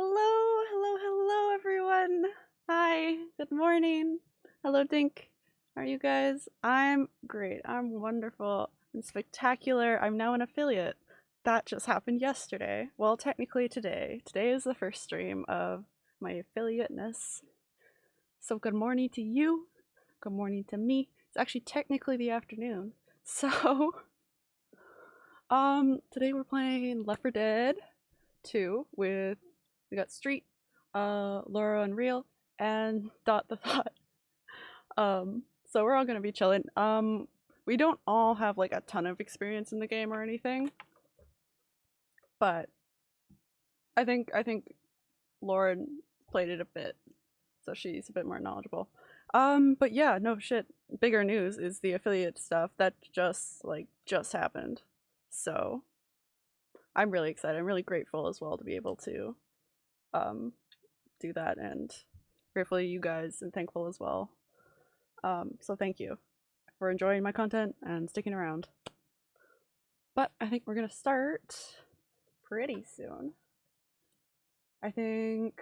hello, hello, hello, everyone. Hi, good morning. Hello, Dink. How are you guys? I'm great. I'm wonderful and spectacular. I'm now an affiliate. That just happened yesterday. Well, technically today. Today is the first stream of my affiliateness. So, good morning to you. Good morning to me. It's actually technically the afternoon. So, um, today we're playing Left 4 Dead 2 with we got Street, uh, Laura Unreal, and Dot the Thought. Um, so we're all gonna be chilling. Um, we don't all have like a ton of experience in the game or anything, but I think I think Lauren played it a bit, so she's a bit more knowledgeable. Um, but yeah, no shit. Bigger news is the affiliate stuff that just like just happened. So I'm really excited. I'm really grateful as well to be able to um do that and grateful to you guys and thankful as well. Um, so thank you for enjoying my content and sticking around. But I think we're gonna start pretty soon. I think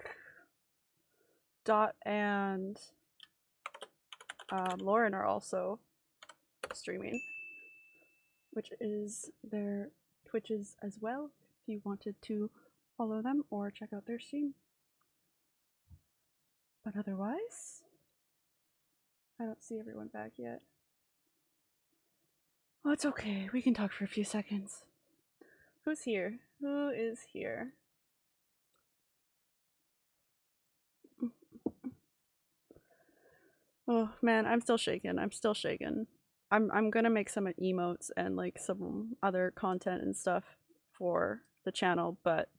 Dot and um, Lauren are also streaming, which is their Twitches as well. If you wanted to follow them or check out their stream. But otherwise, I don't see everyone back yet. Oh, it's okay. We can talk for a few seconds. Who's here? Who is here? Oh man, I'm still shaken. I'm still shaken. I'm I'm gonna make some emotes and like some other content and stuff for the channel, but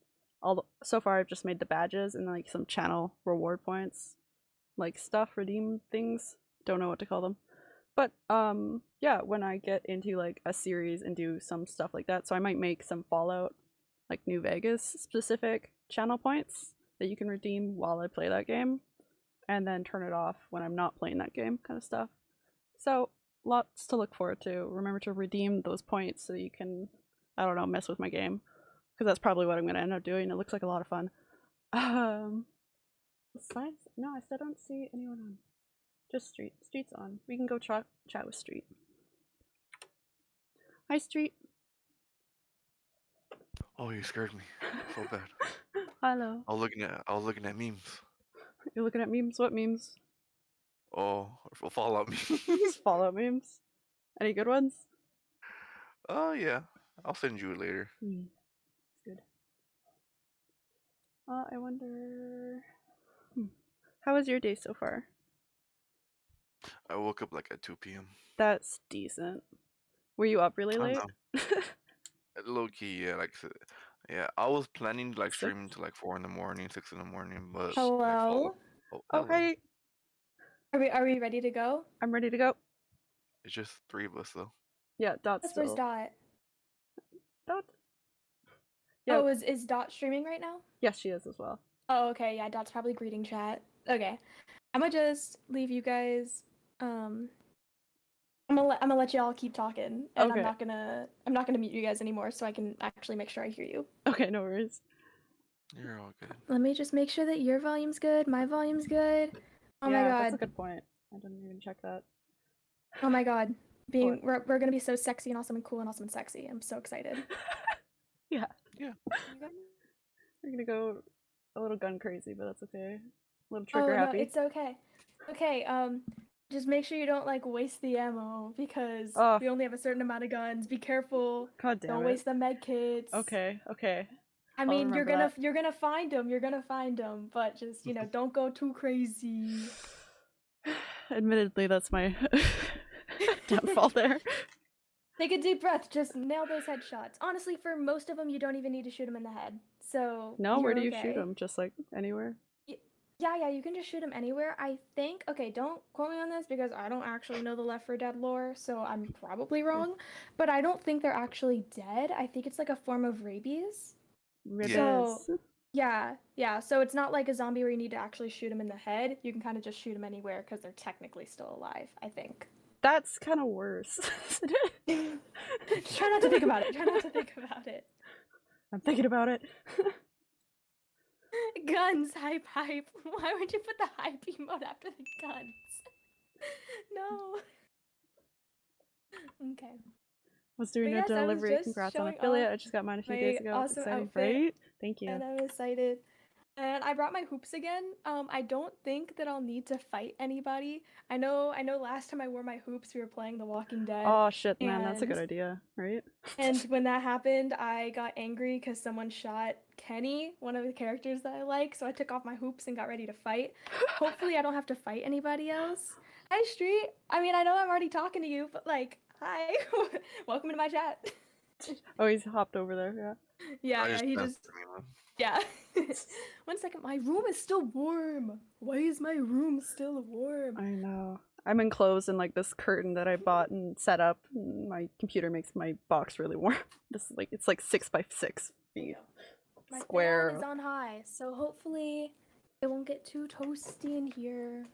all so far I've just made the badges and like some channel reward points, like stuff, redeem things. Don't know what to call them, but um yeah, when I get into like a series and do some stuff like that, so I might make some Fallout, like New Vegas specific channel points that you can redeem while I play that game and then turn it off when I'm not playing that game, kind of stuff. So, lots to look forward to. Remember to redeem those points so you can, I don't know, mess with my game. Because that's probably what I'm going to end up doing. It looks like a lot of fun. Um, no, I still don't see anyone on. Just Street. Street's on. We can go chat chat with Street. Hi, Street. Oh, you scared me so bad. Hello. I was looking at I was looking at memes. You're looking at memes? What memes? Oh, Fallout memes. Fallout memes. Any good ones? Oh yeah, I'll send you later. Hmm. Good. Uh, I wonder. Hmm. How was your day so far? I woke up like at 2 p.m. That's decent. Were you up really late? Low key, yeah, like yeah. I was planning like Six? streaming to like four in the morning, six in the morning, but Hello. Fallout. Oh, Oh, hello. hey, Are we are we ready to go? I'm ready to go. It's just three of us though. Yeah, Dot's That's where's still. Dot? Dot? Yeah. Oh, is is Dot streaming right now? Yes, she is as well. Oh, okay. Yeah, Dot's probably greeting chat. Okay, I'm gonna just leave you guys. Um, I'm gonna let I'm gonna let y'all keep talking, and Okay. I'm not gonna I'm not gonna mute you guys anymore, so I can actually make sure I hear you. Okay, no worries. You're all good. Let me just make sure that your volume's good, my volume's good. Oh yeah, my god, that's a good point. I didn't even check that. Oh my god. Being What? we're, we're gonna be so sexy and awesome and cool and awesome and sexy. I'm so excited. yeah, Yeah. we're gonna go a little gun crazy, but that's okay. A little Oh trigger no, happy. it's okay. Okay, um, just make sure you don't like waste the ammo because Oh. we only have a certain amount of guns. Be careful. God damn don't it. waste the med kits. Okay, okay. I mean, you're gonna that. you're gonna find them. You're gonna find them, but just you know, don't go too crazy. Admittedly, that's my downfall there. Take a deep breath. Just nail those headshots. Honestly, for most of them, you don't even need to shoot them in the head. So No, where do you shoot them? Just like anywhere? Yeah, yeah, you can just shoot them anywhere. I think. Okay, don't quote me on this because I don't actually know the Left 4 Dead lore, so I'm probably mm. wrong. But I don't think they're actually dead. I think it's like a form of rabies. Ribbons. So- Yeah, yeah. So it's not like a zombie where you need to actually shoot them in the head. You can kind of just shoot them anywhere because they're technically still alive. I think. That's kind of worse. Try not to think about it. Try not to think about it. I'm thinking about it. guns, hype, hype. Why would you put the hype emote after the guns? no. Okay. Was doing yes, a delivery. Congrats on affiliate. I just got mine a few days ago. Awesome exciting, outfit, right? Thank you. And I'm excited. And I brought my hoops again. Um, I don't think that I'll need to fight anybody. I know. I know. Last time I wore my hoops, we were playing The Walking Dead. Oh shit, man, that's a good idea, right? And when that happened, I got angry because someone shot Kenny, one of the characters that I like. So I took off my hoops and got ready to fight. Hopefully, I don't have to fight anybody else. Hi, Street. I mean, I know I'm already talking to you, but like, hi. Welcome to my chat. Oh, he's hopped over there. Yeah. yeah, I yeah, he just. Yeah. One second. My room is still warm. Why is my room still warm? I know. I'm enclosed in like this curtain that I bought and set up. And my computer makes my box really warm. This is like it's like six by six feet. My Square. fan is on high, so hopefully it won't get too toasty in here.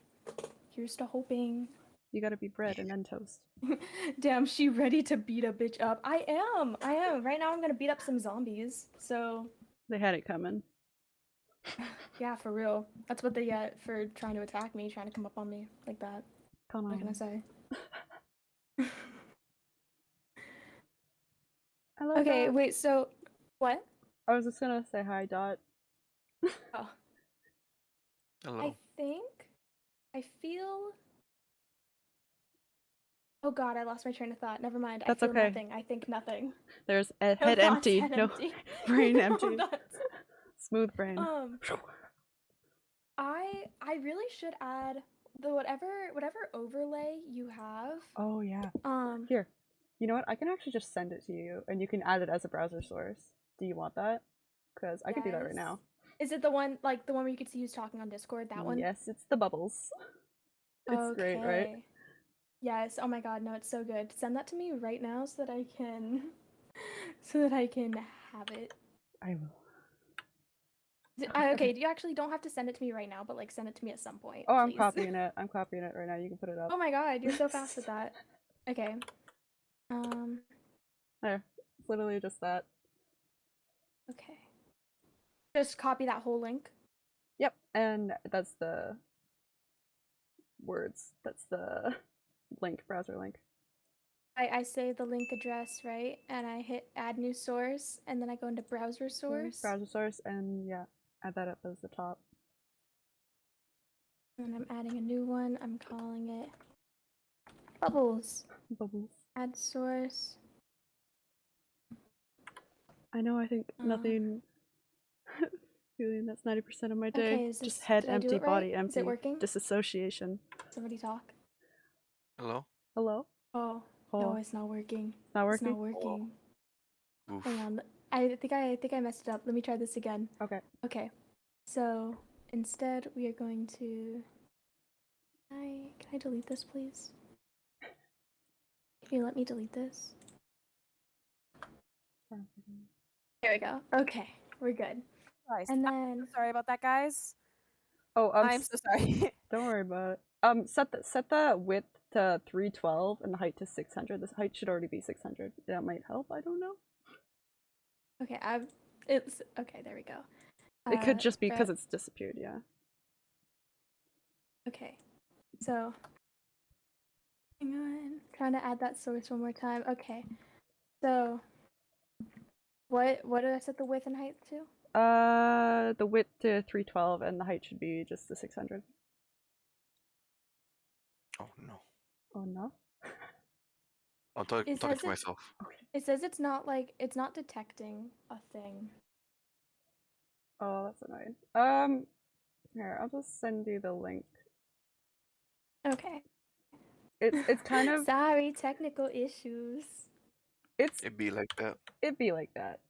Here's to hoping. You gotta be bread and then toast. Damn, she ready to beat a bitch up. I am. I am. Right now I'm gonna beat up some zombies. So They had it coming. yeah, for real. That's what they get for trying to attack me, trying to come up on me like that. Come on. What can I say? I love okay, that. wait, so what? I was just gonna say hi, Dot. Oh. Hello. I think I feel Oh god, I lost my train of thought. Never mind. That's I feel okay. nothing. I think nothing. There's a No head empty. head no empty. brain empty. thoughts. Smooth brain. Um I I really should add the whatever whatever overlay you have. oh yeah. Um Here. You know what? I can actually just send it to you, and you can add it as a browser source. Do you want that? Because I could do that right now. is it the one like the one where you could see who's talking on Discord? That one? Yes, it's the bubbles. It's great, right? Yes. Oh my god, no, it's so good. Send that to me right now so that I can so that I can have it. I will. Uh, okay, you actually don't have to send it to me right now, but like send it to me at some point. Oh, I'm please. copying it. I'm copying it right now. You can put it up. Oh my god, you're so fast with that. Okay. Um There. It's literally just that. okay. Just copy that whole link. Yep. And that's the words. That's the link, browser link. I, I say the link address, right? And I hit add new source and then I go into browser source. Browser source, and yeah, add that up as the top. And I'm adding a new one. I'm calling it Bubbles. Bubbles. Add source. I know. I think Uh. nothing. Feeling that's ninety percent of my day. Okay, is Just head empty, right? body Is it empty. working? Disassociation. Somebody talk. Hello. Hello. Oh, Oh, no, it's not working. it's not It's working. not working. Oof. Hang on. I think I, I think I messed it up. Let me try this again. Okay. Okay. So instead we are going to I can I delete this please? Can you let me delete this? There we go. Okay, we're good. Christ. And I'm then sorry about that, guys. Oh, um, I'm so sorry. Don't worry about it. Um, set the set the width to three twelve and the height to six hundred. This height should already be six hundred. That might help. I don't know. okay, I've it's okay, there we go. It could Uh, just be because it's disappeared. Yeah. Okay. So hang on. Trying to add that source one more time. Okay. So what what did I set the width and height to? Uh, the width to three twelve and the height should be just the six hundred. Oh no. Oh no. I'm, talk- It talking to myself. It says it's not like it's not detecting a thing. Oh, that's annoying. Um, here I'll just send you the link. Okay. It's it's kind of Sorry, technical issues. it's It'd be like that. it'd be like that.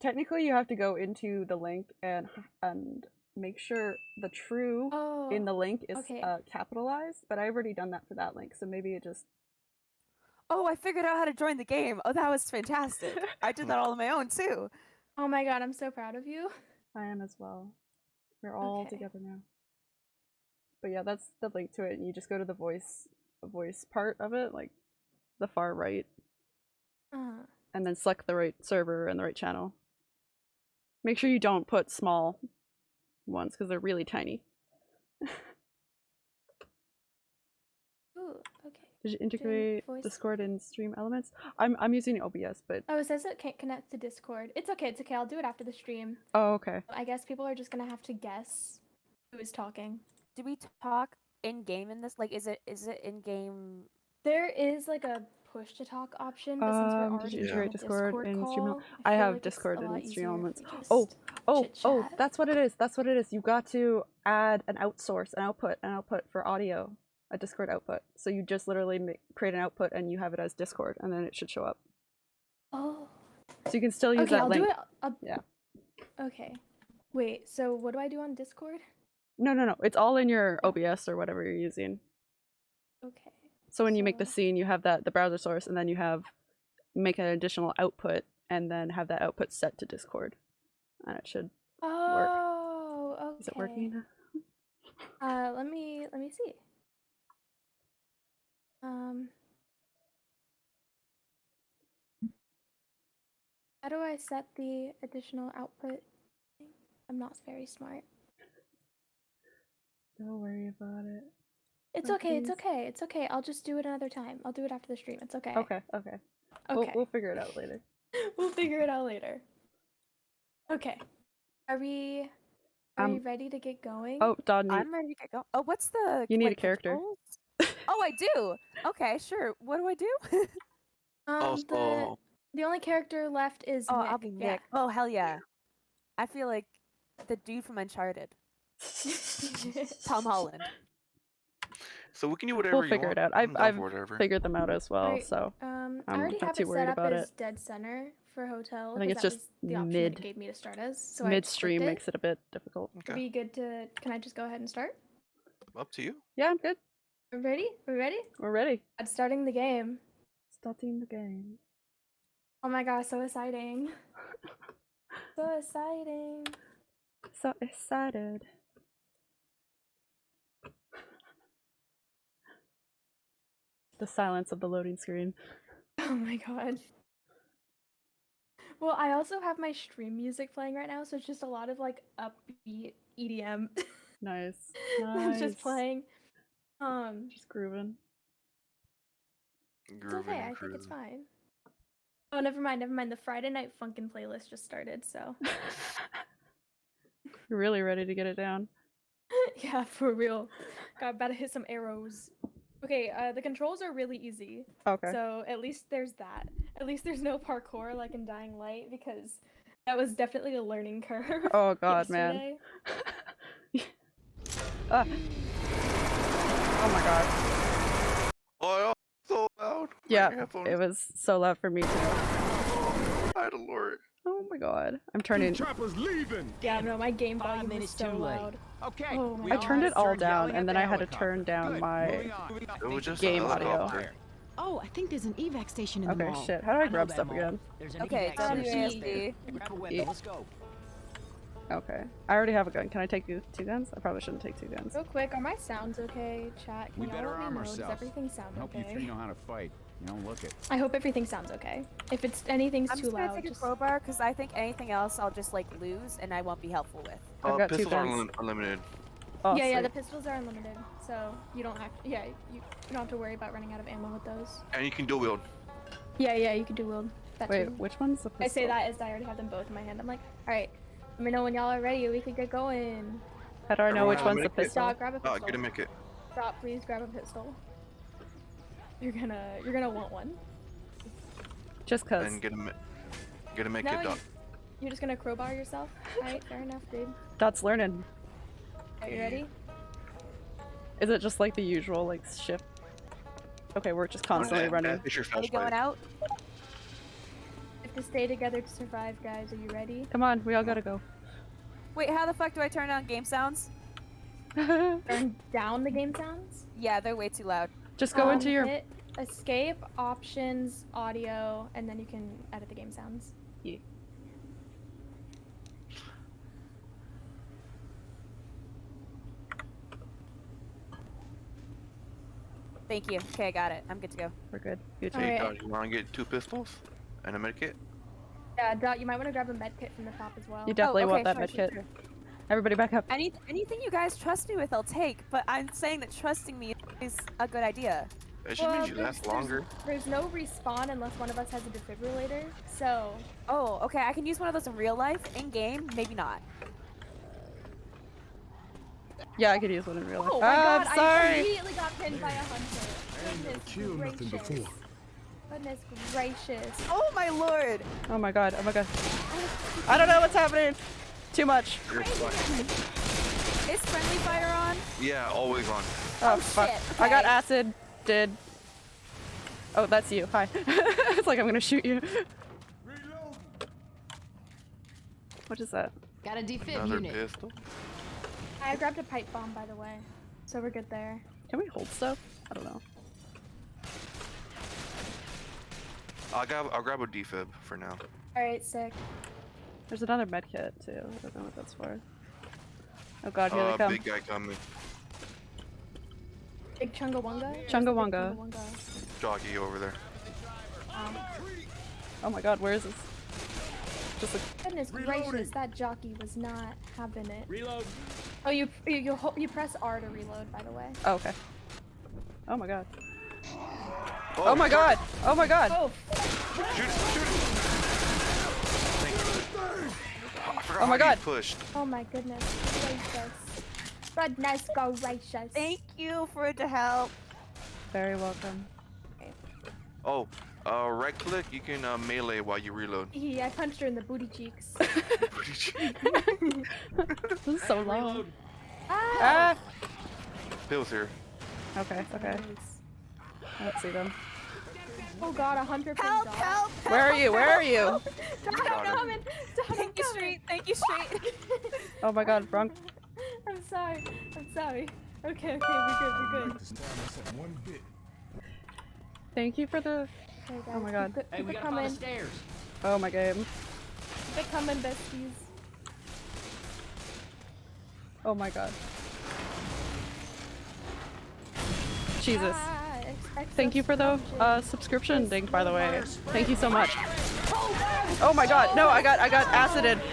Technically, you have to go into the link and and make sure the true Oh. in the link is okay. uh, capitalized. But I've already done that for that link, so maybe it just oh, I figured out how to join the game. Oh, that was fantastic. I did that all on my own too. Oh my god, I'm so proud of you. I am as well. We're all Okay. together now. But yeah, that's the link to it. And you just go to the voice voice part of it, like the far right, Uh, and then select the right server and the right channel. Make sure you don't put small ones because they're really tiny. Ooh, okay. Did you integrate voice- Discord and Stream Elements? I'm I'm using OBS, but Oh, it says it can't connect to Discord. It's okay. It's okay. I'll do it after the stream. oh okay. I guess people are just gonna have to guess who is talking. Do we talk in game in this? Like, is it is it in game? There is like a push to talk option, but since we're Um, did already you in Discord Discord and Stream call, Ele- I feel have like Discord a and lot Stream Elements. Oh, Oh, oh, chit-chat. that's what it is. That's what it is. You got to add an outsource, an output, an output for audio, a Discord output. So you just literally make, create an output and you have it as Discord, and then it should show up. Oh, So you can still use okay. that I'll link. do it. I'll... Yeah. Okay. Wait. So what do I do on Discord? No, no, no. It's all in your OBS or whatever you're using. Okay. So when you make the scene, you have that the browser source, and then you have make an additional output, and then have that output set to Discord, and it should. Oh, okay. Is it working? Uh, let me let me see. Um, how do I set the additional output? I'm not very smart. Don't worry about it. It's Oh, okay. It's please. okay. It's okay. I'll just do it another time. I'll do it after the stream. It's okay. Okay, okay. We'll, Okay. we'll figure it out later. we'll figure it out later. Okay. Are we are we Um, ready to get going? Oh, Don, you, I'm ready to get going. Oh, what's the? You need a like, character. controls? oh, I do. Okay, sure. What do I do? um, the, Also, the only character left is oh, Nick. I'll be yeah. Nick. Oh, hell yeah. I feel like the dude from Uncharted, Tom Holland. So we can do whatever we'll figure want. it out. I've- I'm down I've figured them out as well. Right. So Um, I I'm already not have too it worried set up about as it. dead center for hotel. I think it's just was the option mid. gave me to start as. So I mid just stream makes it a bit difficult. Are Okay. we good to? Can I just go ahead and start? Up to you. Yeah, I'm good. We're ready. We're ready. We're ready. I'm starting the game. Starting the game. Oh my gosh, so exciting! So exciting! So excited. The silence of the loading screen. Oh my god. Well, I also have my stream music playing right now, so it's just a lot of like upbeat EDM. Nice. that's Nice. just playing. Um, Just grooving. it's okay. I think it's fine. Oh, never mind. Never mind. The Friday night funkin' playlist just started, so You're really ready to get it down. yeah, for real. God, about to hit some arrows. Okay, uh, the controls are really easy, Okay. so at least there's that. At least there's no parkour like in Dying Light because that was definitely a learning curve. oh god, man. yesterday. ah. Oh my god. Oh, so loud. My Yeah, headphones. it was so loud for me too. I don't know. Oh my god. I'm turning. Chopper's leaving. Yeah, no, my game volume is minutes so too late. loud. Okay. Oh my we I turned it all down and then the I had to turn down Good, my. It was just Game audio. Oh, I think there's an evac station in the Okay, mall. shit. How do I know grab that stuff mall. again? Okay, evac center WASD. just. Grab a weapon. Let's go. Okay. I already have a gun. Can I take two two guns? I probably shouldn't take two guns. Real quick, are my sounds okay, chat? Can We y'all better let me arm know? Does ourselves. everything sound Help you okay? three know how to fight. You don't look it. I hope everything sounds okay. If it's anything's I'm too just gonna loud, take a just crowbar because I think anything else I'll just like lose and I won't be helpful with. I've Uh, got two pistols are guns. unlim- unlimited. Oh, yeah, yeah. The pistols are unlimited, so you don't have. Yeah, you, you don't have to worry about running out of ammo with those. And you can dual wield. Yeah, yeah. You can do wield. That Wait, too. which one's the pistol? I say that as I already have them both in my hand. I'm like, all right. Let me know when y'all are ready. We could get going. How do I know Everyone which one's the medikit? pistol? Stop. Grab a Oh, pistol. get a make it. Stop. Please grab a pistol. You're gonna. You're gonna want one. Just cause. And get a mi- get a make No, it. you, Dot. you're just gonna crowbar yourself. Alright, fair enough, dude. Dot's learning. Are you ready? Is it just like the usual like shift? Okay, we're just constantly Yeah, running. It's your Are we going flashlight. out? We have to stay together to survive, guys. Are you ready? Come on, we all gotta go. Wait, how the fuck do I turn on game sounds? Turn down the game sounds. Yeah, they're way too loud. Just go Um, into your. hit escape, options, audio, and then you can edit the game sounds. Thank you. Okay, I got it. I'm good to go. We're good. Good All job. Hey, Alright. You want to get two pistols and a medkit? Yeah, Dot, you might want to grab a med kit from the top as well. You definitely oh, want okay, that sure, medkit. Sure, Everybody back up. Any anything you guys trust me with, I'll take. But I'm saying that trusting me is a good idea. It should mean you last longer. There's no respawn unless one of us has a defibrillator. So Oh, okay. I can use one of those in real life. In game, maybe not. Yeah, I could use one in real life. Oh my Ah, god, I'm sorry. I immediately got pinned by a hunter. Goodness kill nothing gracious. before. Goodness gracious. Oh my lord! Oh my god. Oh my god. I don't know what's happening. Too much. You're fine. Is friendly fire on? Yeah, always on. Oh, Oh, fuck. shit, I got acid. Did. Oh, that's you. Hi. it's like I'm gonna shoot you. What is that? Got a defib Another unit. pistol. I grabbed a pipe bomb by the way. So we're good there. Can we hold stuff? I don't know. I'll grab, I'll grab a defib for now. Alright, sick. There's another med kit too. I don't know what that's for. Oh god, here Uh, they come. big guy coming. Big Chungawunga? Or is it Big Chungawunga. Chungawunga? Jockey over there. Um, Oh my god, where is this? Just a goodness gracious, that jockey was not having it. Reload. Oh, you you you, ho- you press R to reload, by the way. Oh, okay. Oh my god. Oh, my god! Oh my god! Oh, Shoot! Shoot it! Thank you. I forgot Oh my God. pushed. oh my goodness gracious. Goodness gracious. Thank you for the help. Very welcome. Oh, uh, right click, you can uh, melee while you reload. He, I punched her in the booty cheeks. This is so long. ah! Ah! Bill's here. Okay, okay. I don't see them. Oh god, a hunter pinned Help! Help! Where are you? Where are you? Dog, got I'm her. coming! Dog, I'm Thank you, coming! Street. Thank you, Street. Oh my god, wrong. I'm sorry. I'm sorry. Okay, okay, we're good, we're good. To stand us at one bit. Thank you for the. Okay, guys, Oh my god. Keep it, Hey, keep we gotta coming. the stairs. Oh my game. Keep it coming, besties. Oh my god. Jesus. Ah, ex- ex- Thank you for the subscription. uh, subscription link, by the way. Thank you so much. Oh my god, no, I got I got acided. Jesus,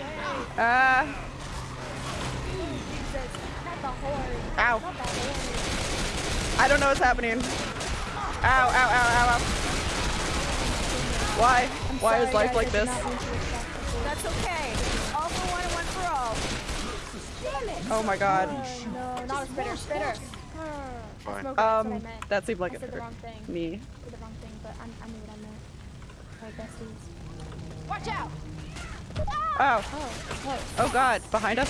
not the horde. ow. Not the horde. I don't know what's happening. Ow, ow, ow, ow, ow. Why? Why is life like this? not mean to attack the horde. That's okay. All for one and one for all. Oh my god. No, not a spitter. Spitter. Fine. Smoker, that's what I Um, meant. that seemed I like said it the hurt me. I the wrong thing, but I, I knew what I meant. Alright, besties. Watch out! Oh, Oh, oh god, behind us?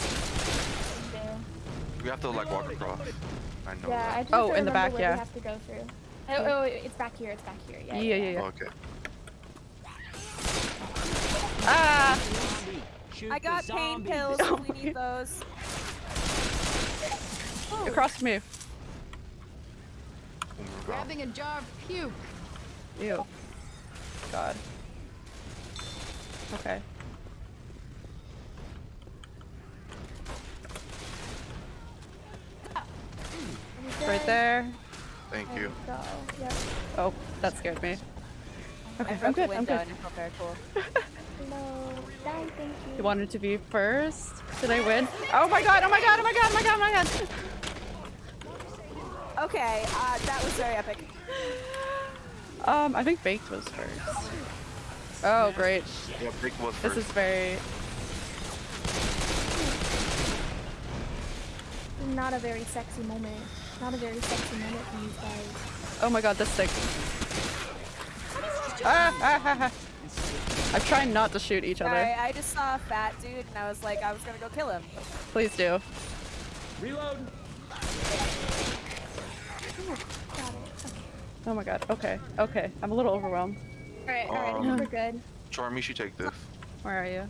We have to like walk across. I know Yeah, I just Oh, in the back, yeah. We have to go through. Oh, oh, it's back here. It's back here. Yeah. Yeah, yeah, yeah. Okay. Ah! Shoot I got pain pills Oh we need those. Across from you. Oh my God. Grabbing a jar of puke. Ew. God. Okay. Right there. Thank you. Yep. Oh, that scared me. Okay, I I'm broke the good, I'm window good. and it felt very cool. Hello. Die, thank you. You wanted to be first? Did I win? Oh my god, oh my god, oh my god, oh my god, oh my god! Okay, uh, that was very epic. Um, I think Baked was first. Oh, great. Yeah, Big was This is very... Not a very sexy moment. Not a very sexy moment for you guys. Oh my god, this thing. Ah, ah, ah, ah. I'm trying not to shoot each other. Sorry, I just saw a fat dude and I was like, I was gonna go kill him. Please do. Reload. Got it. Okay. Oh my god, okay, okay. I'm a little overwhelmed. Alright, alright, Um, we're good. Charm, you should take this. Where are you?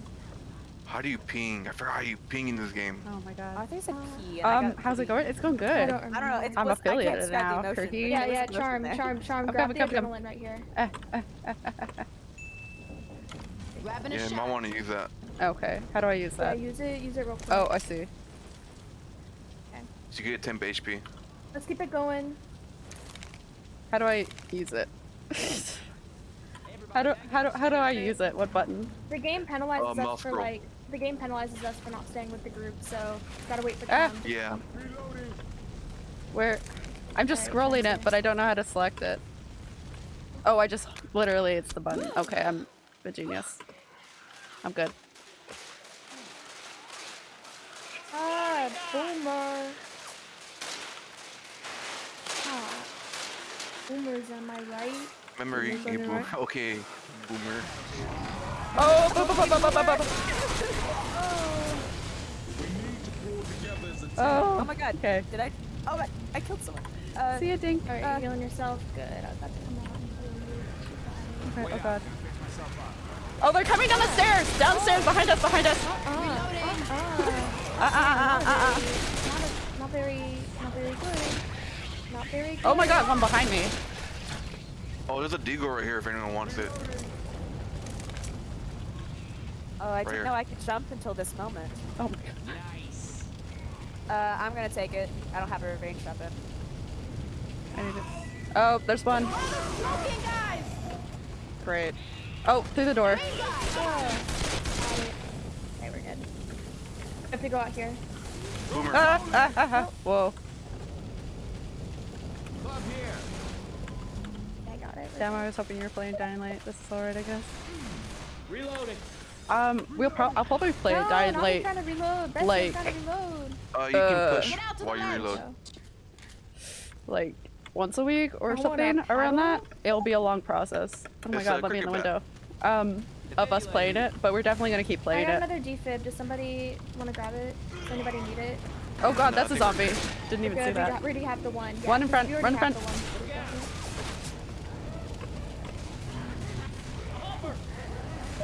How do you ping? I forgot how you ping in this game. Oh my Oh, I god. think it's a P. and I Um, got how's it going? It's going I good. don't. I don't know. It's I'm was- I can't affiliated the now, emotion, Kirky. Yeah, yeah, emotion charm, charm, charm. I'm Grab coming, the coming, coming. adrenaline right here. Ah, ah, ah, Yeah, shot. might want to use that. Okay, how do I use Yeah, that? use it, use it real quick. Oh, I see. Okay. So you get 10 HP. Let's keep it going. How do I use it? how do how do how do I use it? What button? The game penalizes Uh, us for scroll. like the game penalizes us for not staying with the group, so gotta wait for Ah. Tom. Yeah. Where? I'm just Alright, scrolling it, but I don't know how to select it. Oh, I just literally it's the button. Okay, I'm a genius. I'm good. Ah, boomer. boomers, am I right? Memory boomer. Right? Okay, boomer. Oh, bo bo bo bo bo bo bo. Oh. oh my god. Okay. Did I? Oh, my, I killed someone. Uh, See you, Dink. Alright, uh, you're healing yourself. Good. I got to come on. Okay, oh god. Oh, they're coming down the stairs! Downstairs, oh. behind us, behind us! Uh-uh, uh-uh, uh-uh, uh-uh. uh-uh. Not very, not very good. Not very good. Oh my god, one behind me. Oh, there's a deagle right here if anyone wants it. oh, I didn't here. know I could jump until this moment. Oh my god. Nice. Uh, I'm gonna take it. I don't have a range weapon. I need it. Oh, there's one. Great. Oh, through the door. Oh. Okay, we're good. I have to go out here. Boomer. Ah, ah, ah, ah. Whoa. Club here. I got it. Damn, I was hoping you were playing Dying Light. This is alright, I guess. Reloading. Um, we'll pro- I'll probably play no, Dying not Light trying to reload. Best like- trying to reload. Uh, you Uh, can push Get out to the while you reload. like once a week or I something around that. It'll be a long process. Oh my It's god, a let me in the cricket window. Um, of us playing it, but we're definitely gonna keep I playing got it. another defib. Does somebody want to grab it? Does anybody need it? Oh god, that's a zombie. Didn't even Good. see We, that. got, we already have the one. Yeah, One in front, we run in front. the one, so we got it.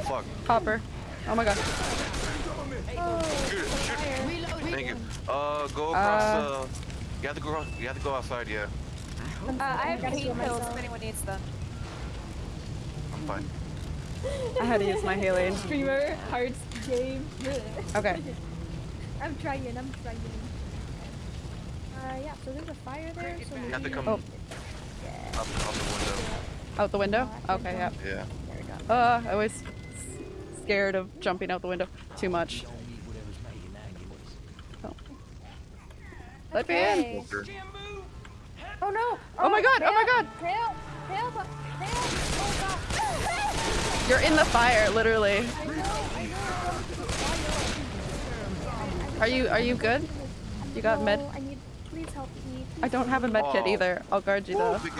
Fuck. Hopper. Oh my god. Oh, Shoot it, shoot it. fire. Reload. Thank you. Uh, go across. Uh, Uh, you have to go. You have to go outside. Yeah, Uh, I have gotta pain heal pills if myself. anyone needs them. I'm fine. I had to use my healing. Streamer, hearts, game. Okay. I'm trying, I'm trying. Uh, yeah, so there's a fire there, so You have to come Oh. up, up the window. Out the window? Oh, Okay, yeah. Yeah. There we go. Uh, I was scared of jumping out the window too much. Oh. Let me in! Okay. Oh no! Oh my god, oh my god! Help! Help! Help! Oh god! You're in the fire, literally. I know, I know. Are you are you good? You got med? No, I need. Please help me. Please I don't have a med kit Oh. either. I'll guard you though. big.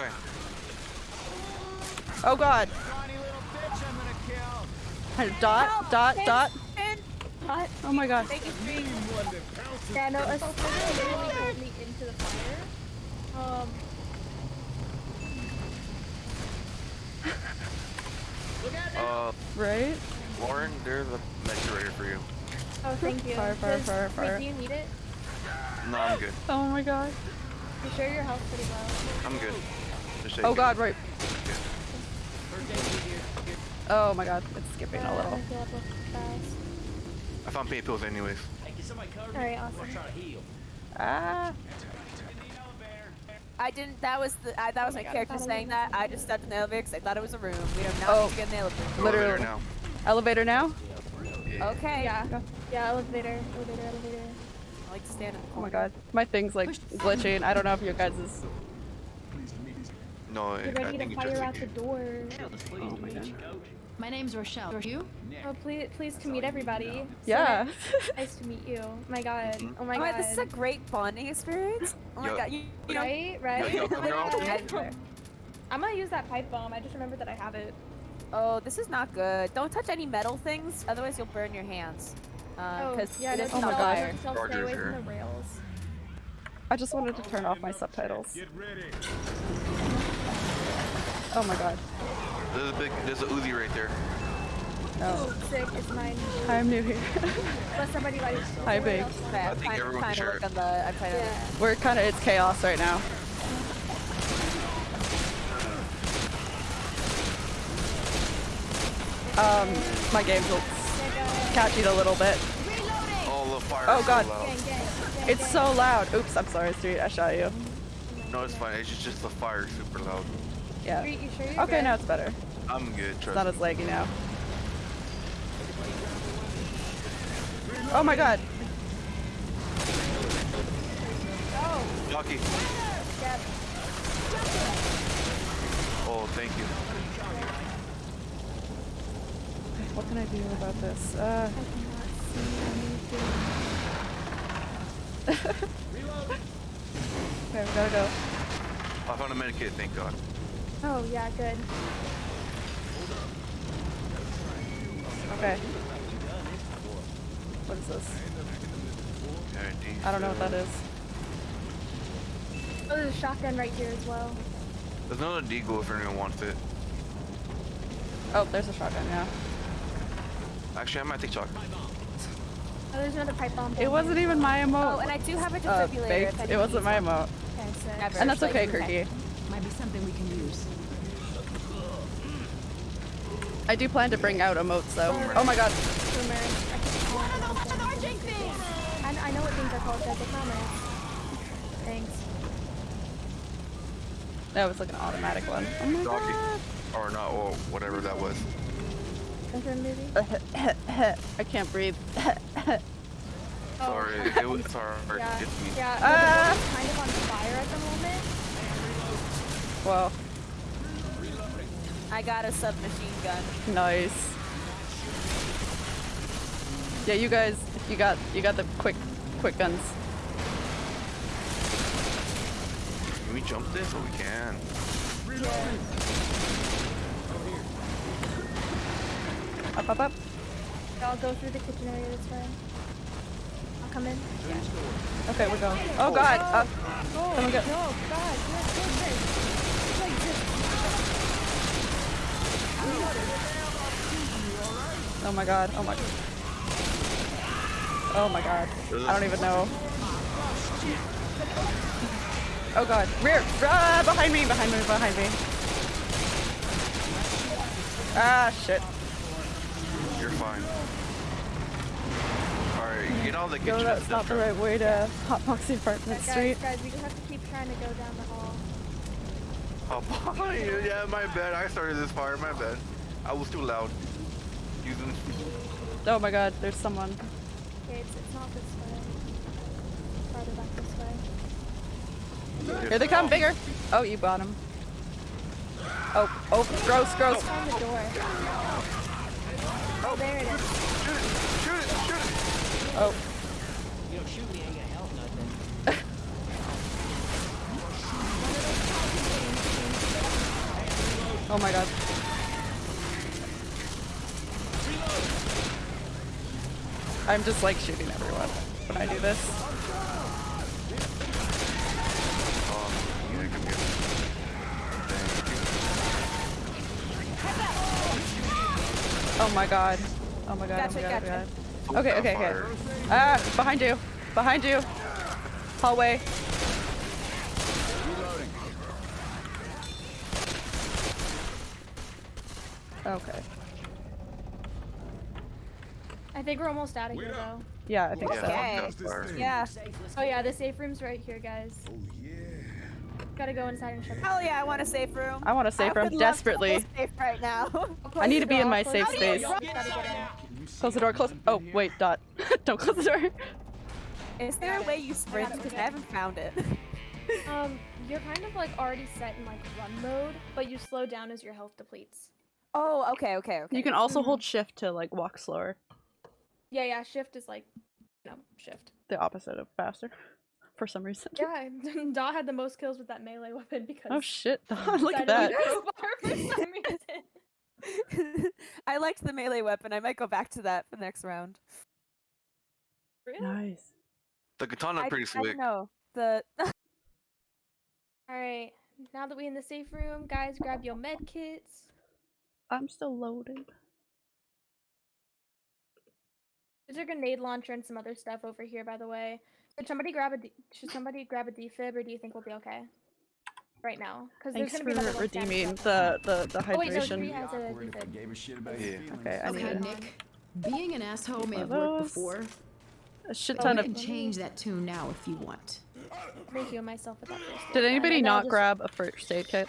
Oh god. Bitch I'm gonna kill. Dot, dot, dot. And Hot. Oh my god. thank you, Street. One that pounces. Yeah, no, a spider literally pulled me into the fire. Um. Uh, Right? Lauren, there's a medkit right for you. Oh, thank you. Fire, fire, Does- fire, wait, fire. do you need it? No, I'm good. Oh my god. You sure your health's pretty low? I'm good. Just Oh god, right. Oh my god, it's skipping a little. I feel up real fast. I found pain pills anyways. Alright, awesome. Ah. I didn't. That was the. I, that was my God, character I thought I saying that. I just stepped in the elevator because I thought it was a room. We do not Oh. to get in the elevator. Literally. Elevator now. Elevator now? Okay. Yeah. Go. Yeah, elevator, elevator, elevator. I like to stand in the Oh my god. My thing's like glitching. I don't know if your guys is. No, I, Get I ready think to it's just fire out the door. Oh my god. My name's Rochelle. Are you? Oh, please, pleased to meet everybody. Yeah. nice- Nice to meet you. My god. Mhm. Oh my Oh, god. this is a great bonding experience. Oh my Yo. god. You, you know, Right, right. Yo, yo, I'll Yeah. take you. I'm gonna use that pipe bomb. I just remembered that I have it. Oh, this is not good. Don't touch any metal things, otherwise you'll burn your hands. Oh, Because yeah, it no, is Oh my on gosh. fire. Stay away from the rails. I just wanted to turn off my subtitles. Get ready. Oh my god. There's a big, there's a Uzi right there. No. Sick, it's mine. I'm new here. Unless somebody like. Hi, babe. Okay, I'm think trying, everyone trying can to look on the. I'm trying to. Yeah. We're kind of, it's chaos right now. Um, my game's a- it a little bit. Oh. Oh, God. So It's so loud. Oops, I'm sorry, Street. I shot you. No, it's fine. It's just, just the fire super loud. Yeah. Street, you sure Okay, good? now it's better. I'm good. It's not as laggy now. Oh my god. Jockey. Oh, thank you. What can I do about this? Uh, I cannot see anything. okay, we gotta go. I found a medikit, thank God. Oh yeah, good. Okay. What is this? I don't know what that is. Oh, there's a shotgun right here as well. There's another deagle if anyone wants it. Oh, there's a shotgun, yeah. Actually, I might take chocolate. Oh, there's another pipe bomb. It wasn't even my emote. Oh, and I do have a uh, defibrillator. baked. if It wasn't my needs emote. Okay, sick. Never. And that's okay, okay. Kirky. Might be something we can use. I do plan to bring out emotes though. Oh my god. Boomer. I keep calling them something. I, I know what things are called, guys. I promise. Thanks. That was like an automatic one. Oh my Jockey. god. Or not, or whatever that was. Enter the movie. I can't breathe. Oh, Sorry, it was sorry. Yeah, It's me. yeah. Ah! the building's kind of on fire at the moment. Well, I got a submachine gun. nice. Yeah, you guys, you got, you got the quick, quick guns. Can we jump this? Oh, we can. Up, up, up. I'll go through the kitchen area this way. I'll come in. Okay, we're going. Oh god. Uh, someone go. No, God, you're so good. Like this. Oh my god. Oh my. Oh my god. I don't even know. Oh god. Rear. Ah, behind me. Behind me. Behind me. Ah shit. You're fine. Alright, get all the kitchen. No, that's not the right way to hotbox the apartment Guys, street. guys, we just have to keep trying to go down the hall. Oh. Yeah, my bad. I started this fire. My bad. I was too loud. Using. Oh my god. There's someone. Okay, it's, it's not this way. Farther back this way. Here they come. Bigger. Oh, you got him. Oh, oh, gross, gross. Find the door. Oh, there it is. Oh. Shoot it! Shoot it! Shoot it! Oh. You know, shooting ain't gonna help nothing. Oh my god. I'm just like shooting everyone when I do this. Oh, yeah, come here. Thank Oh my god. Oh my god. Gotcha, oh my god. gotcha. Oh my god. Okay, okay, okay. Ah, behind you. Behind you. Hallway. Okay. I think we're almost out of here, though. Yeah, I think Yeah, so. Okay. fuck that fire. Yeah. Oh yeah, the safe room's right here, guys. Oh yeah. Gotta go inside and shut the Hell yeah, I want a safe room. I want a safe I room would love to desperately. feel safe right now. I'll close I need to be in my safe space. Gotta get in. Close the door. Close. Oh wait, dot. Don't close the door. Is there a way you sprint? Because I haven't found it. Um, you're kind of like already set in like run mode, but you slow down as your health depletes. Oh, okay, okay, okay. You can also hold shift to like walk slower. Yeah, yeah. Shift is like, you know, shift. The opposite of faster. For some reason. Yeah, Daw had the most kills with that melee weapon because. Oh shit, he look at that. to go far for some reason. I liked the melee weapon. I might go back to that for the next round. Really? Nice. The katana I, pretty I slick. don't know. The All right. Now that we in the safe room, guys, grab your med kits. I'm still loaded. There's a grenade launcher and some other stuff over here, by the way. Should somebody grab a? D- should somebody grab a defib, or do you think we'll be okay? Right now, because there's Thanks gonna be for another one standing redeeming up. the, the, the Oh wait, no, hydration. Has a Awkward if I defib. gave a shit about Yeah. Okay, I need Okay, it. Nick. Being an asshole may have worked before, A shit Oh, ton we of. can change that tune now if you want. Heal myself with that first. aid Did anybody and then I'll not just- grab a first aid kit?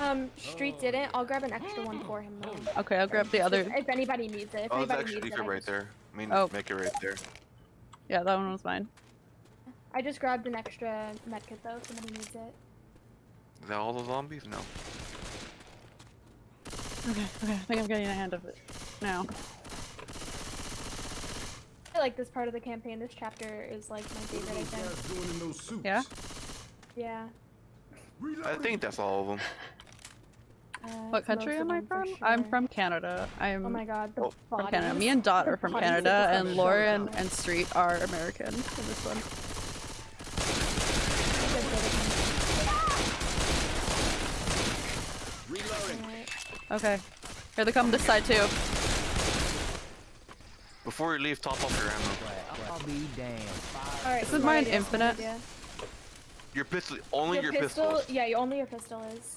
Um, Street didn't. I'll grab an extra one for him though. Okay, I'll grab the other. If anybody needs it. If Oh, there's anybody actually needs it, defib I right just- there. I mean, Oh. make it right there. Yeah, that one was mine. I just grabbed an extra medkit though. if Somebody needs it. Is that all the zombies? No. Okay, okay, I think I'm getting a hand of it now. I like this part of the campaign. This chapter is like my favorite. I think. Yeah? Yeah. I think that's all of them. Uh, What country am I them for from? I'm from Canada. I'm Oh my god, the Oh, from Canada. Me and Dot are from Canada, and are Laura and, and Street are American in this one. Alright. Okay. Here they come this side too. Before you leave, top off your ammo. I'll be damned. Alright, Isn't mine infinite? idea. Your pistol, only your, pistol, pistols. yeah, only your pistol is.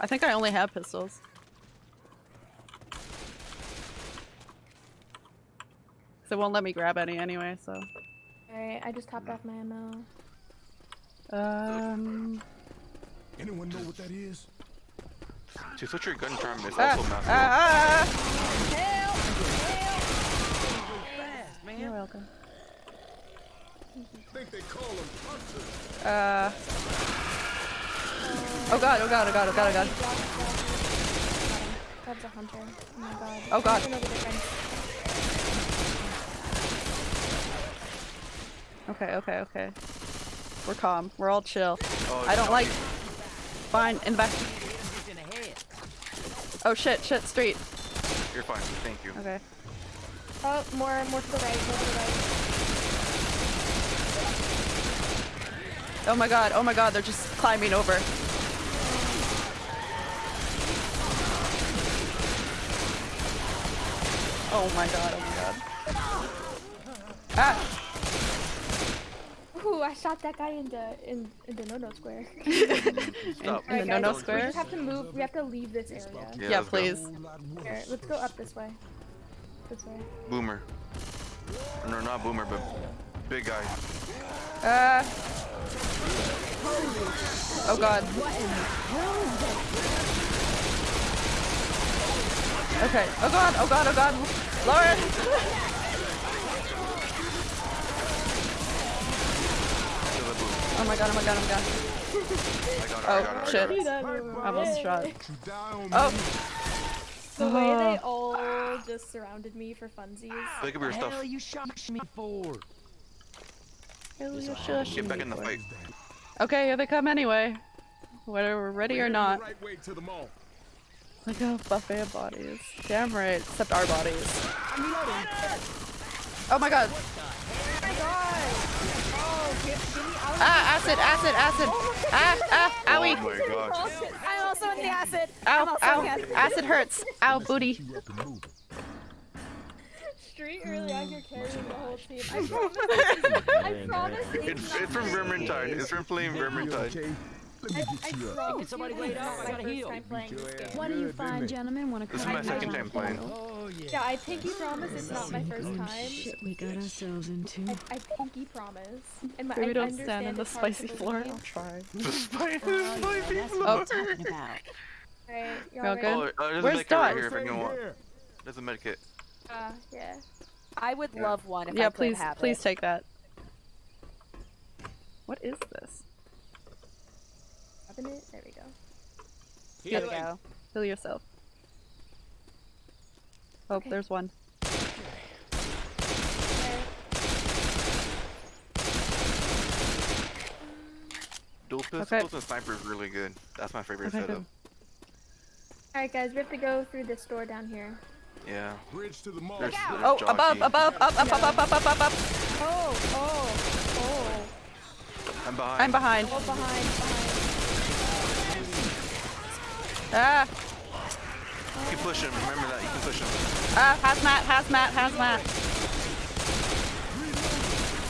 I think I only have pistols. So it won't let me grab any anyway, so. Alright, I just topped off my ammo. Um. Anyone know what that is? To switch your gun charm is Ah, also massive. ah, Help! Fast, ah. man. You're welcome. think they call them hunters. Uh. Oh god, oh god, oh god, oh god, oh god. That's a hunter. Oh my god. Oh god. I don't know the difference. Okay, okay, okay. We're calm. We're all chill. Oh, I don't like. Fine, in the back. It's in the head. Oh shit, shit, street. You're fine. Thank you. Okay. Oh, more, more to the right, more to the right. Oh my god, oh my god, they're just climbing over. Oh my god, oh my god. Ah! Ooh, I shot that guy in the in, in the no-no square. Stop. In the no-no square? We just have to move. We have to leave this area. Yeah, let's please. Here, let's go up this way. This way. Boomer. No, not boomer, but big guy. Ah! Oh god. Okay. Oh god, oh god, oh god. Lauren! To the boom. Oh my god, oh my god, oh my god. I got it. I Oh, oh got it. I shit. I almost shot. You die on Oh! The way they all just surrounded me for funsies. Pick up your the stuff. hell you shot me for? Get back in the fight. Okay, here they come anyway. Whether we're ready or not. The right way to the mall. Like a buffet of bodies. Damn right, except our bodies. Oh my god! Ah, acid, acid, acid! Ah, ah, Oh owie! my gosh. I'm also in the acid. I'm Ow, in ow! the acid. Acid hurts! Ow, booty! You up and moving. Street early on, you're carrying the whole team. I promise. I promise. It's, it's from Vermintide. It's from playing Vermintide. Okay? Let I, me I get you up. promise somebody you, laid it's out, not I my gotta first heal. time playing this game. What do you find, gentlemen? Want to This is come my I- second I- time playing. Oh yeah. Yeah, I pinky promise it's not my first Oh, time. shit, we got ourselves into. I, I pinky promise. And my, Maybe I don't stand understand in the it's hard to spicy floor. believe. I'll try. The spicy, Oh, spicy that's floor. what I'm talking about. Alright, y'all all good? Oh, uh, there's Where's a medkit right here if anyone Right wants. here. There's a medkit. Uh, yeah. I would Yeah. love one if Yeah, I could please, have please it. take that. What is this? cabinet? There we go. Here we go. Heal yourself. Oh, okay. there's one. Dual pistols okay. and sniper is really good. That's my favorite okay, setup. Alright guys, we have to go through this door down here. Yeah. Bridge to the mall. There's, there's oh, above, above, up, up, up, up, up, up, up, up. Oh, oh, oh. I'm behind. I'm behind. Oh, behind, behind. Ah, You can push him. Remember that. You can push him. ah, hazmat, hazmat, hazmat.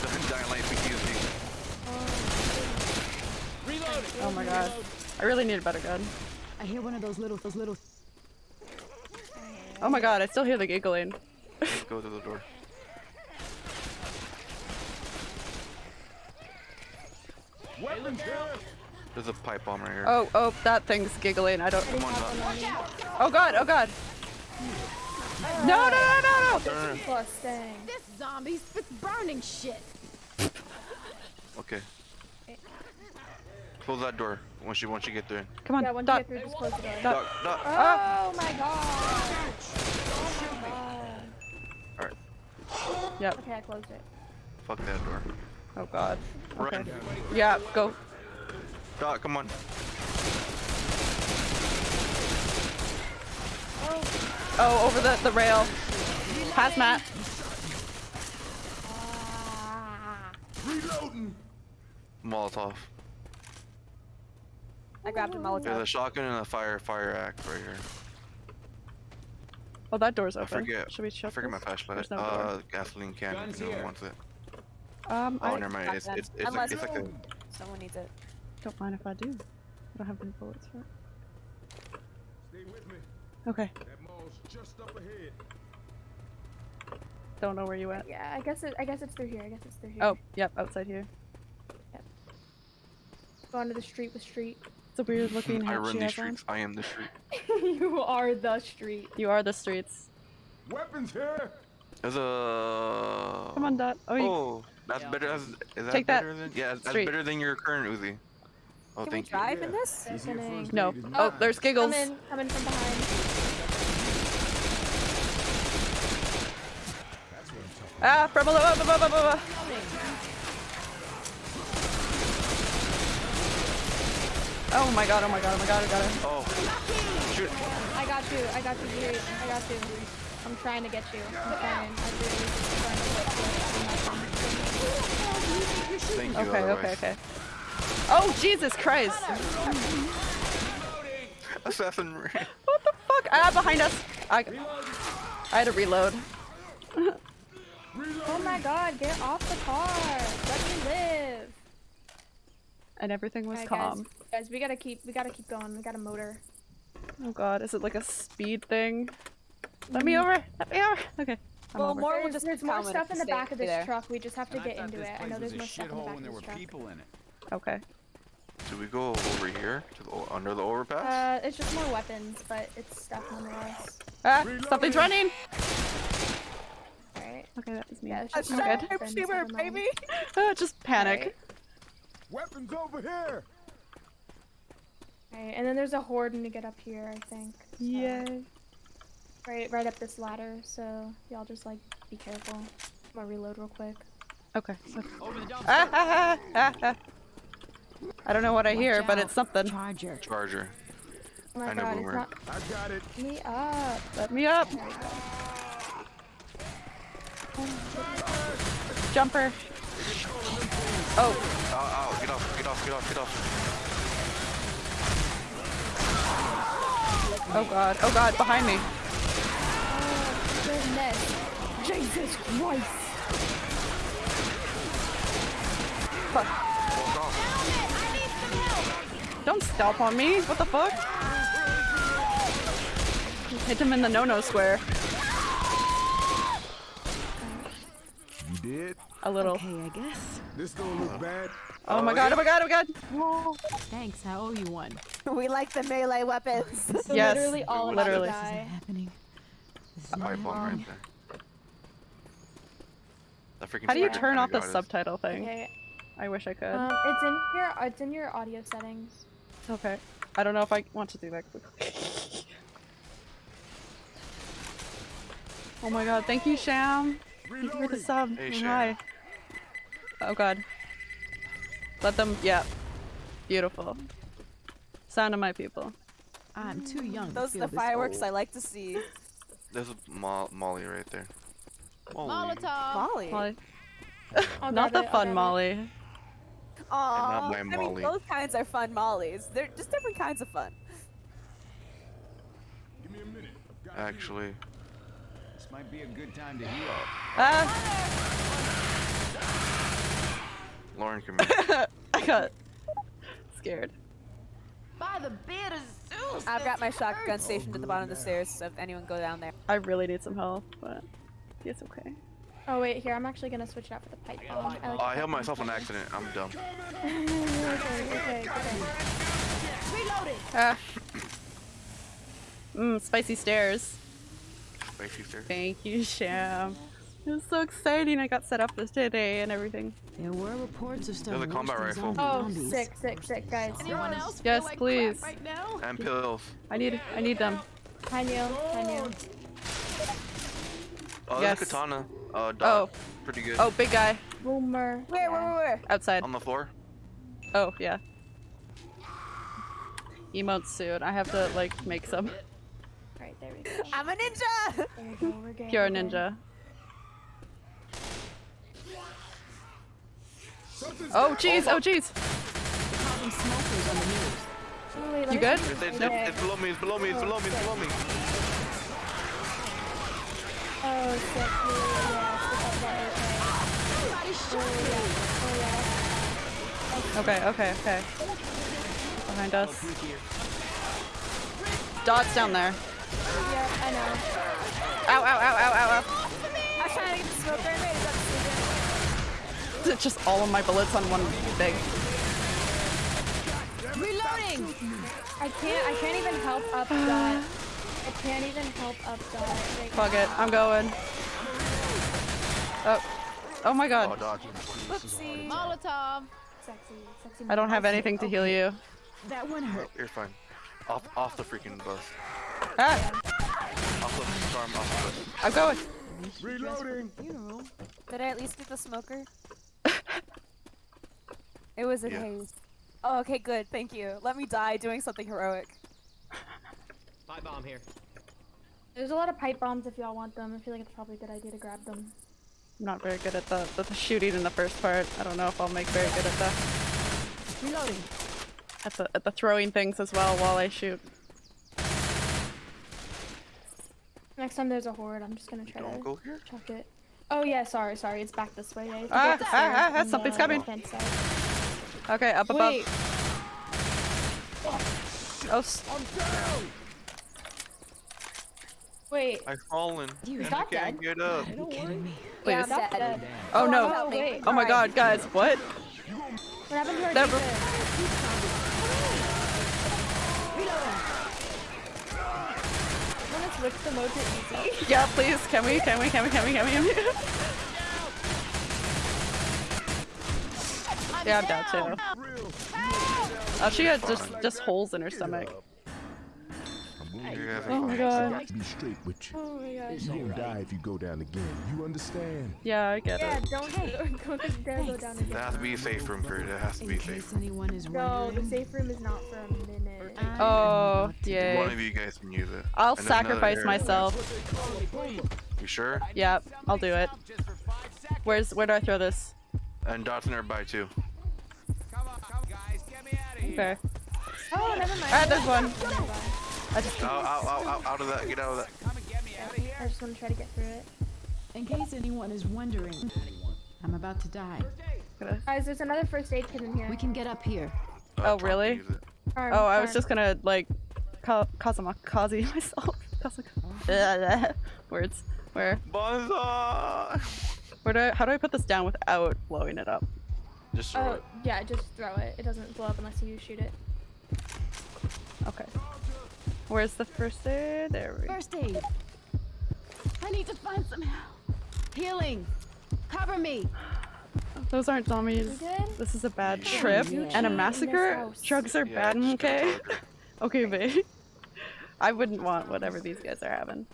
The giant light PTSD. Oh my god. I really need a better gun. I hear one of those little, those little. Oh my god, I still hear the giggling. Let's go to the door. Weapons here. There's a pipe bomb right here. Oh, oh, that thing's giggling. I don't. Come on, Have Dot. one on me. Oh god, oh god. No, no, no, no, no, no! Disgusting. This zombie spits burning shit. Okay. Close that door once you once you get there. Come on, Yeah, once Dot. you get through, just close the door. Dot. Doc, Doc. Oh my god. Oh my god. Alright, Yep. Okay, I closed it. fuck that door. Oh god. Okay. Run. Yeah, go. Doc, come on. Oh, over the, the rail. Hazmat. Reloading. Molotov. I grabbed a Molotov. There's a shotgun and a fire fire axe right here. Oh, that door's open. I open. forget. Should we I shut forget my this? flashlight. There's no uh, door. gasoline can. Guns If anyone here. wants it. Um, Oh, I never mind. It's it's it's, Unless- like, it's like a Someone needs it. Don't mind if I do. I don't have any bullets for it. Stay with me. Okay. That mall's just up ahead. Don't know where you went. Yeah, I guess it. I guess it's through here. I guess it's through here. Oh, yep, outside here. Go onto the street with street. It's a weird looking I run she these has on. streets. I am the street. you are the street. You are the streets. Weapons here. There's a. Come on, Dot. Oh, you, Oh, that's better. That's, is that Take that better than? Yeah, that's street. better than your current Uzi. Oh, Can we thank you. drive in this? Easier for us no. ladies Oh, there's giggles. Come in. Come in from behind. Ah, from below. ah, blah, blah, blah, blah, blah. Oh my god, oh my god, oh my god, I got it. Oh, shoot. I got you. I got you. I got you. I'm trying to get you. I'm trying. I'm really trying to get you. Thank you. Okay, okay, okay. Oh, Jesus Christ. Assassin. What the fuck? Ah, behind us. I, I had to reload. Oh my god, get off the car. Let me live. And everything was Alright, calm. guys, guys, we gotta keep we gotta keep going. We got a motor. Oh god, is it like a speed thing? Let me over! Let me over! Okay. I'm Well, over. more will There's, there's more stuff in the back of this there. truck. We just have to And get into it. I know there's more stuff in the back when there of were this truck. People in it. Okay. Should we go over here to the under the overpass? Uh, it's just more weapons, but it's stuff nonetheless. Ah! Something's running! Alright. Okay, that was me. Yeah, it's A just more good. weapons, sharpshooter, never mind. baby! Ah, just panic. Alright. Weapons over here. Alright, and then there's a horde to get up here, I think. so- Yay. Right, right up this ladder. So y'all just like be careful. I'm gonna reload real quick. Okay. so- Over the dumpster. Ah, ah, ah, ah, ah. I don't know what I hear, Watch but it's something. Charger. Charger. Oh I know god, Boomer. not I got it. me up. Let me up! There we go. Jumper! Oh, Ow, ow, get off, get off, get off, get off. oh god, oh god, behind me. Oh goodness. Jesus Christ. Fuck. Walk off. Don't stomp on me. What the fuck? Hit him in the no-no square. You did. A little. Okay, I guess. This don't look bad. Oh my god, oh my god, oh my god! Thanks, I owe you one. We like the melee weapons. So Yes, literally all of us literally. This isn't happening. This is Pipe not happening. right there. How do you turn off the subtitle thing? Okay. I wish I could. Um, it's in your it's in your audio settings. Okay. I don't know if I want to do that quickly. oh my god, thank you, Sham. Thank you for the sub. Hey, Sham. Hi. Oh god. Let them, yeah. Beautiful. Sound of my people. I'm too young to Those are the this fireworks old. I like to see. There's a Mo- Molly right there. Molly. Molotov. Molly. Molly. I'll Not the it, fun grab it. Molly. Aw, my I Molly. mean, both kinds are fun mollies. They're just different kinds of fun. Give me a minute. Got Actually, This might be a good time to heal. Ah! Lauren, come here. I got scared. By the beard of Zeus. I've got my shotgun hurts. stationed at the bottom of the stairs, so if anyone go down there. I really need some help, but it's okay. Oh wait, here I'm actually gonna switch it out for the pipe bomb. I, like Oh, I pipe held myself on accident. I'm dumb. okay, okay, okay. Ah. Mmm, spicy stairs. spicy sir. Thank you, Sham. It was so exciting. I got set up this today and everything. There were reports of stuff There's a combat rifle. Oh, zombies. sick, sick, sick, guys. Anyone else feel Yes, like crap please. right now? And pills. I need I need them. Hi, Neil. Hi, Neil. Oh, Yes. there's katana. Uh, Oh. Pretty good. oh, big guy Boomer. Where, where, where, where? outside. On the floor. Oh, yeah. Emotes soon. I have to like make some. Right, there we go. I'm a ninja! There we go. We're good. Pure ninja. Oh jeez, oh jeez. Having smokers on the news. Oh, You good? see It's, this it's, right it's, it's below me. It's below me. It's below me. It's below me. Oh, sick. Yeah, yeah, yeah. Stick up that okay. Yeah. Okay, okay, okay. Behind us. Dot's down there. yeah. Yeah, I know. Ow, ow, ow, ow, ow, I was trying to get the smoke grenade. Is that the. Just all of my bullets on one thing. Reloading! I can't. I can't even help up that. I can't even help up that. Like, Fuck it, I'm going. Oh. Oh my Oh, god. dodge. Whoopsie. Molotov. sexy, sexy. I don't have anything to heal you. That one hurt. You're fine. Off, off the freaking bus. Ah! Off the storm. Off the bus. I'm going. reloading. You. Did I at least get the smoker? it was a Yeah. haze. Oh, okay, good. Thank you. Let me die doing something heroic. Pipe bomb here. There's a lot of pipe bombs if y'all want them. I feel like it's probably a good idea to grab them. I'm not very good at the, the, the shooting in the first part. I don't know if I'll make very good at the Reloading. at the at the throwing things as well while I shoot. Next time there's a horde, I'm just gonna try Don't to go here. chuck it. Oh yeah, sorry, sorry. It's back this way. Yeah, you have to Ah, go up the ah, ah, ah, something's the coming. Okay, up above. Wait, Oh, s- wait. I've fallen. You and I got can't dead? get up. Are you kidding me? Yeah, please. I'm dead. that. Oh no. Oh wait. Oh my god, guys, what? What happened to our Never- Wanna switch the mode to easy? Yeah, please. Can we? Can we? Can we? Can we? Can we? Can we? yeah, I'm down too. Oh, she had just just holes in her stomach. You guys are Oh my fine. god. Got to be straight with you. Oh my gosh. You gonna die if you go down again. You understand? Yeah, I get Yeah, it. don't don't go, dare go down There again. has to be a safe room for it. It has to In be safe. case anyone is No, the safe room is not for a minute. Oh, want to One of you guys can use it. I'll And sacrifice myself. You sure? Yep, I'll do it. Just for five seconds. Where's where do I throw this? And Dot's nearby too. Come on, come guys. Get me out of here. Okay. Oh, never mind. Ah, there's one. I just Out, out, out, out, out of that. Get out of that. Come and get me out of here. I just want to try to get through it. In case anyone is wondering, I'm about to die. Guys, there's another first aid kit in here. We can get up here. Uh, Oh, really? use it. Arm, Oh, I was just gonna like ka- Kazamakazi myself. Kazak- Words. Where? Bonza! Where do I, how do I put this down without blowing it up? Just throw Oh, it. yeah, just throw it. It doesn't blow up unless you shoot it. Okay. Where's the first aid? There we go. First aid. I need to find some help. Healing. Cover me. Those aren't You zombies. This is a bad Yeah. trip Yeah. and a massacre. Drugs are Yeah, bad, just okay? okay, babe. I wouldn't want whatever these guys are having.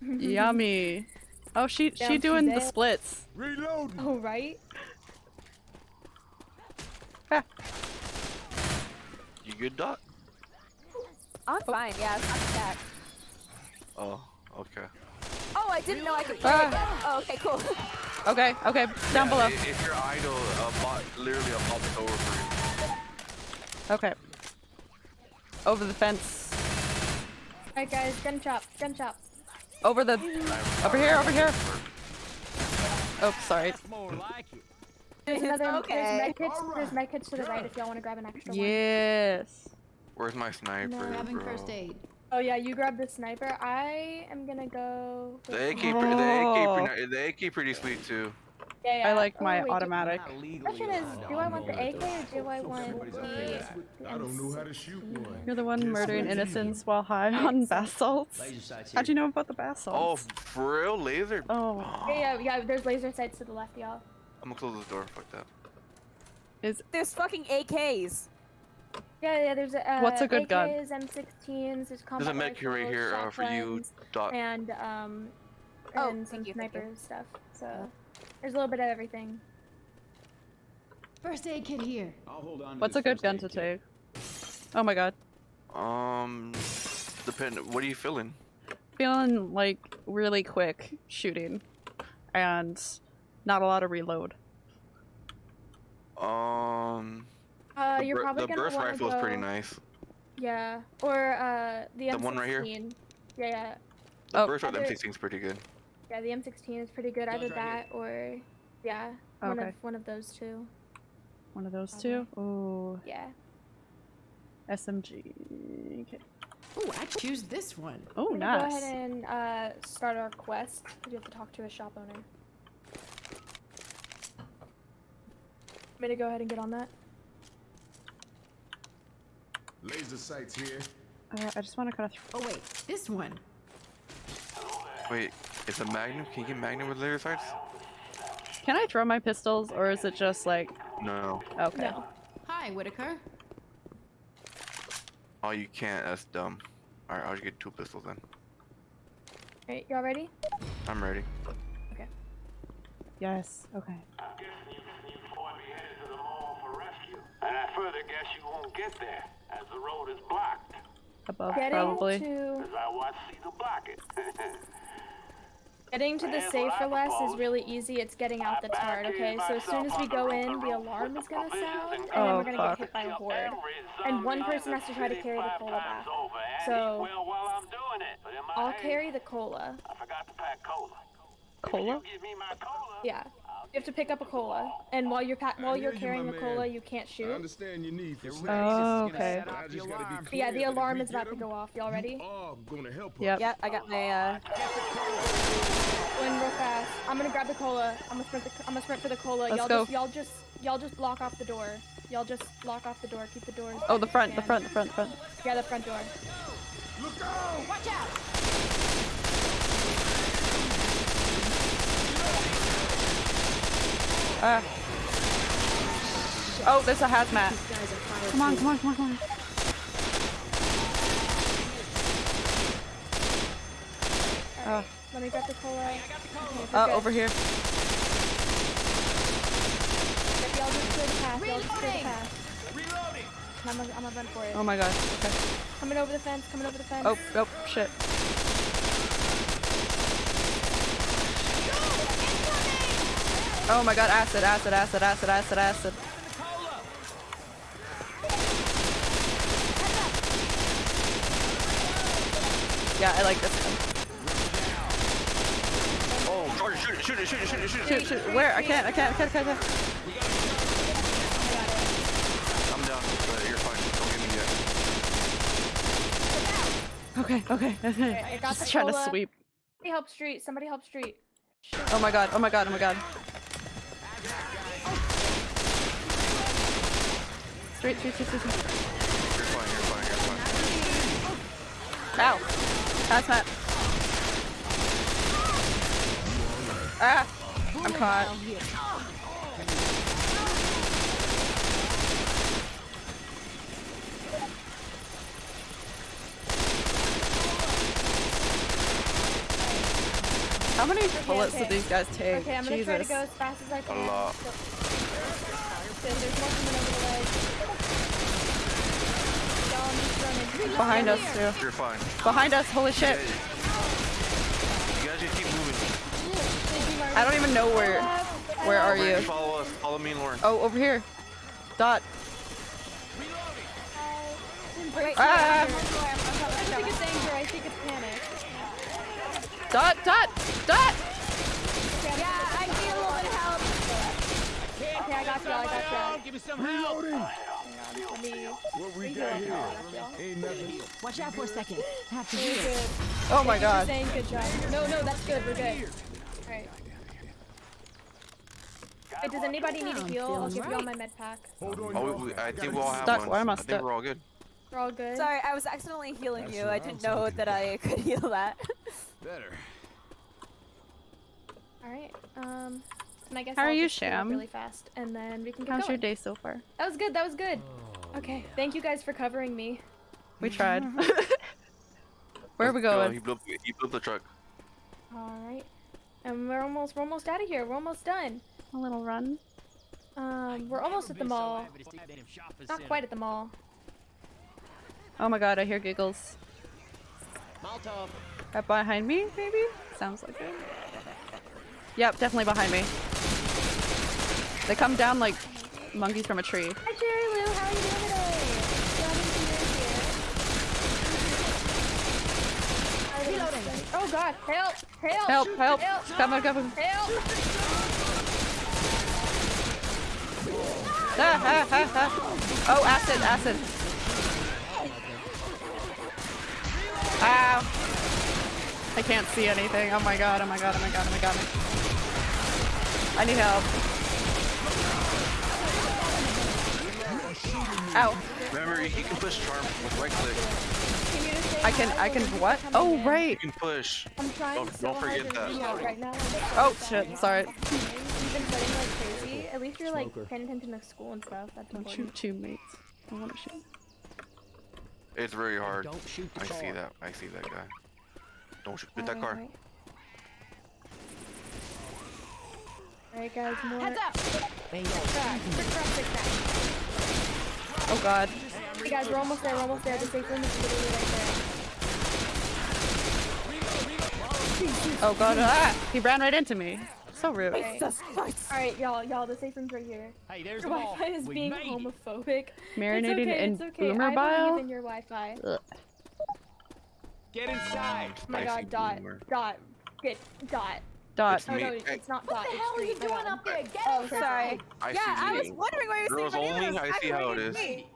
Yummy. Oh, she she doing the splits. Reloading. Oh, right? Ha. You good, Dot? I'm fine. Yeah, it's not attack. Oh, okay. Oh, I didn't know I could. Ah. Oh, okay, cool. Okay, okay, down Yeah, below. If you're idle, a bot literally a pops over for you. Okay. Over the fence. Alright, guys, gun chop, gun chop. Over the. Over here, over here. Oh, sorry. That's more like it. There's another. okay. There's medkits. There's medkits to the right if y'all want to grab an extra one. Yes. Where's my sniper, no, Having bro? first aid. Oh yeah, you grab the sniper. I am gonna go. The with- AK, pre- the AK, Oh. the AK pretty sweet too. Yeah, yeah. I like Oh, my wait, automatic. Not Question is, do I want the AK or do I want the? I don't know how to shoot one. You're the one murdering innocents while high on bath salts. How'd you know about the bath Oh, salts? for real? Laser? Oh, Yeah, yeah, yeah. There's laser sights to the left, y'all. I'm gonna close this door. Fuck that. is There's fucking AKs. Yeah, yeah. There's uh, What's a good gun? M16s. There's combat There's a med right rifles, here uh, for you, Dot. and um, Oh, and some thank you, sniper stuff. So there's a little bit of everything. First aid kit here. I'll hold on what's a good gun to kit. take? Oh my god. Um, depend. What are you feeling? Feeling like really quick shooting and not a lot of reload. Um, Uh, the, you're probably the gonna burst wanna rifle is pretty nice. Yeah, or uh, the M16. The one right here? Yeah, yeah, The Oh. burst rifle Other- M16 is pretty good. yeah. The M16 is pretty good. Either that or, yeah, one of one of those two. One of those two. Ooh, Yeah. SMG. Okay. Oh, I choose this one. Oh, I'm gonna nice. Go ahead and uh, start our quest. We have to talk to a shop owner. Me to go ahead and get on that? Laser sights here. Uh, I just want to kind of. Oh wait, this one. Wait, it's a Magnum? Can you get Magnum with laser sights? Can I throw my pistols, or is it just like No. okay? No. Hi, Whitaker. Oh, you can't. That's dumb. Alright, I'll just get two pistols then. Alright, y'all ready? I'm ready. Okay. Yes. Okay. And I further guess you won't get there, as the road is blocked. Above Getting probably. to As I watch Caesar block it. getting to the Here's safe for less is really easy. It's getting out the turret. Okay, so as soon as we go in, the alarm is gonna sound, and then Oh, we're gonna fuck. get hit by a horde. And one person has to try to carry the cola back. So I'm doing it, but in my I'll carry the cola. I forgot to pack cola. Cola. You give me my cola. Yeah. You have to pick up a cola, and while you're pa- while you're carrying my the cola, you can't shoot. I shoot. understand your need for Get snacks. ready, this is Oh, okay. set the just gotta be alarm. clear Yeah, the alarm is about to go off. Y'all ready? You are gonna help Yep. us. Yeah, I got my uh. Go real fast. I'm gonna grab the cola. I'm gonna sprint. The, I'm gonna sprint for the cola. Let's y'all go. just y'all just y'all just block off the door. Y'all just block off the door. Keep the doors. Oh, the front, the front, the front, the front. Yeah, the front door. Look out! Watch out! Ah. Oh, there's a hazmat. Come on, come on, come on, come on. Uh, Let me grab the cola. Okay, uh, good. over here. Y'all just clear the path. Y'all just clear the path. Reloading. I'm gonna, I'm gonna run for it. Oh my god. Okay. Coming over the fence. Coming over the fence. Oh, oh, shit. Oh my god, acid, acid, acid, acid, acid, acid. Yeah, I like this one. Oh, shoot it, shoot it, shoot it, shoot it, shoot it. Shoot, shoot. Where? I can't, I can't, I can't, I can't. I'm down, but you're fine. Don't get me yet. Okay, okay, okay. I got Just trying to sweep. Somebody help street. Somebody help street. Oh my god, oh my god, oh my god. Straight, straight, straight, straight, straight. You're fine, you're fine, you're fine. Ow! Hazmat. Ah! I'm caught. How many bullets okay. did these guys take? Okay, I'm gonna Jesus. try to go as fast as I can. lot. So- There's there's more coming over the ledge. Y'all, I'm just running. Behind us too. You're fine. Behind us, holy shit. You guys just keep moving. I don't even know where. Where are you? Follow us. Follow me and Lauren. Oh, over here. Dot. Wait, Ah. I think it's anger. I think it's panic. Dot, dot, dot! Yeah, I need a little bit of help. Okay, I got you. I got you. Give me some help. Reloading! Let me. What we reheal got here? I got y'all. Ain't nothing. Watch out for a second. Have to We're heal. good. Oh my Thank you for god. saying good job. No, no, that's good. We're good. Alright. Wait, does anybody need a I'm heal? I'll give you all right. my med pack. Oh, y'all. we, I think we all have stuck. one. Why am I stuck? I think we're all good. We're all good. Sorry, I was accidentally healing That's you. I didn't know that I could heal that. Better. All right. Um, and I guess How are I'll you, just Sham? Really fast, and then we can get How's your day so far? That was good. That was good. Okay. Thank you guys for covering me. We tried. Where are we Let's go. going? He blew, he blew up the truck. All right. And we're almost we're almost out of here. We're almost done. A little run. Um, we're almost at the mall. Not quite at the mall. Oh my god, I hear giggles. Molotov. Right behind me, maybe? Sounds like it. Yep, definitely behind me. They come down like monkeys from a tree. Hi, Jerry Lou. How are you doing today? Glad to see you're here. Reloading. Oh God! Help! Help! Help, help! Help! Come on, come on. Help! Ah, ah, ah, ah. Oh, acid, acid. Ow. I can't see anything. Oh my god, oh my god, oh my god, oh my god. I need help. Ow. Remember, you, you can push charm with right click. Can you just say I can, I can what? Oh, in? right. You can push. I'm trying Don't- so don't hard forget to that. right now. I'm Oh, shit, sorry. You've been studying like crazy. At least you're like Smoker. paying attention to school and stuff. That's Don't important. shoot teammates. I want to shoot. It's very hard. Don't shoot the I see that. I see that guy. Don't shoot with that car. Alright. Alright guys, more. Heads up! Oh god. Hey guys, we're almost there, we're almost there. The safe room is literally right there. Oh god. Ah! He ran right into me. So rude. Alright, Alright, y'all, y'all, the safe room's right here. Hey, there's Your the. Wi-Fi is We being made it. homophobic. Marinated it's okay, in it's okay. boomer I bile? believe in your Wi-Fi. Get inside. Oh my Spicy god, dot, boomer. dot, get, dot. Dot. It's Oh me. no, it's not dot. What the hell are you doing up there? Get Oh, inside! Sorry. I yeah, see I was wondering why you were Girls saying only? I see how it aggravating is. me.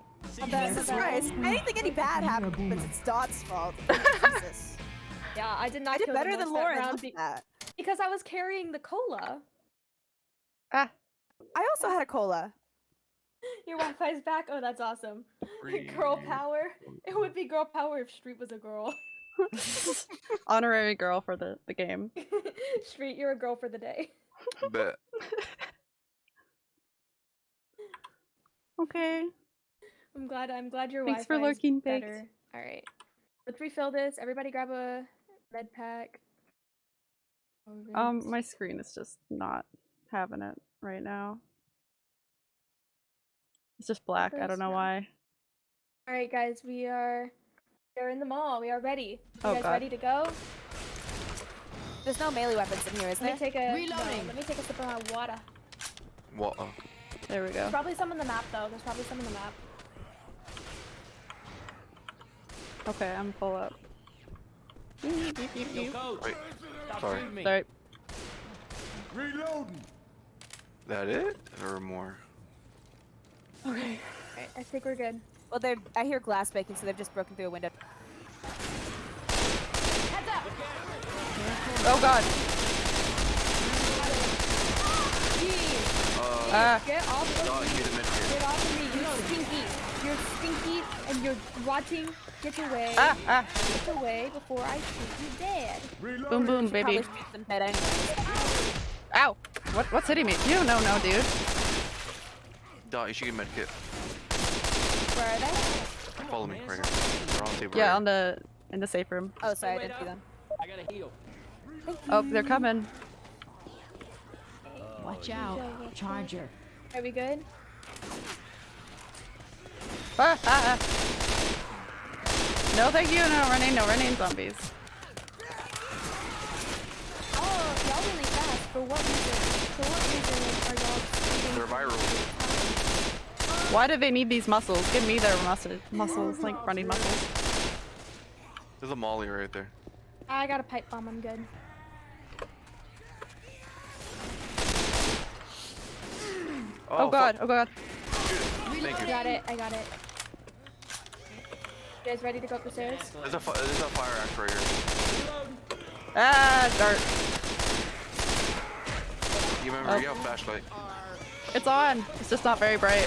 My bad, my Jesus bad. Christ. Anything any bad happens, it's Dot's fault. Jesus. Yeah, I did not I did kill better than Lauren. be- that. because I was carrying the cola. Ah. I also had a cola. Your Wi-Fi's back. Oh, that's awesome. Girl power. It would be girl power if Street was a girl. Honorary girl for the, the game. Street, you're a girl for the day. Bet. Okay. I'm glad. I'm glad your Thanks for Wi-Fi is lurking, Baked. better. All right, let's refill this. Everybody, grab a red pack. Um, my screen is just not having it right now. It's just black. I don't know why. All right, guys, we are. We're in the mall. We are ready. You Oh, guys God. ready to go? There's no melee weapons in here, is Let there? me take a. no, Reloading. let me take a sip of my water. What? uh, There we go. There's probably some on the map though. There's probably some on the map. Okay, I'm full up. Yo, coach. Wait. Sorry. Sorry. Reloading. That it? Or more? Okay. Alright, I think we're good. Well, they're. I hear glass breaking, so they've just broken through a window. Heads up! Oh god. Uh, Ah. Get off of me! Get off of me! You're stinky! You're stinky, and you're rotting. Get away! Ah, ah. Get away before I shoot you dead. Reloading. Boom, boom, baby. Probably shoot anyway. Ow! What, what's hitting me? You don't know, dude. Dot, you should get medkit. Where are they? Follow me right here. We're on the table Yeah, right on the in the safe room. Oh, sorry, I didn't see them. I gotta heal. Oh, they're coming. Watch out. Charger. Are we good? Ah, ah, ah. No, thank you. No running. No running. Zombies. Oh, y'all really fast. For what reason? For what reason are y'all? They're viral. Why do they need these muscles? Give me their muscle muscles, like running muscles. There's a molly right there. I got a pipe bomb. I'm good. Oh, god. Oh god. Thank I you. got it. I got it. You guys ready to go up the stairs? There's a, there's a fire axe right here. Ah, dart. You remember, Oh. you have a flashlight. It's on. It's just not very bright.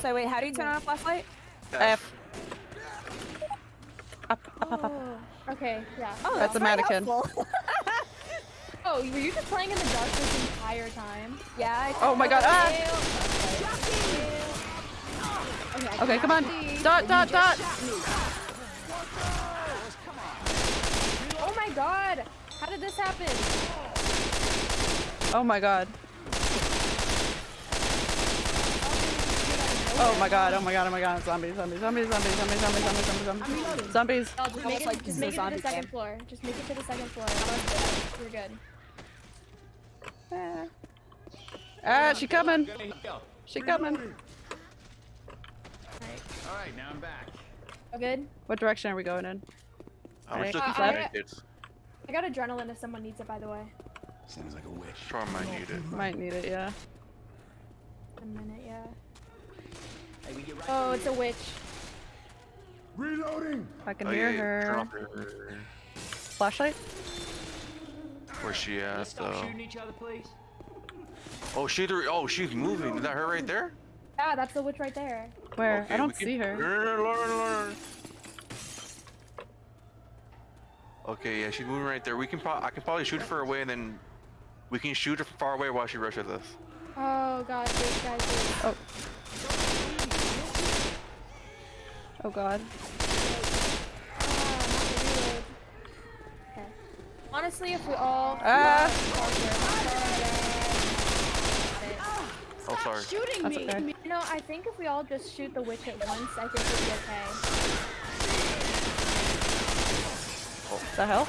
So wait, how do you turn on a flashlight? F. Up, up, up, up. Oh, okay, yeah. Oh, That's a mannequin. helpful. Oh, were you just playing in the dark this entire time? yeah. I Oh my god. Ah! Okay, Okay, come on. Dot, dot, dot. Oh my god! How did this happen? Oh my god. Oh my god, oh my god, oh my god. Zombies, zombies, zombies, zombies, zombies, zombies, zombies, zombies, zombies. Zombies. Just make it, like just make it to the second game. floor. Just make it to the second floor. You're good. Ah, she coming. She coming. Alright. All right, now I'm back. All good? What direction are we going in? I'm Right. just looking Uh, for I- I got adrenaline if someone needs it, by the way. Sounds like a wish. Sure, might need it. Might need it, yeah. A minute, yeah. Hey, we get right Oh, through it's a witch. Reloading. I can Oh, hear yeah, her. her. Flashlight? Where's she Let's at stop though? shooting each other, please. Oh, she's oh she's moving. Is that her right there? Yeah, that's the witch right there. Where? Okay, I don't we can- see her. Lauren, Lauren, Lauren. Okay, yeah, she's moving right there. We can pro- I can probably shoot her away and then we can shoot her from far away while she rushes us. Oh god, this guy's is. Oh. Oh god. Okay. Honestly, if we all. Ah. Oh, sorry. Shooting That's me. okay. You know, I think if we all just shoot the witch at once, I think we'll be okay. The hell?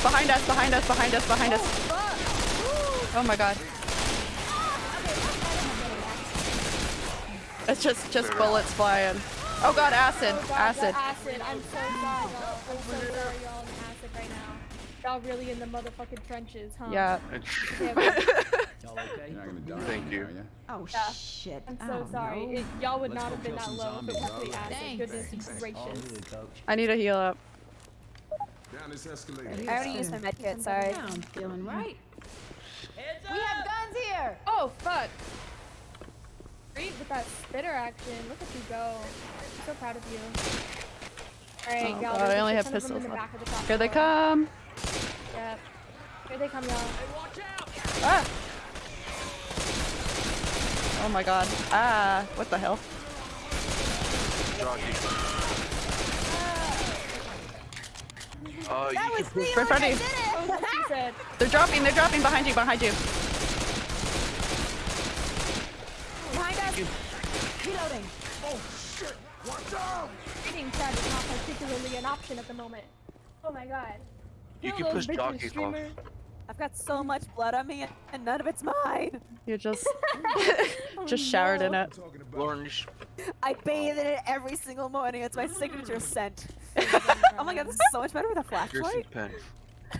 Behind us, behind us, behind us, behind us. Oh my god. It's just just bullets flying. Oh god, acid, Oh god, acid. acid. I'm so sorry, y'all. I'm so sorry, y'all acid right now. Y'all really in the motherfucking trenches, huh? Yeah. Yeah, Y'all okay? You're not gonna die. Thank you. Are ya? Oh Yeah. shit. I'm so oh, sorry. It, y'all would Let's not have been that low if it zombies. was the acid. Goodness All gracious. I need to heal up. Down this escalator. I already used my med kit. Sorry. I'm feeling right. Mm-hmm. We have guns here. Oh fuck! Great with that spitter action. Look at you go. I'm so proud of you. Alright, Oh y'all. god, there's I a only have ton of them pistols left. the Here they come. Yep. Here they come, y'all. Ah! Oh my god. Ah, what the hell? Jockey. Uh, you That was me. Right in front of you. Oh, what she said. They're dropping, they're dropping behind you, behind you. Behind us. Reloading. Eating Chad is not particularly an option at the moment. Oh my god. You Kill can push bitches, jockeys off. I've got so much blood on me, and none of it's mine. You just Oh, just showered in it. Talking about Lauren, I bathe in it every single morning. It's my signature scent. oh my god, this is so much better with a here's some flashlight. pens.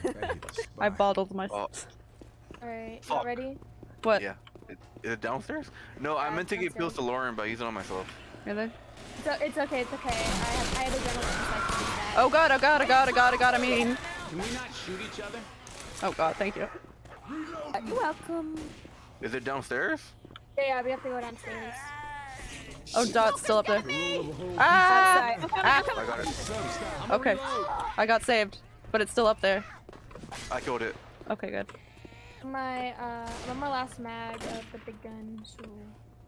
Gotta hit the I bottled my. Oh, Alright, y'all ready? What? yeah. Is it downstairs? No, I meant to it's give pills to. Lauren, but I used it on myself. Really? So it's okay, it's okay. I have I had adrenaline so I can do that. Oh god, oh god, oh god, oh god, oh god, I mean. Can we not shoot each other? Oh god, thank you. Uh, You're welcome. Is it downstairs? Yeah, yeah, we have to go downstairs. Oh, Dot's still up there. Rule of a whole Ah! I'm coming, Ah! I'm coming. I got it. Okay. I got saved, but it's still up there. I killed it. Okay, good. My uh I'm on my last mag of the big gun, so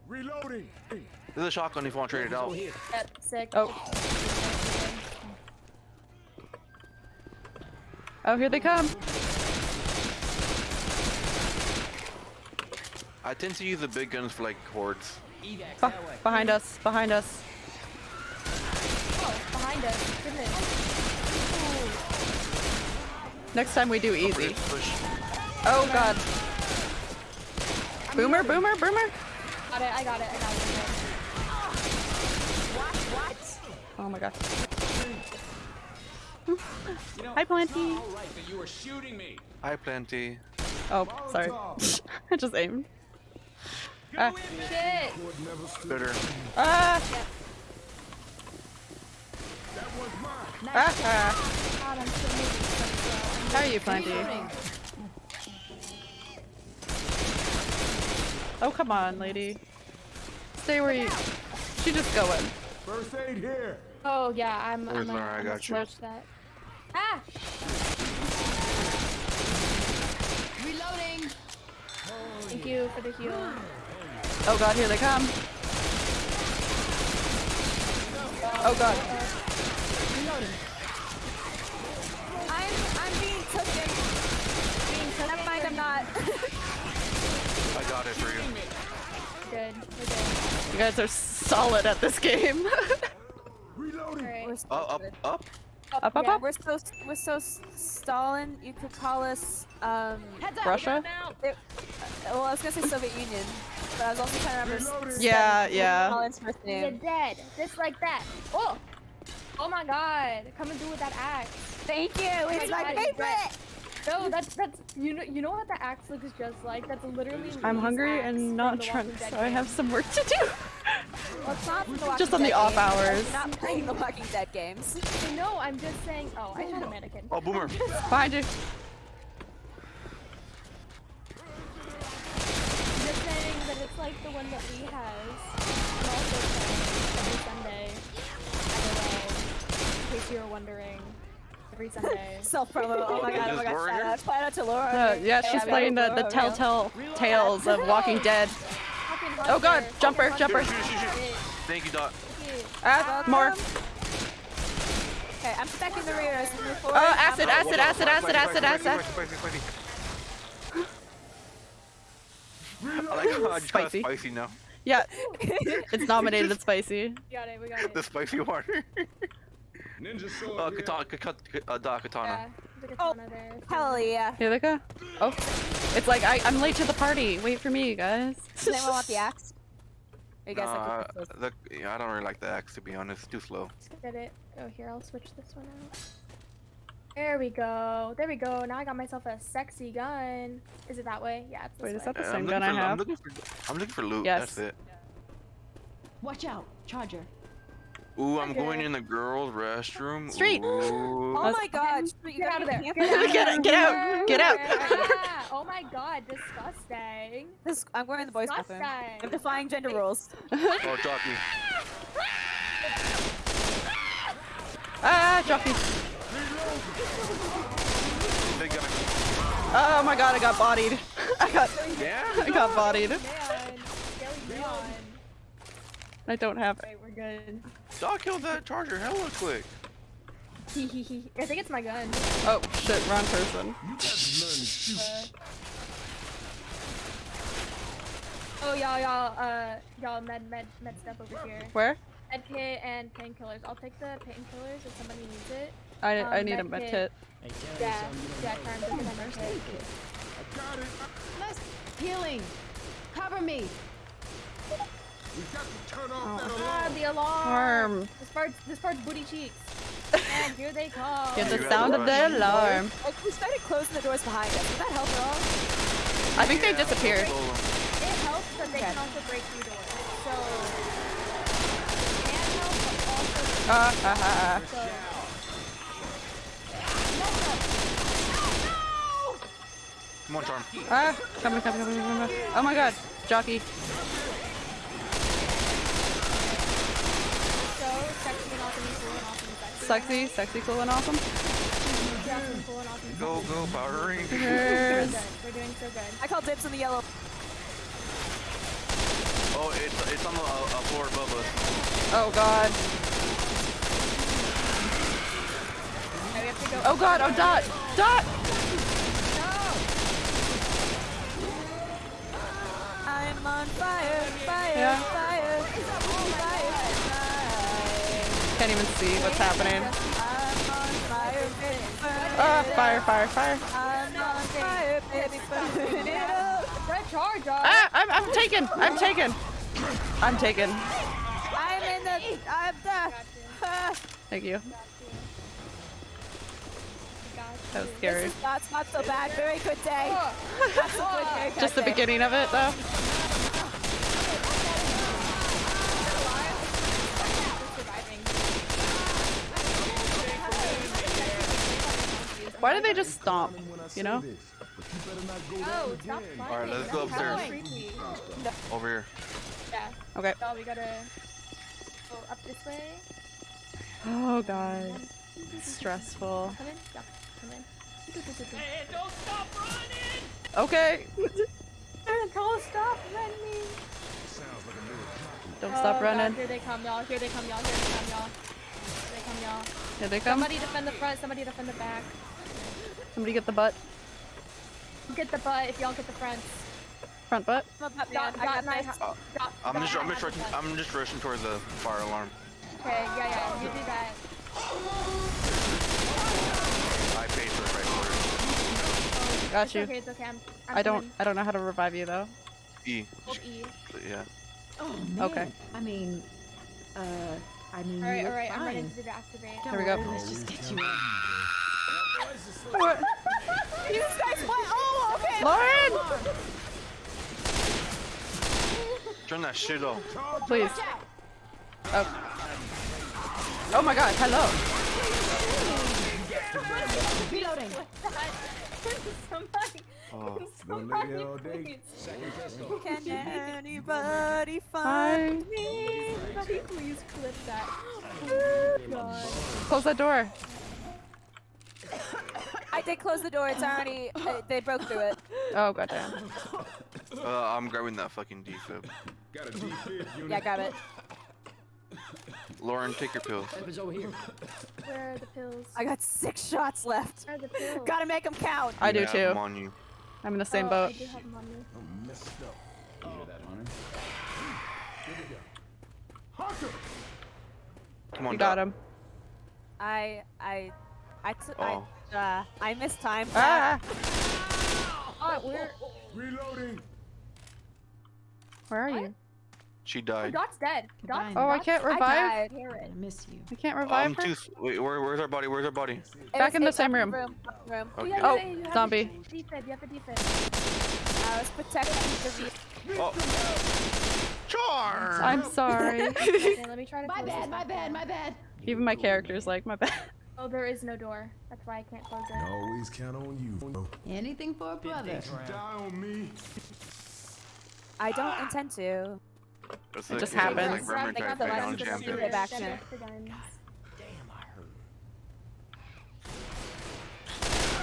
Reloading. This is a shotgun if you want to trade it out. here. sick. Oh. Oh, here they come. I tend to use the big guns for like hordes. Be- oh, behind us, behind us. Oh, behind us. Goodness. Next time we do easy. Push, push. Oh god. Boomer, boomer, boomer. I got it, I got it, I got it. Oh my god. You know, Hi, it's Plenty. not all right that you were shooting me. Hi, plenty. Oh, sorry. I just aimed. Ah, Shit! Would. Bitter. ah, That was mine. ah, ah. God, I'm so. How are you, Plenty? Oh, come on, lady. Stay where you. She just going. First aid here. Oh yeah, I'm. Where's I'm gonna, Laura? I I'm got you. that. Ah! Reloading. Thank you for the heal. Oh god, here they come. Oh god. I'm I'm being taken. Being taken. Never mind, I'm not. I got it for you. Good. We're good. You guys are solid at this game. Reloading. Alright. we're so Oh, up, up. up, up, Yeah. up. We're so we're so Stalin. You could call us um. Up. Russia? It, well, I was gonna say Soviet Union, but I was also trying to remember. Reloading. S- Yeah, yeah. Stalin's first You're dead. Just like that. Oh! Oh my god. Come and do with that axe. Thank you. It's my God, favorite. that- No, that's that's you know you know what the axe looks just like? That's literally I'm hungry axe and not drunk, Walking Dead so I have some work to do. Well, it's not from the Just on the Dead off games. hours. Not playing the Walking Dead games. No, I'm just saying. Oh, I shot a mannequin. Oh, boomer. Behind you. Just saying that it's like the one that Lee has. Also every Sunday. By the way, in case you were wondering, every Sunday. Self promo. Oh my god. Oh my god. Laura Shout out. Shout out to Laura. Uh, yeah, she's we playing the, the Laura. telltale tales of Walking Dead. Oh god, jumper, jumper. Shoot, shoot, shoot, shoot. Thank you, Dot. Ah, more. Okay, I'm protecting the rear as we move forward. Oh, I'm- acid, acid, acid, acid, acid, acid. Spicy, spicy, spicy. I like how I just got Spicy. spicy now. Yeah, it's nominated as spicy. We got it. We got it. The spicy water. Ninja sword. uh, here. katana, katana, uh, Dot, katana. Yeah, there's a Oh, there. Hell yeah. Here they go. Oh, it's like I, I'm late to the party. Wait for me, you guys. Does anyone want the axe? Or you guys Nah, like the pistols? the, yeah, I don't really like the axe to be honest. It's too slow. Let's get it. Oh, here, I'll switch this one out. There we go. There we go. Now I got myself a sexy gun. Is it that way? Yeah, it's this Wait, is that the Uh, same I'm gun looking I for, I'm have? looking for, I'm looking for loot. Yes. That's it. Watch out. Charger. Ooh, I'm going in the girls' restroom. Street. Ooh. Oh my god. You Get out of there. Get out. Get out, get out, get out. Yeah. Oh my god, disgusting. This, I'm going in the boys' bathroom. I'm defying gender roles. Oh, jockey. Ah, jockey. Oh my god, I got bodied. I got, Yeah. I got bodied. Man, Skelly man. I don't have. Right, we're good. Doc killed that charger hella quick. Hee hee hee. I think it's my gun. Oh shit, wrong person. You got to learn to shoot. Uh, oh y'all, y'all, uh, y'all med med med stuff over here. Where? Med kit and painkillers. I'll take the painkillers if somebody needs it. I, I Um, need a med med kit. kit. Yeah, yeah, Karen, this is med kit. I got it. Let's healing. Cover me. We got to turn off that Ah, the alarm. Arm. This part's this part's booty cheeks. and here they come. Get the You sound of the alarm. Oh, we started closing the doors behind us. Did that help at all? I think they disappeared. It helps that they Okay. can also break through doors. So it can help, but also ah, ah. so. Come on, Charm. Ah, coming, coming, coming, coming, coming. Oh my god, jockey. So sexy and awesome and cool and awesome and sexy. Sexy, sexy, cool, and awesome. Yeah, awesome, cool and awesome. and Go, go, Power Rangers. We're Cheers. We're doing so good. I call dibs on the yellow. Oh, it's it's on the uh, uh, floor above us. Oh god. Okay, we have to go. Oh god, oh dot, dot. I'm on fire, fire, Yeah. fire, fire, fire. Can't even see what's happening. Fire, Ah, fire, fire, fire. I'm on fire, baby, burn it up. Red charge, Ah, I'm, I'm taken, I'm taken. I'm taken. I'm in the, I'm the. Thank you. That was This scary. is not, not so bad. Very good day. Good, Just the beginning of it though. Why did they just stomp? You know? this, but not Oh, stop Alright, let's go upstairs. Over here. Yeah. Okay. So we gotta go up this way. Oh god. Stressful. Come in. Yeah. Come in. Hey, don't stop running! Okay. Don't stop running. Sounds like a little jockey. Don't Oh, stop God, running. Here they come, y'all. Here they come, y'all. Here they come, y'all. Here they come, y'all. Here they come. Somebody defend the front. Somebody defend the back. Somebody get the butt. Get the butt if y'all get the front. Front butt. I'm a butt man. Dot, I dot, got nine, this. dot, dot, I'm just I'm just rushing. I'm just rushing towards the fire alarm. Okay, yeah, yeah. You do that. I paid for it right for Got It's you. okay. It's okay. I'm. I'm I don't. coming. I don't know how to revive you though. E. Hold E. Yeah. Oh man. Okay. I mean, uh, I mean, All right, you all look right. I'm ready fine. to do the activate. Here we go. Let's just get you up. You guys what? Oh, okay. Lauren, Turn that shit off. please. Oh. Oh my God. Hello. Reloading. Somebody. Oh. One somebody, lady all day. Can anybody find me? Somebody please clip that. Oh god. Close that door. I did close the door. It's already. Uh, they broke through it. Oh goddamn. Uh, I'm grabbing that fucking defib. Got a defib unit. Yeah, grab it. Lauren, take your pills. Weapons over here. Where are the pills? I got six shots left. Where are the pills? Gotta make them count. I do too. I'm on you. I'm in the same oh, boat. I do have them on me. Up. You hear that, Hunter? Here we go. Hunter! Come on, You got him. I I I took Oh. I uh I missed time. Ah. Oh, we're. Reloading. Where are you? She Oh, died. Dot's dead. Dot's, Goodbye. Oh, I can't I revive. died. I miss you. I can't Oh, revive I'm her. too. s- Wait, where, where's our body? Where's our body? It Back in the same room. room. room. Oh, okay. yeah, Oh, yeah, you have a zombie. Defib. You have a defib. Uh, I was protecting the Oh. Charm. I'm sorry. Okay, let me try to. My bad, this my bad, my bad. Even my character's like my bad. Oh, there is no door. That's why I can't close it. Always count on you. Anything for a brother. Die on me. I don't intend to. It's It just it's happens. Like Vermin They got the take down license to Jam shoot Back in. us the guns. Damn, I hurt.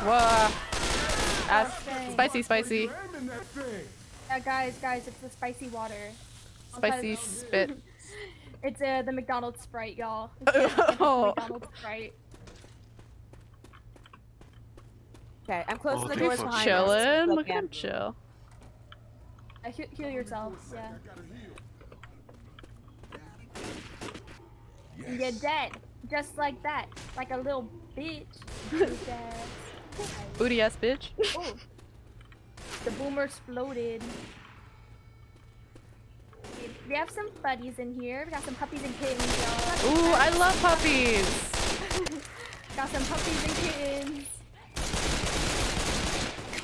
Whoa. As Dang. spicy, spicy, Ramming. Yeah, guys, guys, it's the spicy water. spicy spit. It's uh, the McDonald's Sprite, y'all. It's the- it's the Oh. McDonald's Sprite. Okay, I'm close Oh, the they doors fucking behind us. Chillin'. Look Look at at him chill. Uh, heal, heal yourselves, yeah. You're dead. Just like that. Like a little bitch. Booty ass bitch. Oh. The boomer exploded. We have some buddies in here. We got some puppies and kittens, y'all. Ooh, I love puppies. Got some puppies and kittens.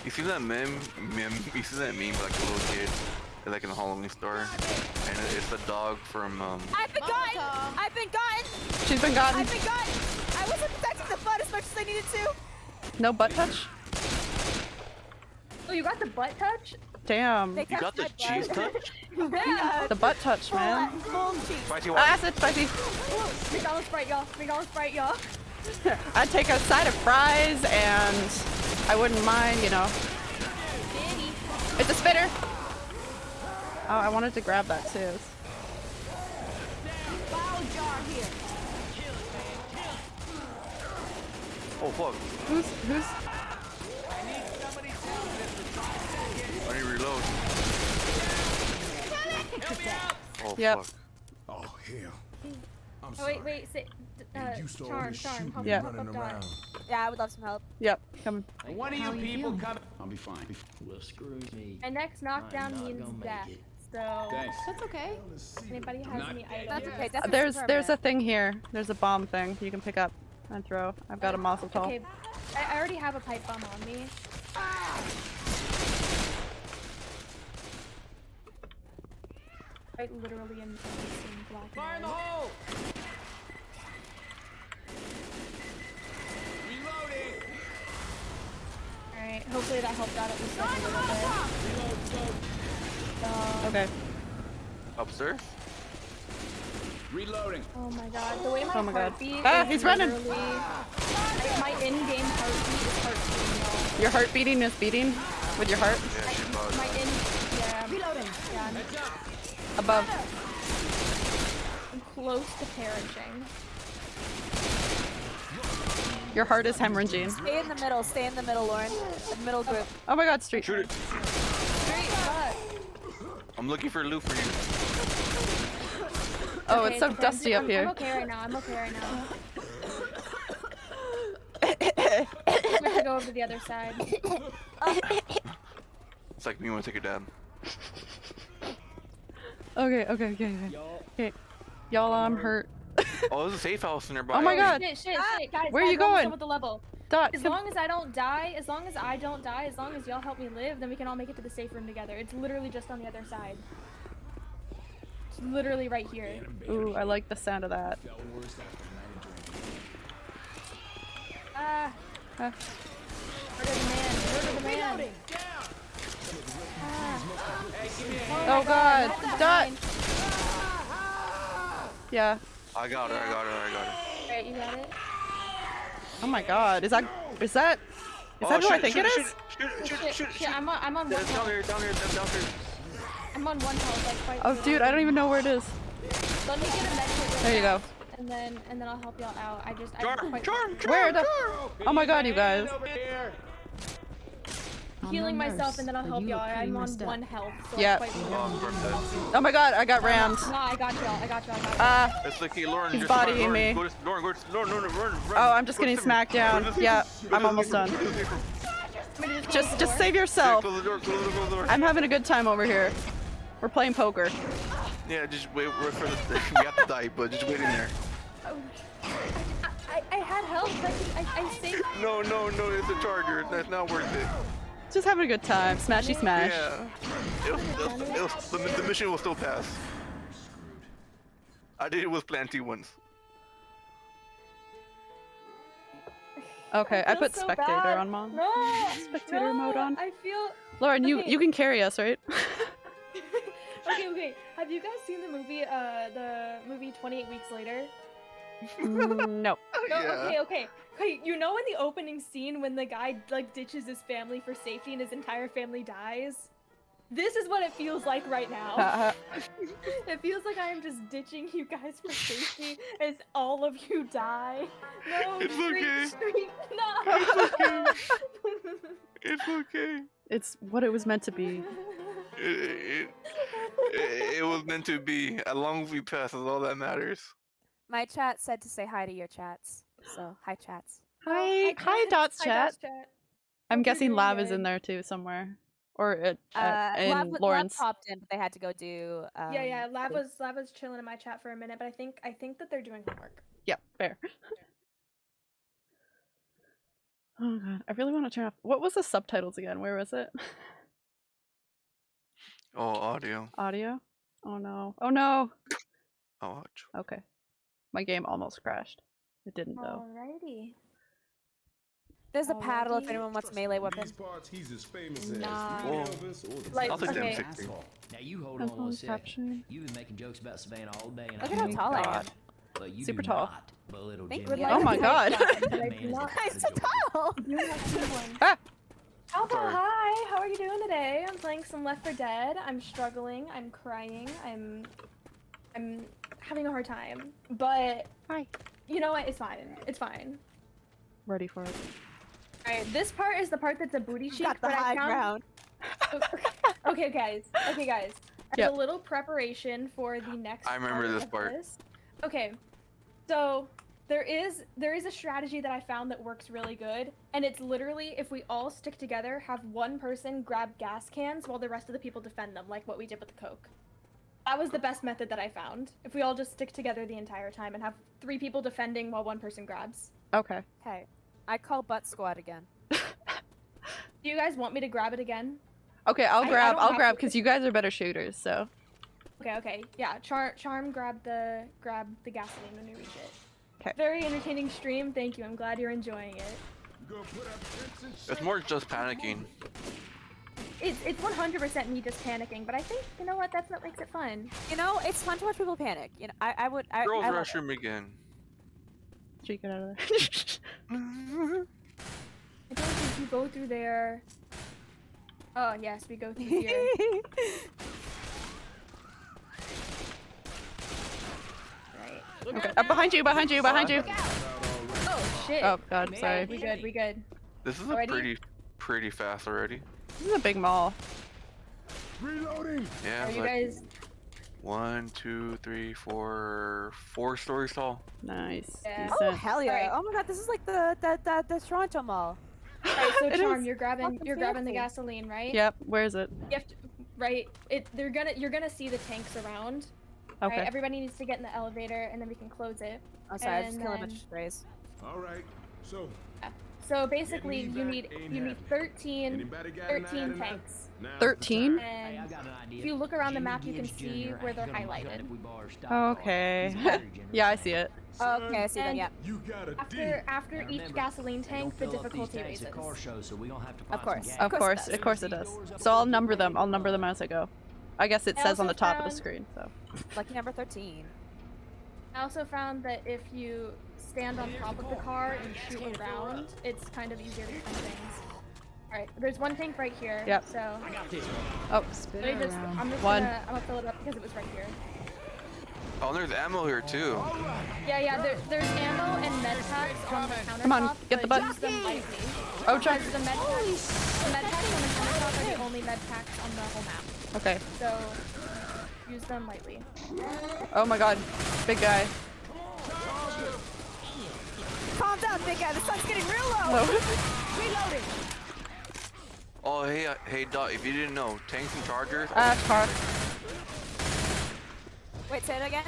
You see that meme? meme you see that meme like a little kid, like in the Halloween store, and it's a dog from um. I've been gotten! I've been gotten! She's been gotten. I've been gotten! I wasn't protecting the butt as much as I needed to! No butt touch. Oh, you got the butt touch? Damn. They You got the my butt. cheese touch? Yeah. The butt touch, man. Full cheese. Spicy Ah, water. acid, spicy. McDonald's Sprite, y'all. McDonald's Sprite, y'all. I'd take a side of fries and I wouldn't mind, you know. It's a spitter. Oh, I wanted to grab that too. Foul jar here. Oh fuck! Who's who's? I need to reload. Oh Yep. fuck! Oh hell. I'm Oh, sorry. wait, wait, sit. Uh, You charm, charm. Help me Yeah. running around. Yeah, I would love some help. Yep. Coming. One of you you people feeling? come. I'll be fine. Well, screw me. My next knockdown means death. it. So, Thanks. That's okay. anybody has Not any items? That's okay. That's There's there's a thing here. There's a bomb thing you can pick up and throw. I've got a oh, Molotov. Okay, I, I already have a pipe bomb on me. I literally am in black Fire in the hole! Reloading! Alright. hopefully that helped out at least like a little bit. Okay. Upstairs? Reloading. Oh my god, the way my Oh my God. Ah, he's running. like, my in-game heartbeat is heart beating, Your heart beating is beating with your heart Yeah, she buzzed. My in yeah. Reloading. Yeah, above. I'm close to perishing. Your heart is hemorrhaging. Stay in the middle. Stay in the middle, Lauren. The middle group. Oh my god, street. Shoot it. Great, but I'm looking for loot for you. Oh, okay, it's so okay, I'm- dusty up here. I'm okay right now. I'm okay right now. we have to go over to the other side. It's like me when I take a dab. Okay, okay, okay, okay. Okay. Y'all, I'm hurt. Oh, there's a safe house nearby. Oh my god. Shit, shit, ah, shit, guys. Where are guys, you we're almost going? With the level. Dot, As long as I don't die, as long as I don't die, as long as y'all help me live, then we can all make it to the safe room together. It's literally just on the other side. It's literally right here. Ooh, I like the sound of that. Ah. Ah. Murder the man. Murder the man. Ah. Oh god, That's Dot! Yeah. I got her, I got her, I got her. Right, you got it? Oh my god, is that is that is Oh, that who I shoot, think shoot, it shoot, is? Shoot, shoot, Shit, shoot, shit, I'm on, I'm on one Down health. here, down here, down here. I'm on one health, like quite Oh dude, I don't even know where it is. Let me get a med kit There you go. And then, and then I'll help y'all out. I just, I Charm, quite charm, charm, Where the? charm. Oh my god, you guys. Over here. healing I'm a myself nurse, and then I'll help you y'all. I'm on up. one health. So Yeah. Quite Oh, I'm dead. Oh my god, I got rammed. No, I got y'all. I got y'all. I. Ah. It's like, hey, Lauren, He's just run, bodying Lauren, me. Go to, Lauren, go to, Lauren, Lauren, run, run. Oh, I'm just getting smacked down. the Yeah, room. Go to I'm almost done. Go to the safe room. Let me just, Just just door. save Yeah, yourself. Close the door, close the door, close the door. I'm having a good time over here. We're playing poker. Yeah, just wait, wait for the. we have to die, but just wait in there. I, I had help. I, I, I saved. No, no, no, it's a charger. That's not worth it. Just having a good time. Smashy smash. Yeah. It was, it was, it was, the, the mission will still pass. I did it with Planty once. Okay, I feel put so spectator bad. on mom. No. Spectator no, mode on. I feel. Lauren, you Okay. you can carry us, right? Okay, okay. Have you guys seen the movie? Uh, the movie Twenty Eight Weeks Later. Mm, no. No, yeah. okay, okay. Okay, you know in the opening scene when the guy like ditches his family for safety and his entire family dies? This is what it feels like right now. It feels like I am just ditching you guys for safety as all of you die. No, It's Street, okay. Street, no. It's okay. it's what it was meant to be. It, it, it, it was meant to be. As long as we pass, is all that matters. My chat said to say hi to your chats. So, hi chats. Hi, hi, Dots Hi, chat. Dots chat. I'm Hope you're guessing doing Lav is in there too somewhere, or at, Uh, at, in Lav, Lav Lawrence. popped in, but they had to go do. Um, yeah, yeah. Lav the- was Lav was chilling in my chat for a minute, but I think I think that they're doing homework. Yeah, fair. oh god, I really want to turn off. What was the subtitles again? Where was it? Oh, audio. Audio. Oh no. Oh no. Oh, ouch. Okay. My game almost crashed. It didn't though. Alrighty. There's a paddle if anyone wants melee weapon. These parts, he's as famous Nah. as Elvis or the Like, I'll take okay. them 60. Asshole. Now you hold I'm on one only second. You've been making jokes about Savannah all day, and Look I at how tall I am. God. But you Super do tall. not belittle Think Jimmy. Oh my god. That But I man do is not- a Guys, so tall. You have two ones. ah! Alpha, hi. How are you doing today? I'm playing some Left 4 Dead. I'm struggling. I'm crying. I'm, I'm having a hard time. But Hi. You know what? It's fine. It's fine. Ready for it. All right. This part is the part that's a booty cheek. Got the but I high found- ground. okay, guys. Okay, guys. Yep. a little preparation for the next. I remember part this of part. this. Okay, so there is there is a strategy that I found that works really good, and it's literally if we all stick together, have one person grab gas cans while the rest of the people defend them, like what we did with the coke. That was the best method that I found. If we all just stick together the entire time and have three people defending while one person grabs. Okay. Okay. I call butt squad again. Do you guys want me to grab it again? Okay, I'll I- I grab. don't I'll grab because you guys are better shooters. So. Okay, okay. Yeah, Char Charm grab the grab the gasoline when you reach it. Okay. Very entertaining stream. Thank you. I'm glad you're enjoying it. It's more just panicking. It's it's 100% me just panicking, but I think you know what? That's what makes it fun. You know, it's fun to watch people panic. You know, I, I would. I, Girls I love it. restroom again. Street, get out of there. I don't think you go through there. Oh yes, we go through here. right. okay. Uh, behind you, behind you, behind you. Oh shit. Oh god, sorry. We good. We good. This is a Already? pretty, pretty fast already. This is a big mall. Reloading. Yeah, Are you like guys? one, two, three, four, four stories tall. Nice. Yeah. Oh hell yeah! Alright. Oh my god, this is like the the the, the Toronto Mall. Alright, so Charm, you're grabbing you're grabbing the gasoline, right? Yep, where is it? You have to, right. It they're gonna you're gonna see the tanks around. Okay. Right. Everybody needs to get in the elevator, and then we can close it. Oh sorry, I just And killed a bunch of strays. All right. So, So basically, you need you need 13, anybody got an eye 13 tanks. 13? And I've got an idea. if you look around the map, you can see where they're ain't gonna mind highlighted. if we borrow stock car. Okay. He's a very generous yeah, I see it. Okay, I see that. and Yeah. You got a. After after each gasoline tank, the fill up these difficulty tanks at car raises. shows, so we gonna have to Of course. Of course it of course it does. So I'll number them. I'll number them as I go. I guess it I says on the top of the screen. So. Lucky number thirteen. I also found that if you stand on top of the car and shoot around, it's kind of easier to find things. Alright, there's one tank right here. Yep. So Oh, let me just, I'm just One. gonna I'm gonna fill it up because it was right here. Oh, there's ammo here too. Yeah, yeah. There, there's ammo and med packs on the countertop. Come on, get the but button. use them lightly. Oh, Chuck. The med packs, the med packs on the countertop are the only med packs on the whole map. Okay. So use them lightly. Oh my god. Big guy. Calm down, big guy. The sun's getting real low. Reloading. Oh, hey, uh, hey, Dot. If you didn't know, tanks and chargers. Ah, car. Wait, say it again.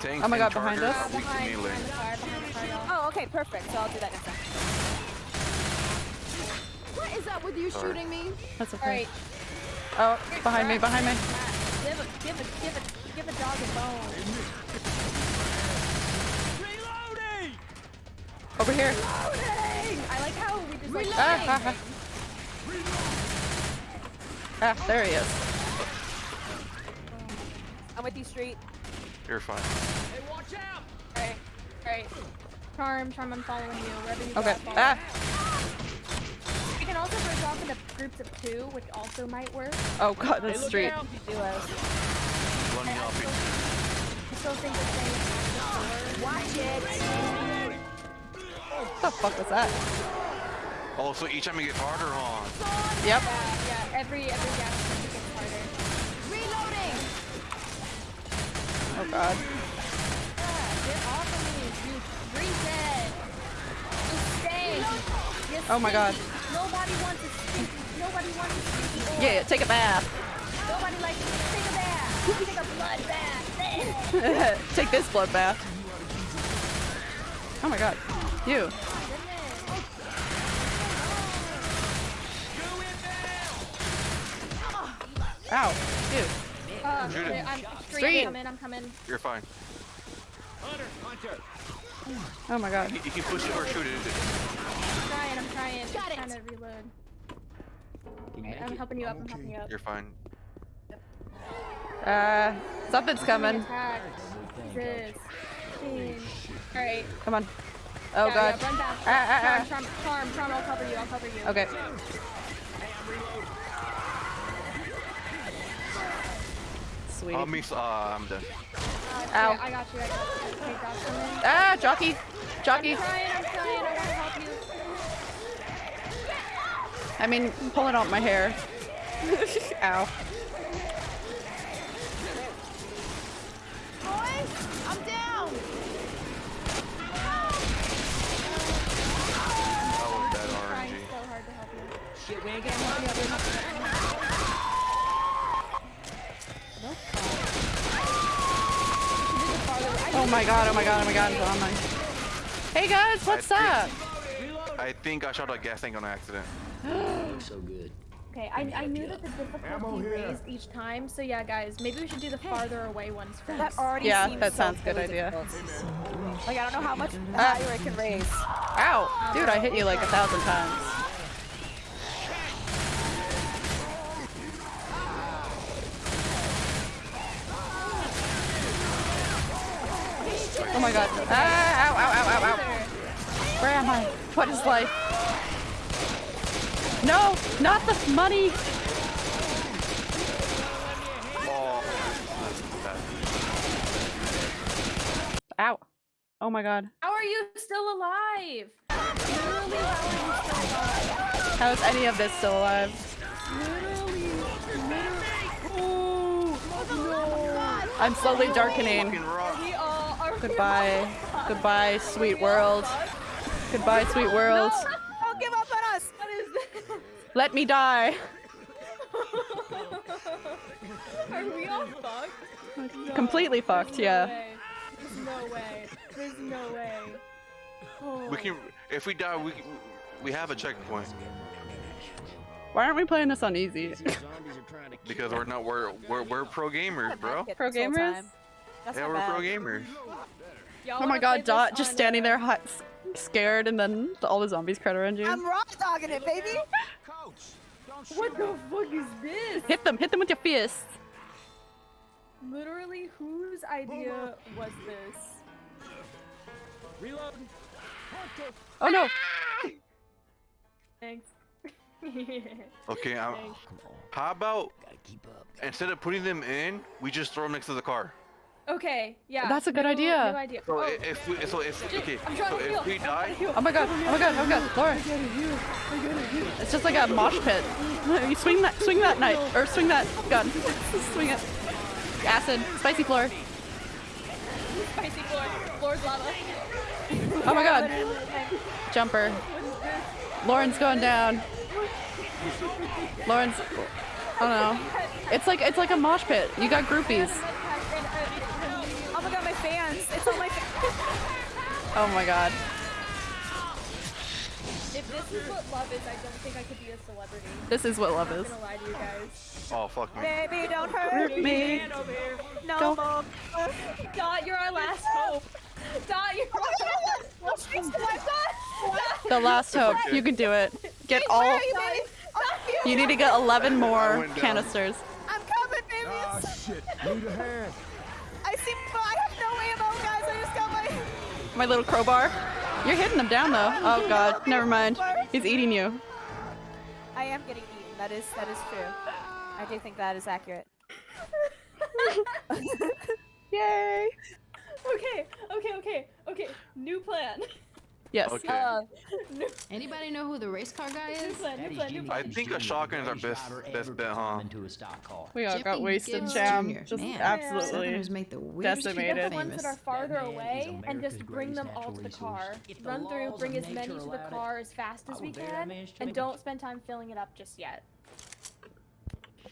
Tanks Oh my god, behind us? are weak to Behind, behind the car, behind the car. Oh, okay, perfect. So I'll do that next time. What is up with you Sorry. shooting me? That's okay. Alright. Oh, behind me, behind me. Give a, give a, give a, give a dog a bone. Over here. I like how we just like. Ah, ah, ah. Ah, there he is. I'm with you, Street. You're fine. Alright, alright. Charm, Charm, I'm following you. Wherever you Okay. I'll. Ah. We can also break off into groups of two, which also might work. Oh god, that's street. Duos. One helping. I still think the same. Watch it. What the fuck was that? Oh, so each time you get harder, huh? Yep. Yeah, yeah. Every every gas station gets harder. Reloading! Oh god. Yeah, get off of me, you reset. You stay. You Oh my god. Nobody wants to stink. Nobody wants to stinky. Yeah, take a bath. Nobody likes to take a bath. Take a blood bath. take this blood bath. Oh my god. You. Ow. Dude. Uh, Shoot. I'm Street. street. I'm coming. I'm coming. You're fine. Oh my god. You, you can push it or shoot it. I'm trying. I'm trying. Got I'm trying to reload. Can you Alright, make I'm it? helping you up. I'm helping you up. You're fine. Uh, something's coming. Attack. Alright. Come on. Oh yeah, god. Yeah, run back. Ah, ah, Charm, ah. charm, charm, charm, I'll cover you. I'll cover you. Okay. Sweet. Oh, me. Uh, I'm done. Uh, okay, Ow. I got you. I got you. Okay, got someone. Ah, jockey. Jockey. I'm trying. I'm trying. I want to help you. I mean, pulling out my hair. Ow. Boys, I'm down! That was bad Trying RNG. so hard to help you. Shit, we ain't Okay, got I'm helping you. I'm helping you. Oh my god, oh my god, oh my god, oh my. Hey guys, what's I up? think- I think I shot a gas tank on accident. looks so good. Okay, I, I knew that the Ammo difficulty here. raised each time, so yeah, guys, maybe we should do the farther away ones first. That already Yeah, seems that so sounds good idea. Like I don't know how much uh, higher it can raise. Ow! Dude, I hit you like a thousand times. Oh my god. Ah, ow, ow, ow, ow, ow. Where am I? What is life? No, not the money. Oh, Ow. Oh my god. How are you still alive? Literally, how are you still alive? How is any of this still alive? Literally, literally. Oh, I'm slowly darkening. Goodbye. Goodbye, sweet world. Goodbye, sweet world. Don't give up on us. What is this? Let me die. Are we all fucked? No, Completely fucked, no yeah. way. There's no way. There's no way. Oh. We can, if we die, we we have a checkpoint Why aren't we playing this on easy? because we're not we're we're, we're pro gamers, bro. Pro gamers? Time. That's Yeah, we're bad. pro gamers. Oh my god, Dot just standing uh, there hot, scared, and then all the zombies credit around you. I'm raw dogging it, baby. What the fuck is this? Hit them, hit them with your fist. Literally, whose idea was this? Reload! Oh no! Thanks. Okay, I'm, how about instead of putting them in, we just throw them next to the car. Okay, yeah. That's a good new- idea. New idea. So Oh, i- if we, so if okay, I'm trying so if we die. Oh my god, oh my god, oh my god, Laura. It's just like a mosh pit. You swing that, swing that knife, or swing that gun. swing it. Acid, spicy floor. Spicy floor. Floor's lava. Oh my god. Jumper. Lauren's going down. Lauren's, I don't know. It's like, it's like a mosh pit. You got groupies. Fans. It's all my fans. Oh my god. If this is what love is, I don't think I could be a celebrity. This is what love I'm is. gonna lie to you guys. oh fuck me. Baby, don't hurt Hurt me. No Don't- more. Dot, you're our last hope. Dot, you're our last hope. The last hope. You can do it. Get all. Where are you. You need to get 11 more canisters. I'm coming, baby. Ah, shit. Need a hand. I see. I have My little crowbar. You're hitting them down though. Oh god, never mind. He's eating you. I am getting eaten. That is that is true. I do think that is accurate. Yay! Okay, okay, okay, okay. New plan. Yes. Okay. Uh, Anybody know who the race car guy new is? plan, new plan, I think a shotgun is our best best bet, huh? Into a stock car. We all got wasted, Gibbs Cham. Jr. Just Man, absolutely. Southerners make the weirdest decimated. the ones famous. that are farther That away and just bring them all to the car. resource. If the Run through, bring as many to the allowed it, car as fast as we can, and don't spend time filling it up just yet.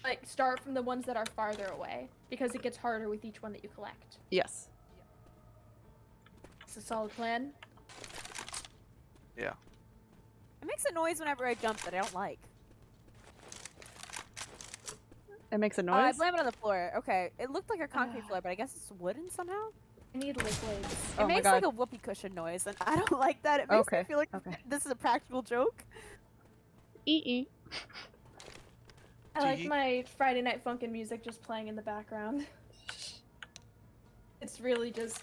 Like, start from the ones that are farther away, because it gets harder with each one that you collect. Yes. It's a solid plan. Yeah. it makes a noise whenever I jump that I don't like. It makes a Uh, I noise. blame it on the floor. Okay, it looked like a concrete floor, but I guess it's wooden somehow. I need liquids. It Oh my makes god. like a whoopee cushion noise, and I don't like that. It makes Okay, me feel like okay. this is a practical joke. Ee I like my Friday Night Funkin' music just playing in the background. It's really just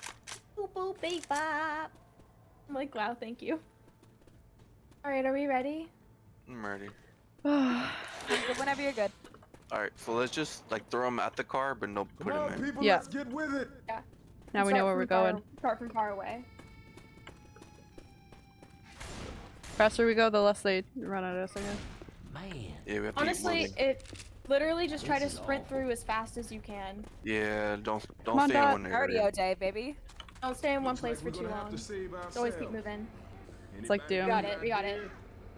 boop boop beep bop. I'm like, wow, thank you. Alright, are we ready? I'm ready. Whenever you're good. All right, so let's just like throw them at the car, but no Come put on, them in. people, Yeah. let's get with it. Yeah. Now we know where we're from far- going. Start from far away. Faster we go, the less they run at us, I guess. Man. Yeah, we have to keep Honestly, it literally just try to sprint through as fast as you can. Yeah, don't don't Come on, stay in one area. Cardio day, baby. Don't stay in one Looks like place for too long. to always keep moving. It's like Doom. We got it, we got it.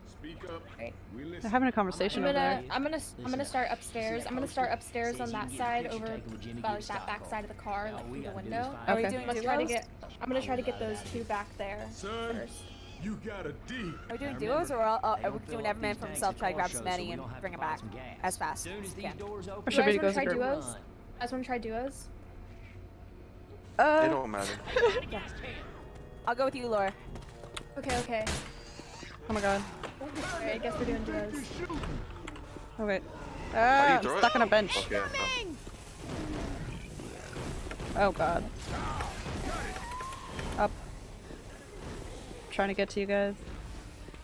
Speak up. Right. We They're having a conversation I'm over gonna, there. I'm gonna, s- I'm gonna start upstairs. I'm gonna start upstairs on that side, over by like that back side of the car, like through the window. Are we Okay. doing I'm gonna try to get, I'm gonna try to get those two back there Son, first. You got a D. Are we doing duos or are, they are we doing every man for himself, try to grab some shows, money and bring to it back as fast as as we can? Or should we go guys as a wanna try duos? run. You guys want to try duos? It Uh, don't matter. I'll go with you, Laura. Okay, okay. oh my god. Alright, I guess we're doing duos. Oh wait. Ah, I'm throw it? stuck on a bench. Okay. Oh god. Up. Trying to get to you guys.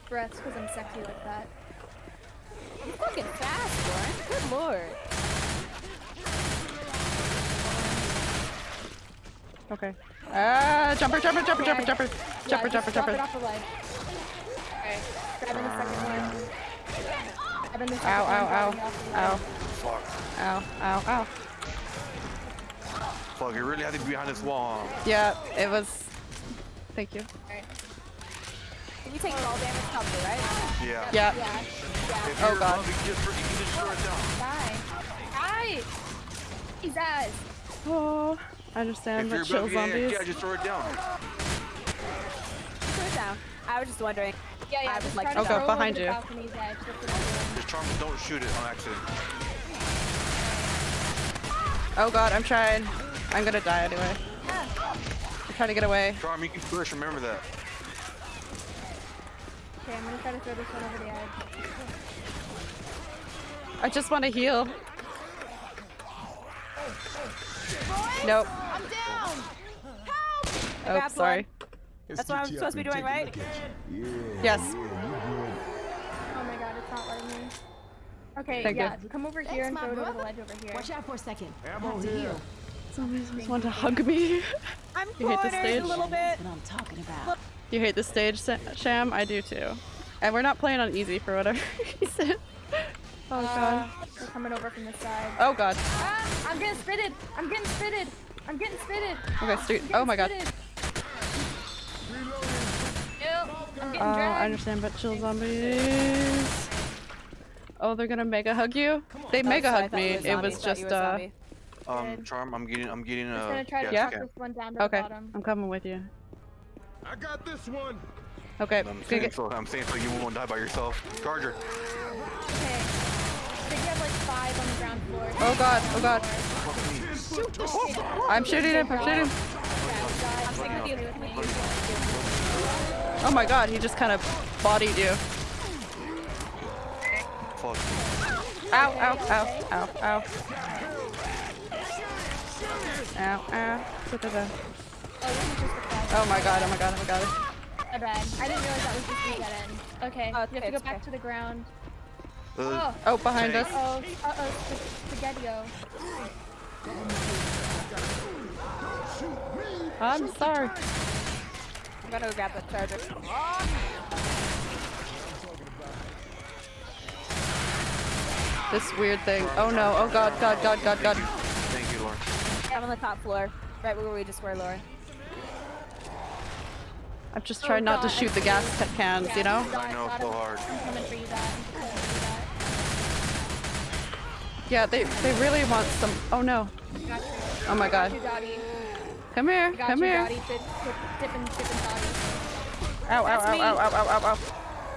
Breaths, because I'm sexy like that. You're fucking fast, Lauren. Good lord. Okay. Ah, jumper, jumper, jumper, jumper, jumper, Yeah, jumper, jumper, jumper. it off the. Okay, grabbing the second one. Grabbing the second Ow, one, ow, ow, dropping ow. Fuck. ow, ow, ow. Fuck. You really have to be behind this wall. huh? Yeah, it was. Thank you. Alright. Can you take fall damage cover, right? Yeah. Yeah. Yeah. If Oh, God. above, you can just, you can just throw it down. Die. Die! He's ass. Oh, I understand, If but you're chill yeah, zombies. yeah, just throw it down. Put it down. I was just wondering. Yeah, yeah, I would just like try to to Oh, go behind you. balcony's edge. That's what I'm doing. Just charm, don't shoot it on accident. Oh god, I'm trying. I'm gonna die anyway. I'm trying to get away. Charm, you can push. Remember that. Okay, I'm gonna try to throw this one over the edge. I just want to heal. Oh, oh, oh. Nope. I'm down. Oh, grab sorry. That's what I'm supposed to be doing, right? Yes. Oh my god, it's not letting me. Okay, Thank you. yeah, come over here Thanks, and my throw it over the ledge over here. Watch out for a second. Ammo Have to here. heal. Zombies just want to hug me. I'm You hate this cornered stage? a little bit. What I'm talking about. You hate this stage, Sa- Sham? I do too. And we're not playing on easy for whatever reason. Oh Uh, god. they're coming over from this side. Oh god. Ah, I'm getting spitted! I'm getting spitted! I'm getting spitted! Okay, street. I'm Oh my god. spitted. Ew, I'm Uh, I understand, but chill zombies. Oh, they're gonna mega hug you? They Oh, mega sorry, hugged me. It was I thought you just a uh. Um, charm, I'm getting, I'm getting I'm just a gonna try to gas chuck can. this one down to Okay, the bottom. I'm coming with you. I got this one. Okay, I'm gonna saying so. I'm saying so you won't die by yourself. Charger. Okay. Think you have like five on the ground floor. Oh god, oh god. I'm shooting him. I'm shooting him. I'm sticking with you. with you. Oh my god, he just kind of bodied you. Ow, ow, ow, ow, ow. Ow, ow. Da-da-da. Oh, this is just a flash. Oh my god, oh my god, oh my god. My bad. I didn't realize that was just the dead end. Okay, Oh, you have to go back okay. to the ground. Uh, Oh, Oh, behind Tank. us. Uh oh, uh oh, spaghetti-o. I'm sorry. I'm gonna go grab the charger. This weird thing. Oh no, oh god, god, god, god, god. Thank you, Lauren. I'm on the top floor. Right where we just were, Laura. I'm just Oh trying not to shoot the gas see. cans, Yeah, you know? I know, so hard. I'm coming for you, Dad. I'm coming for Yeah, they they really want some. Oh no. you, Dad. Got you. Oh my god. Got you, Dottie. Come here, come you, here. Dottie. Dip, dip. Ow, ow, ow, ow, ow, ow, ow, ow.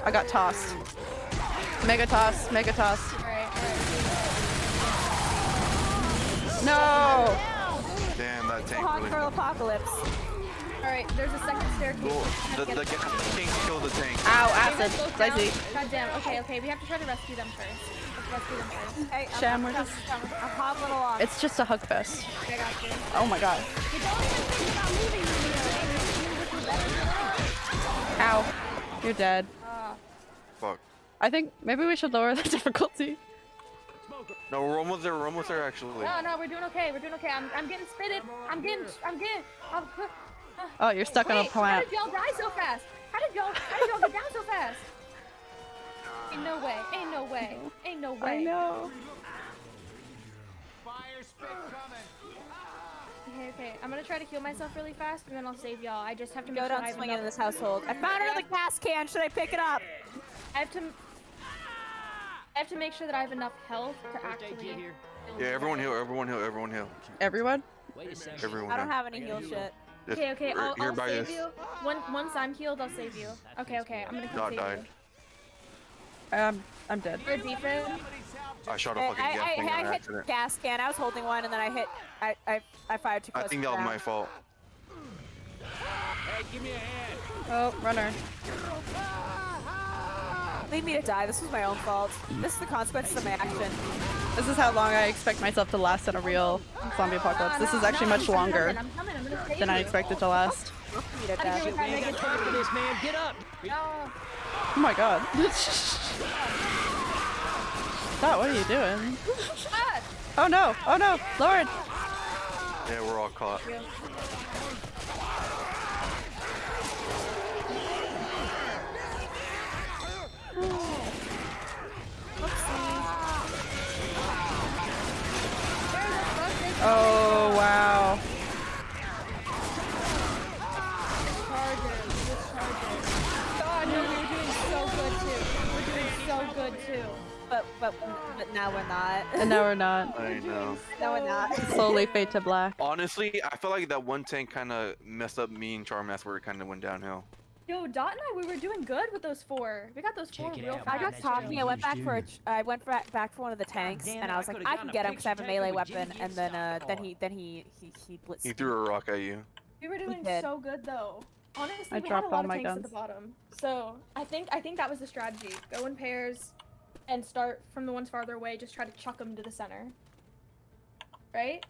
I got tossed. Mega toss, mega toss. Alright, alright. No! Damn, that tank Hog really. Pearl Apocalypse. Alright, there's a second staircase. Cool. Try The, the tank killed the tank. Ow, acid. let's go down. Spicy. God damn. Okay, okay, we have to try to rescue them first. Rescue them first. Hey, Sham, we're just- I'm, I'm hobbling along. It's just a hug fest. I got you. Oh my god. You don't even think about leaving me. Ow. You're dead. Ah. Fuck. I think maybe we should lower the difficulty. No, we're almost there. We're almost there, actually. No, no, we're doing okay. We're doing okay. I'm, I'm getting spitted. I'm getting, I'm getting. I'm, Oh, you're stuck on a Wait, how did y'all die so fast? How did y'all, how did y'all get down so fast? Ain't no way. Ain't no way. Ain't no way. I know. Okay, okay. I'm gonna try to heal myself really fast, and then I'll save y'all. I just have to Go sure I down have swinging in this household. I found another gas can. Should I pick it up? I have to. I have to make sure that I have enough health to actually. Yeah, everyone heal. Everyone heal. Everyone heal. Everyone? Wait a second. Everyone I don't have any heal shit. Just Okay, okay, I'll, I'll save you. One, once I'm healed, I'll save you. Okay, okay, I'm gonna come Dot save died. you. Um, I'm dead. Or defib. I shot a fucking I, gas I, thing I on hit accident. gas can. I was holding one, and then I hit. I I, I fired too close. I think that was my fault. Hey, give me a hand. Oh, runner. Leave me to die. This was my own fault. This is the consequences of my action. This is how long I expect myself to last in a real zombie apocalypse. This is actually much longer I'm coming, I'm gonna save than I expected to last. Leave me to Out of death. here with that We ain't got negativity. time for this, man. Get up. No. Oh my god. Dot, what are you doing? Oh no! Oh no! Lord! Yeah, we're all caught. Oh, good too. We're doing so good too. But but but now we're not. And now we're not. I know. now we're not. Slowly fade to black. Honestly, I feel like that one tank kind of messed up me and Charm. That's where it kind of went downhill. Yo, Dot and I, we were doing good with those four. We got those four Check it real out, fast. I got talking. I went back for a. do. ch- I went for, back for one of the tanks, damn and it, I I was like, I can get him because I have a melee weapon. And then uh, then he then he he he blitzed. He threw a rock at you. We were doing did. so good though. Honestly, I we dropped had a lot all of my tanks at the bottom. So I think I think that was the strategy. Go in pairs, and start from the ones farther away. Just try to chuck them to the center. Right?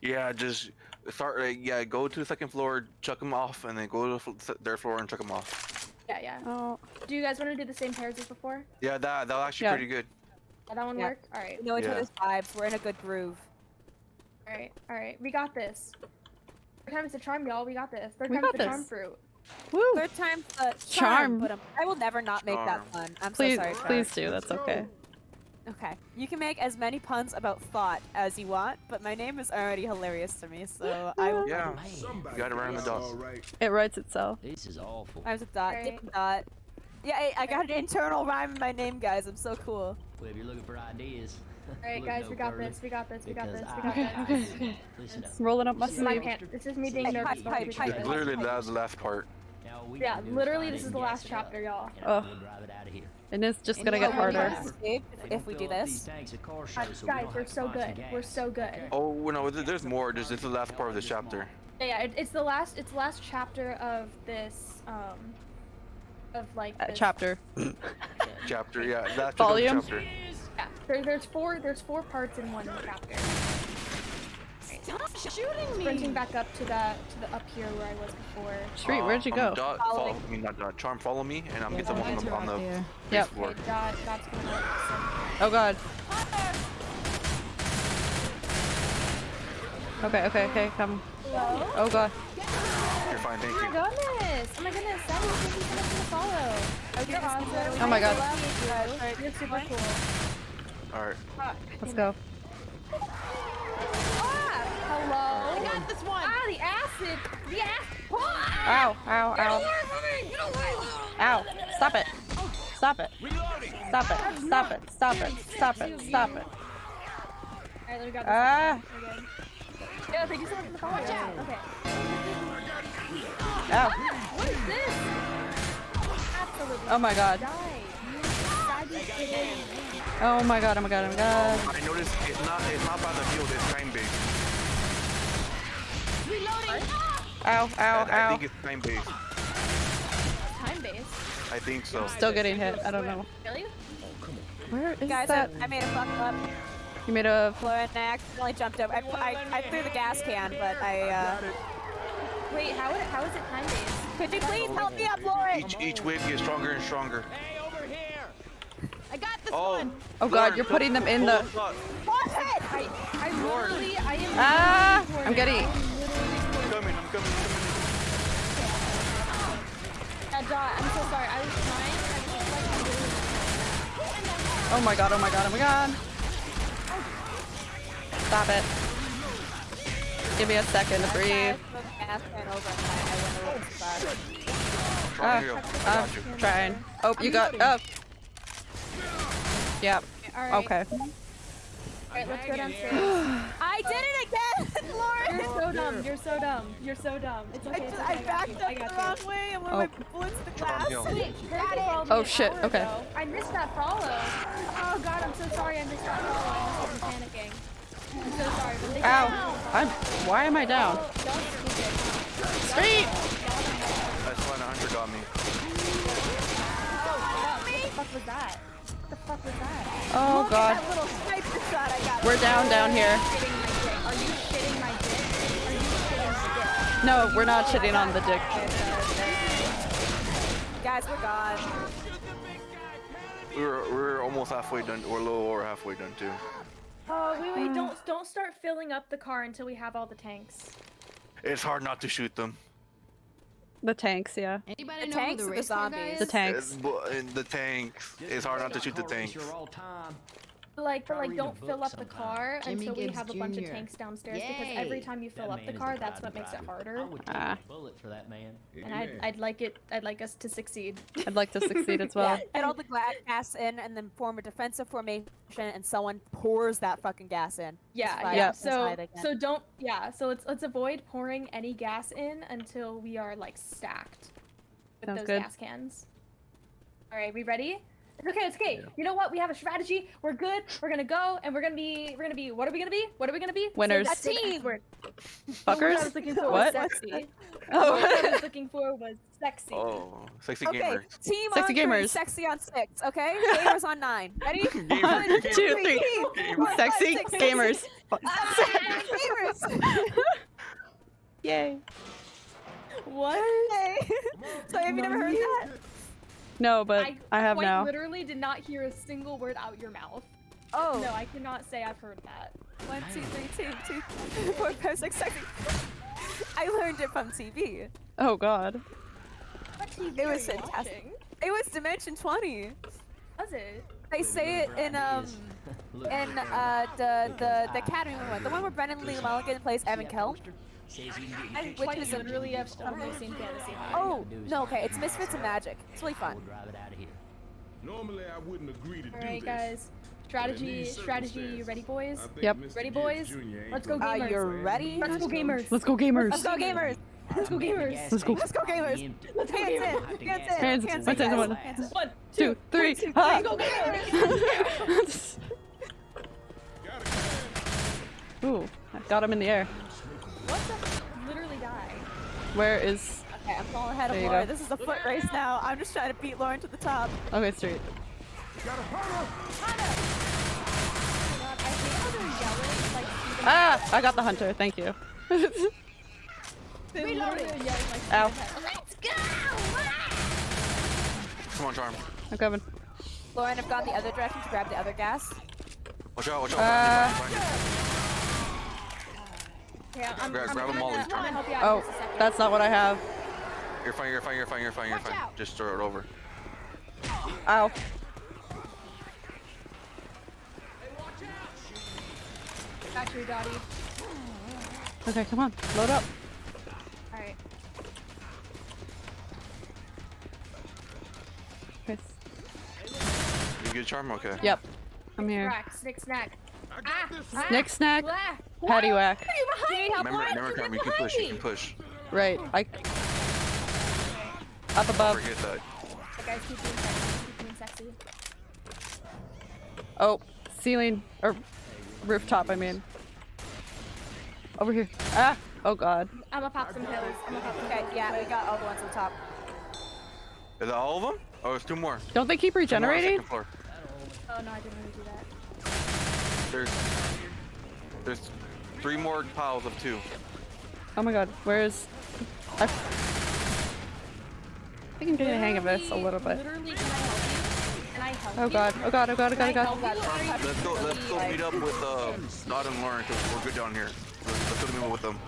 Yeah, just start. Like, yeah, go to the second floor, chuck them off, and then go to the their floor and chuck them off. Yeah, yeah. Oh. Do you guys want to do the same pairs as before? Yeah, that that was actually Yeah. pretty good. Did that one Yeah. work? All right. We know each Yeah. other's vibes. We're in a good groove. All right. All right. We got this. Third time's the charm, y'all. We got this. Third We time's got the charm this. fruit. Woo! Third time the Charm. charm. But I will never not make that Charm. fun. I'm Please, so sorry. Charm. please do. That's okay. Okay. You can make as many puns about thought as you want, but my name is already hilarious to me, so I will. Yeah, Man, Somebody got it right the does dot. all right. It writes itself. this is awful. I was a dot. Right. Dip dot. Yeah, I, I got an internal rhyme in my name, guys. I'm so cool. Well, if you're looking for ideas, All right, guys. no We got this. We got this. We got this. We got Okay, this. okay, okay. Listen up. Rolling up my This is sleeve. This is me being Hey, nervous. pipe, about pipe, each pipe. Literally, that was the last part. Yeah, gotta do is literally, find this it is and the gas last it up, chapter, y'all. and Ugh. we'll drive it out of here. And it's just gonna get harder. remember, if we do this. these tanks at car Uh, guys, we're so good. We're so good. Oh well, no, there's more. Just it's the last part of the chapter. Yeah, yeah. It, it's the last. It's the last chapter of this. Um. Of like. Uh, chapter. Chapter, yeah, that's Volume? chapter. Yeah. There, there's four. There's four parts in one chapter. Stop shooting me! Sprinting back up to that to the up here where I was before. Street, where'd you Um, go? Dot, Following. follow, I mean, not dot, charm, follow me, and I'm Yeah, get someone on the, on the Yep. floor. Okay, dot, dot's going up. Oh god. Okay, okay, okay, come. Hello. Oh god. You're fine, thank you. Oh my goodness! Oh my goodness! That was thank you so much for the follow. Okay, You're awesome. Oh my god. I love you. You're super cool. All right. Let's go. Ah! Hello. I got this one! Ah, the acid. The acid. Ow, ow, ow. Ow. Stop it. Stop it. Stop it. Stop it. Stop it. Stop it. Stop it. Alright, we got this. Ah. Yeah, thank you so much for the follow. Watch out. Okay. Ow. What is this? Absolutely. Oh my god. Die. You sadistic. Oh my god, oh my god, oh my god. I noticed it's not it's not by the field, it's time based. Reloading! Ow, ow, I, I think it's time based. Time based. I think so. Still getting hit. I don't know. Really? Where is Guys, I, that? I made a fuck up. You made a. Floor and I accidentally jumped over. I, I, I threw the gas can, but I, uh... Wait, how, it, how is it time based? Could you please help me up, Lauren? Each each wave gets stronger and stronger. Hey, over here! I got this Oh, one! Oh god, Lauren, you're putting them in the. up top. I, I literally, I am. Ah! literally I'm getting. Coming, coming, I'm. Uh, Dot, I'm so sorry. I was trying. I was just like, I'm literally. Oh my god, oh my god, oh my god. Stop it. Give me a second to I breathe. moved the gas can over and I, I went a little too far. Trying to heal. I got you. trying. Oh, you got. Oh. Yep. Alright. Okay. Alright, let's go downstairs. I did it again, Lauren. You're so dumb. You're so dumb. You're so dumb. It's I, okay. it's just, okay, I got backed you. up I got the you. wrong way and one Oh. of my oh. bullets the glass. Wait, Oh, shit, okay. ago. I missed that follow. Oh god, I'm so sorry. I missed that follow. I'm just panicking. I'm so sorry. But they Ow! I'm. Why am I down? Don't sneak it. Street! That's why the got me. Oh, what the fuck was that? What the fuck was that? Oh Look god. at that little sniper shot I got. We're down down here. Shitting my dick. Are you shitting my dick? Are you shitting my dick? No, we're not shitting on the dick. Guys, we're gone. We were we were almost halfway done. We're a little over halfway done too. Oh wait, wait! Hmm. Don't don't start filling up the car until we have all the tanks. It's hard not to shoot them. The tanks, yeah. Anybody The know tanks who the the race guy zombies? is? The tanks. But in the tanks. It's hard not to shoot the tanks. All time. But like, but like, don't fill book up the car Jimmy until we Gibbs have a bunch of tanks downstairs. Because every time you fill That up the car, a that's what fighting makes it harder. I would take Ah. bullet for that man. And I'd, I'd like it. I'd like us to succeed. I'd like to succeed as well. Yeah, get all the gas in and then form a defensive formation and someone pours that fucking gas in. Yeah, yeah. So, so don't. Yeah. So let's let's avoid pouring any gas in until we are like stacked with Sounds those good. gas cans. All right, we ready? It's okay. It's okay. You know what? We have a strategy. We're good. We're gonna go, and we're gonna be. We're gonna be. What are we gonna be? What are we gonna be? Winners. that- say the Team. F word. The word I was Fuckers? looking for What? was sexy. The word I Oh. was looking for was sexy. Oh, sexy Okay, gamers. team Sexy on three, sexy on six. Okay, gamers on nine. Ready? Gamer, One, gamer. Two, three. One, five, Sexy six, gamers. gamers. Yay. What? Hey. so have you never heard that? No, but I, have quite now. literally did not hear a single word out your mouth. Oh. No, I cannot say I've heard that. One, two, three, two, two, four, five, six, sexy. I learned it from TV. Oh god. What TV It are was you fantastic. watching? It was Dimension 20. Was it? They say it in um in uh the the the Academy one, the one where Brennan Lee Mulligan plays Evan Kell. Says you can get I Which is a- literally have only seen Fantasy Oh no, okay, it's Misfits and Magic. It's really fun. We'll drive it out of here. Normally I wouldn't agree to Alright guys. Strategy, strategy, you ready boys? Yep. Ready, boys? Let's go gonna Uh, you're ready? Let's go gamers. Let's go gamers. Let's go gamers. Let's go gamers. Let's go. tank Let's go gamers. Let's go Hands gamers. in, Have to hands in, Hands- hands hands in, in, guys. one. Hands in. One, Two, three. three, Ah. go gamers. Ooh, I got him in the air. What the? Literally die. Where is? Okay, I'm falling ahead There you Laura. This is a foot race now. I'm just trying to beat Lauren to the top. Okay, street. God, I hate how they're yelling like Stephen Ah, I got the hunter. Thank you. They literally are yelling like Ow. Stephen Let's go! Come on, Charm. I'm coming. Lauren, I've gone the other direction to grab the other gas. Watch out, watch out. Uh, Find it, find Yeah, I'm, Grab- I'm, grab 'em I'm all, gonna, he's I'm gonna help you out Oh, a that's not what I have. You're fine, you're fine, you're fine, you're fine, you're Watch fine. out. Just throw it over. Ow. Got you, Dottie. Okay, come on. Load up. Alright. Okay. You good, Charm? Okay. Yep. I'm here. Rack, snick, snack. I got Ah, this ah, Nick snack. blah. Patty whack. Are you behind me? Remember, remember, Charm, you can push, you can push. Right. I. Up above. Forget that. The guys keep being sexy. Keep being sexy. Oh, ceiling or rooftop. I mean. Over here. Ah. Oh God. I'm gonna pop some pills. I'm gonna pop some Okay, yeah, we got all the ones on top. Is that all of them? Oh, there's two more. Don't they keep Two more on regenerating? Oh no, I didn't really do that. There's, there's three more piles of two. Oh my God. Where is? I. I think I'm getting the hang of this a little bit. Literally, can I help you? Can I help Oh? God. Oh God. Oh God. Oh God. Oh God. help you? Are you- Let's go, let's go meet up with uh, Nod and Lauren because we're good down here. Let's, let's go meet up with them.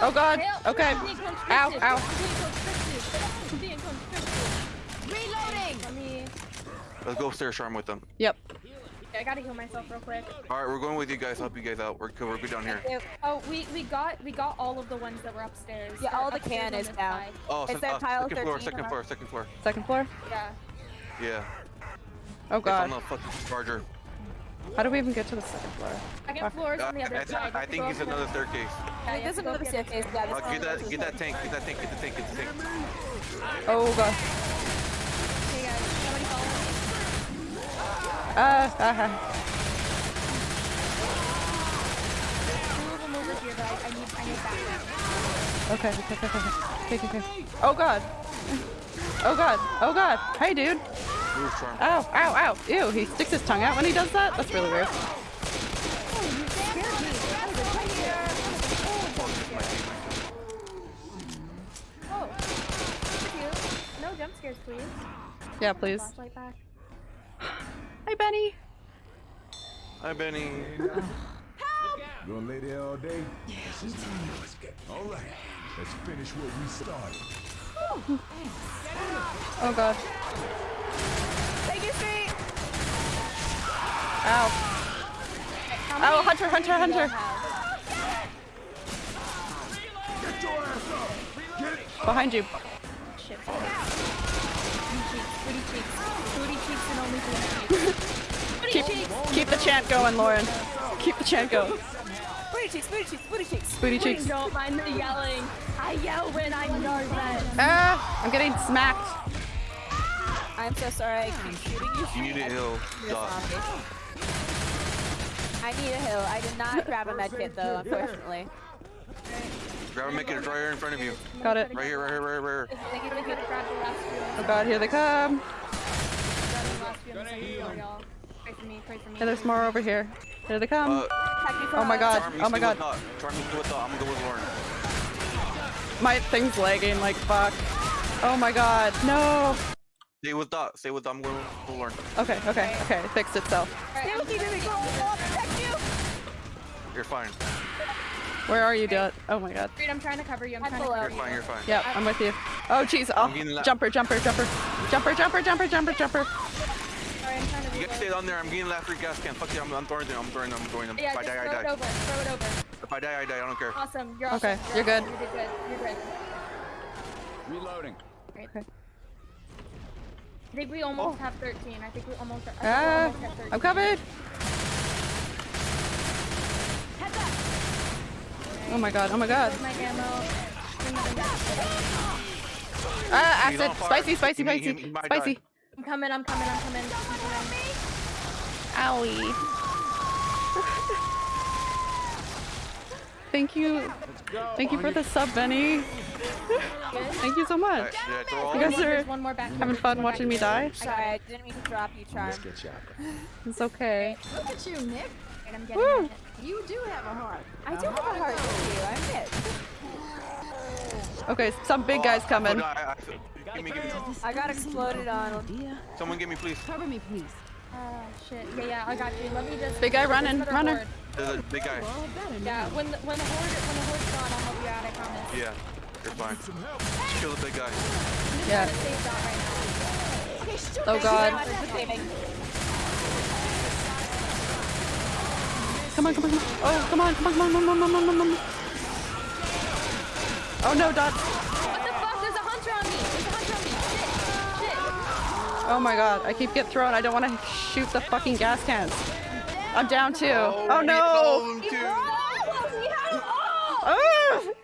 Oh God. Okay. I'm. Ow, ow. I'm being constricted. I'm being constricted. Reloading! Let me. Let's go upstairs, Charm, with them. Yep. I gotta heal myself real quick. All right, we're going with you guys. Help you guys out. We're good. We're good down here. Oh, we we got we got all of the ones that were upstairs. Yeah, all the upstairs can is down. side. Oh, It's that uh, pile second floor, second floor, second floor. Second floor. Yeah. Yeah. Oh god. It's on God. the fucking charger. How do we even get to the second floor? Second floor is Uh, on the other I, side. I think he's another staircase. Yeah, you have There's another up the staircase. Yeah, Uh, get that, get that tank, get that tank, get the tank, get the tank, get the tank. Oh god. Hey guys, somebody follow me. Ah, ah, ah. Two of them over here, but I, I need I need backup. Okay, okay, okay, okay, okay, okay, okay. Oh god. Oh god. Oh god. Hey, dude. Move, Charm. Ow, ow, ow. Ew, he sticks his tongue out when he does that? That's really weird. Oh, thank you. No jump scares, please. Yeah, please. Flashlight back. Hi, Benny. Hi, Benny. Gonna lay there all day? Yes, All right, let's finish what we started. Oh god. Oh, take your seat. Ow. Oh, Hunter, Hunter, Hunter. Get your ass up! Behind you. Shit. Keep, keep the chant going, Lauren. Keep the chant going. Booty cheeks, booty cheeks, booty cheeks. Booty cheeks. Please don't mind the yelling. I yell when I'm nervous. Ah, I'm getting smacked. I'm so sorry. I keep shooting you. You need a heal. Doc. I need a hill. I did not grab a med kit though, unfortunately. Grab a make it right here in front of you. Got it. Right here, right here, right here, right here. Thank you, thank you. Grab the last few. Oh god, here they come. Grab the last few on the second floor, y'all. Pray for me, pray for me. And there's more over here. Here they come. Uh, oh my god. Charm, Oh my god. with Dot. Charm, you stay with Dot. I'm gonna go with Lauren. My thing's lagging like fuck. Oh my god. No. Stay with Dot. Stay with Dot. I'm going with Lauren. Okay, okay, okay. It fixed itself. Stay with me, baby girl. I'll protect you. You're fine. Where are you, Dot? Oh my god. Reed, I'm trying to cover you. I'm, I'm trying to below. cover You're fine. You're fine. Yep, I'm with you. Oh jeez. Oh, I'm getting la- jumper, jumper, jumper, jumper, jumper, jumper, jumper, jumper. Sorry, I'm trying to You reload. guys stay down there. I'm getting last free gas can. Fuck you. I'm, I'm throwing them. I'm throwing them. I'm throwing them. Yeah, if I just die, I throw it over. Throw it over. If I die, I die. I don't care. Awesome. You're Okay, awesome. you're good. awesome. You did good. You're good. Reloading. Great. Okay. I think we almost have 13. I think we almost. I think we're Ah, almost at 13. I'm covered. Heads. Oh my god. Oh my god. Where's my ammo? Bring the thing back. Ah, He's acid. Spicy, spicy, He- he- spicy, spicy. Die. I'm coming. I'm coming. I'm coming. I'm coming. Owie. Thank you. Thank you for the sub, Benny. Thank you so much. Alright, did I throw all You guys are one more back. having fun watching me die. Sorry, I didn't mean to drop you, Charm. Let's get chopper. It's okay. Look at you, Nick. Right, I'm getting Woo. You do have a heart. I do have a heart for you. I admit. Okay, some big guys Oh, coming. No, I, I, give me, give me. I got exploded on. Someone give me, please. Cover me, please. Oh shit. Yeah, yeah. I got you. Let me just. Big guy running, runner. horde. There's a big guy. Yeah. When the, when the horde when the horde's gone, I'll help you out. I promise. Yeah, you're fine. Just Kill the big guy. Yeah. I'm gonna save Dot right now. Oh god. Come on, come on, come on. Oh, come on, come on, come on, come on, come on, come on, come on. Oh no, Dot. What the fuck? Oh my god, I keep getting thrown. I don't want to shoot the fucking gas cans. I'm down too. Oh, we hit all no. of them, too. We had them all. Ah! We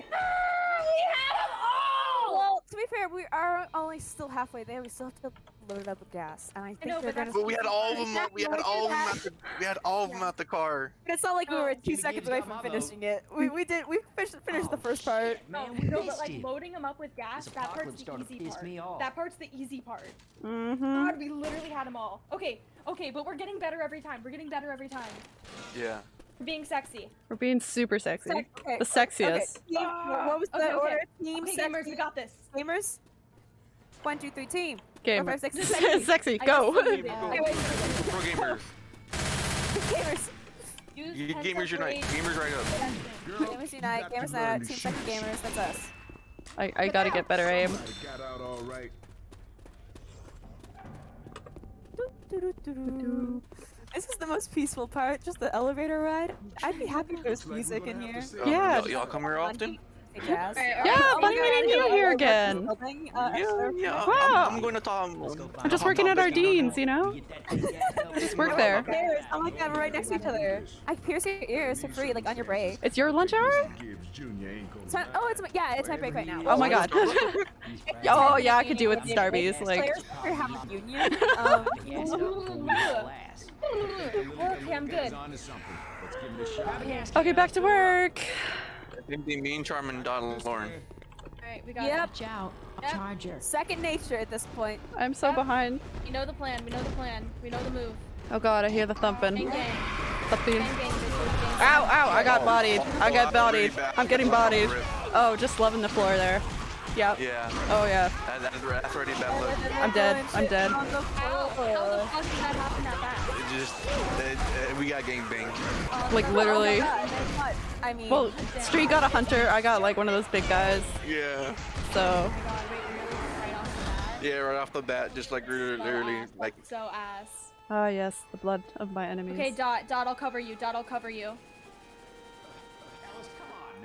had them all. Well, to be fair, we are only still halfway there. We still have to load it up with gas, and I think know, they're but gonna. But we had all of them. We had all of them at the. We had all of them at the car. It's not like we were two seconds away from finishing it. We we did we finished finished the first part. No, Man, we no, but like loading them up with gas, that part's apocalypse the started to easy part. me. That part's the easy part. Mm-hmm. God, we literally had them all. Okay, okay, but we're getting better every time. We're getting better every time. Yeah. We're being sexy. We're being super sexy. Sex- okay, The sexiest. Okay. Team, what what was the Okay, okay. order? Team Okay, gamers, we got this. gamers. One, two, three, team. Game. Four, five, six, Sexy. seven. I Go. just Go, did go, it. go. Okay, wait, Pro gamers. Gamers. Use You gamers unite. Gamers right up. Gamers unite. Gamers unite. Team second gamers. That's us. I, I gotta get better aim. Got out all right. This is the most peaceful part, just the elevator ride. I'd be happy if there's music in here. Um, Yeah. Y'all, y'all come here often? Jazz. Alright, alright, Yeah, I'll fun be meeting around you here. here again. Building, uh, Yeah, yeah. Wow. I'm, I'm going to Tom. Let's go find I'm just working at our deans, you know? Get that gas help. Just work there. Gamers, Oh my god, we're right next to each other. I pierce your ears for free, like on your break. It's your lunch hour? Gibbs Jr. So, oh, it's my, yeah, it's my break right now. Oh my god. oh yeah, I could do with Starbies. Like, Players for a union. Um, Gas up till we last. Okay, I'm good. To something. Let's give it a shot. okay, back to work. I think the mean charm and Donald Lauren. Alright, we got Yep. Watch out. Yep. Charger. second nature at this point. I'm so Yep. behind. it. We know the plan. We know the plan. We know the move. Oh god, I hear the thumping. gang. Thumping. Bang gang. gang. Ow, ow, I got bodied. I got bodied. I'm getting bodied. Oh, just loving the floor there. Yep. Yeah, Oh yeah. that's, that's already a bad look. I'm dead. I'm dead. How, how the fuck did that happen that fast? It just, it, it, we got gang banged. Like literally. Oh I mean, Well, Street got a hunter. I got like one of those big guys. Yeah. So Oh my god, wait, really? Right off the bat? Yeah, right off the bat, just like literally, So literally like So ass. Ah yes, the blood of my enemies. Okay, Dot. Dot, I'll cover you. Dot, I'll cover you.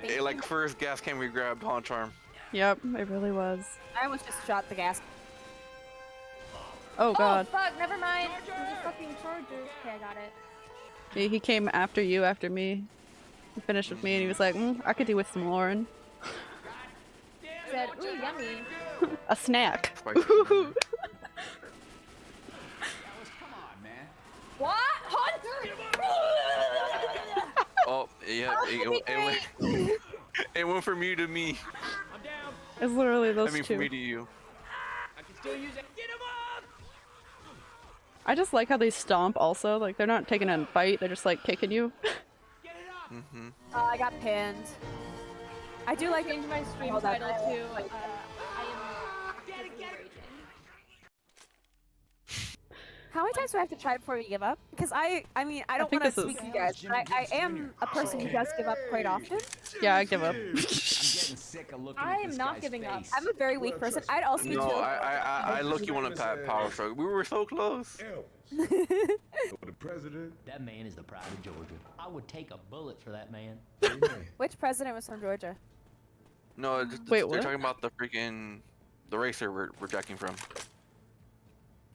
it, like first gas can we grabbed Haunt Charm. Yep, it really was. I almost just shot the gas. Oh god. Oh, fuck. Never mind. It was a fucking charger. Okay, I got it. He, he came after you after me. He finished with me and he was like, mm, I could do with some Lauren. Said, ooh, yummy. A snack. Spicy. What? Hunter! Oh, yeah, it, it, it went, it went from you to me. I'm down. It's literally those two. I those mean, from me to you. I just like how they stomp also. Like they're not taking a bite, they're just like kicking you. Mm-hmm. Oh, I got pinned. I do like Change my stream Hold on. title to uh, I am actively raging. How many times do I have to try before we give up? Because I, I mean, I don't want to speak to you guys, but I, I am a person who does give up quite often. yeah, I give up. I'm getting sick of looking i'm not giving up. I'm a very weak person. I'd also be No, too. I, I, I, I look you on a pat power stroke. We were so close. Elvis. For the president. That man is the pride of Georgia. I would take a bullet for that man. Which president was from Georgia? No, just, Wait, they're what? talking about the freaking the racer we're, we're jacking from.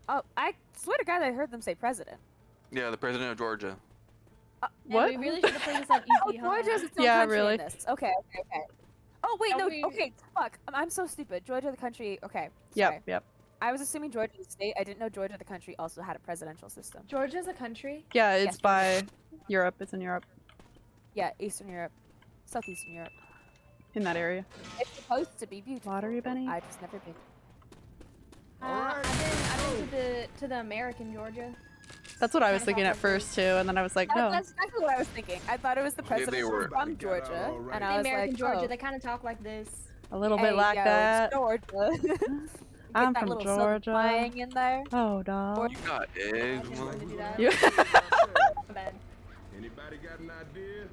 Oh, I swear to God, I heard them say president. Yeah, the president of Georgia. Uh, and What? we really should have played this on Oh, easy, huh? Georgia's its own Yeah, country in really. this. Okay, okay, okay. Oh wait, Are no. we- Okay, fuck. I'm, I'm so stupid. Georgia, the country. Okay. Yep, sorry. yep. I was assuming Georgia, the state. I didn't know Georgia, the country, also had a presidential system. Georgia's a country. Yeah, it's Yes. by Europe. It's in Europe. Yeah, Eastern Europe, Southeastern Europe. In that area. It's supposed to be beautiful. Watery but Benny? I've just never been. I've been, I've been to the to the American Georgia. That's what I was thinking at first too, and then I was like, no. That's exactly what I was thinking. I thought it was the they president were. from They got it Georgia, all right. and The I was American like, Georgia, oh, they kind of talk like this. A little hey, bit like yo, that. It's Georgia. Get I'm that from little southern Georgia. twang in there. Oh, dog. You got I eggs, just wanted to do man. You, My. Anybody got an idea?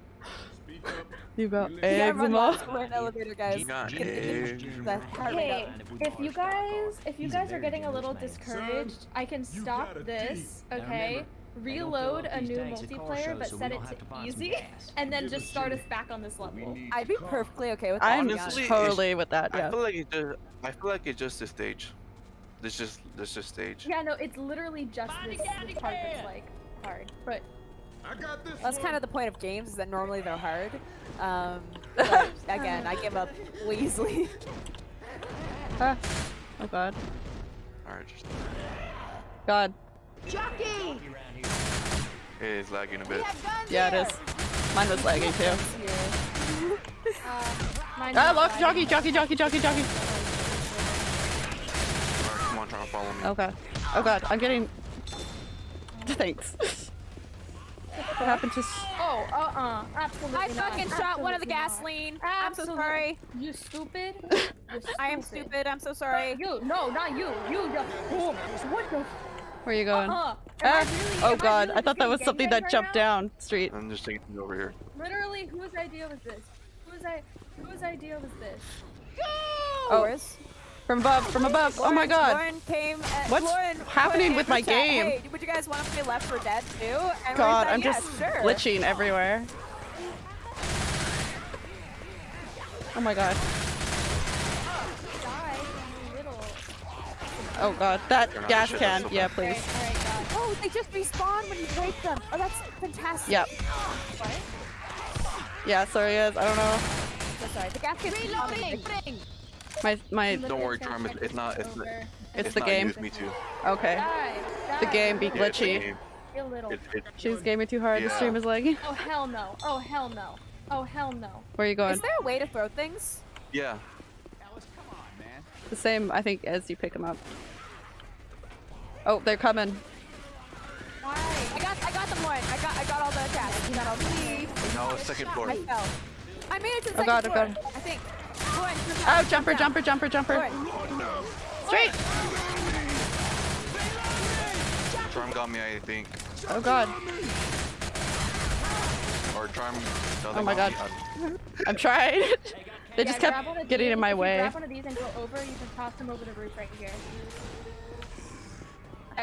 Speak up. you got We Yeah, eggs run and lots. all. We're in elevator, guys. You got Get- get- eggs. get the heart rate Hey, if you guys, if you guys are getting a little discouraged, I can stop this, okay? remember, they don't fill Reload a new tanks at car multiplayer, but set it to to find some easy, and then just start us back on this level. I'd be perfectly okay with that. I'm to be honest. Honestly, totally with that, I feel like it's just. I feel like it's just a stage. It's just. It's just stage. Yeah, no, it's literally just this, this part that's like hard, but I got this That's kind of the point of games is that normally they're hard. Um, but again, I give up easily. Ah. Oh, God. Alright, just. God. Jockey! It is lagging a bit. Yeah, it is. Mine was lagging too. uh, Ah, is look, jockey, jockey, jockey, jockey, jockey. Alright, come on, try to follow me. Okay. Oh god, I'm getting. Thanks. What happened to? s- Oh, uh-uh, absolutely I not. fucking shot one of the Absolutely not. gasoline. I'm so sorry. You stupid? You're I am stupid. I'm so sorry. You, no, not you. You, you. Oh, what the? Where are you going? Am I Ah. really- Oh am I god, really I thought that was something that right jumped now? down street. I'm just taking it over here. Literally, whose idea was this? Whose, I, whose idea was this? Oh, Yours? From above, from above. Oh my god. Lauren came. At, What's Lauren happening with my chat, game? Hey, would you guys want to play Left 4 Dead 2? And God, said, I'm yeah, just sure. glitching everywhere. Oh my god. Die, you little. Oh god. That Turn on gas the can. Yeah, please. Alright, alright, God. Oh They just respawn when you break them. Oh, that's fantastic. Yep. Yeah, sorry guys. I don't know. So sorry. The gas gets Reloading. My my. Don't worry, Charm. It's, it's not. It's, It's, it's the not game. Use me too. Okay. Die, The die. game be Yeah, it's the glitchy. game. Real little. It, it, She's gaming too hard. The Yeah. stream is lagging. Oh hell no. Oh hell no. Oh hell no. Where are you going? Is there a way to throw things? yeah. Alice, come on, man. The same, I think, as you pick them up. Oh, they're coming. Why? I got, I got them, Lauren. I got, I got all the attacks. You got all the. No, second floor. I fell. I made it to the Oh second god, oh floor. god. I think. Lauren, jump Oh, jumper, jumper, jumper, jumper. Straight. Charm got me, I think. Oh god. Or Charm. Oh my god. I'm trying. they Yeah, just grab kept of getting these. in my If way. grab one of these and go over, you can toss them over the roof right here.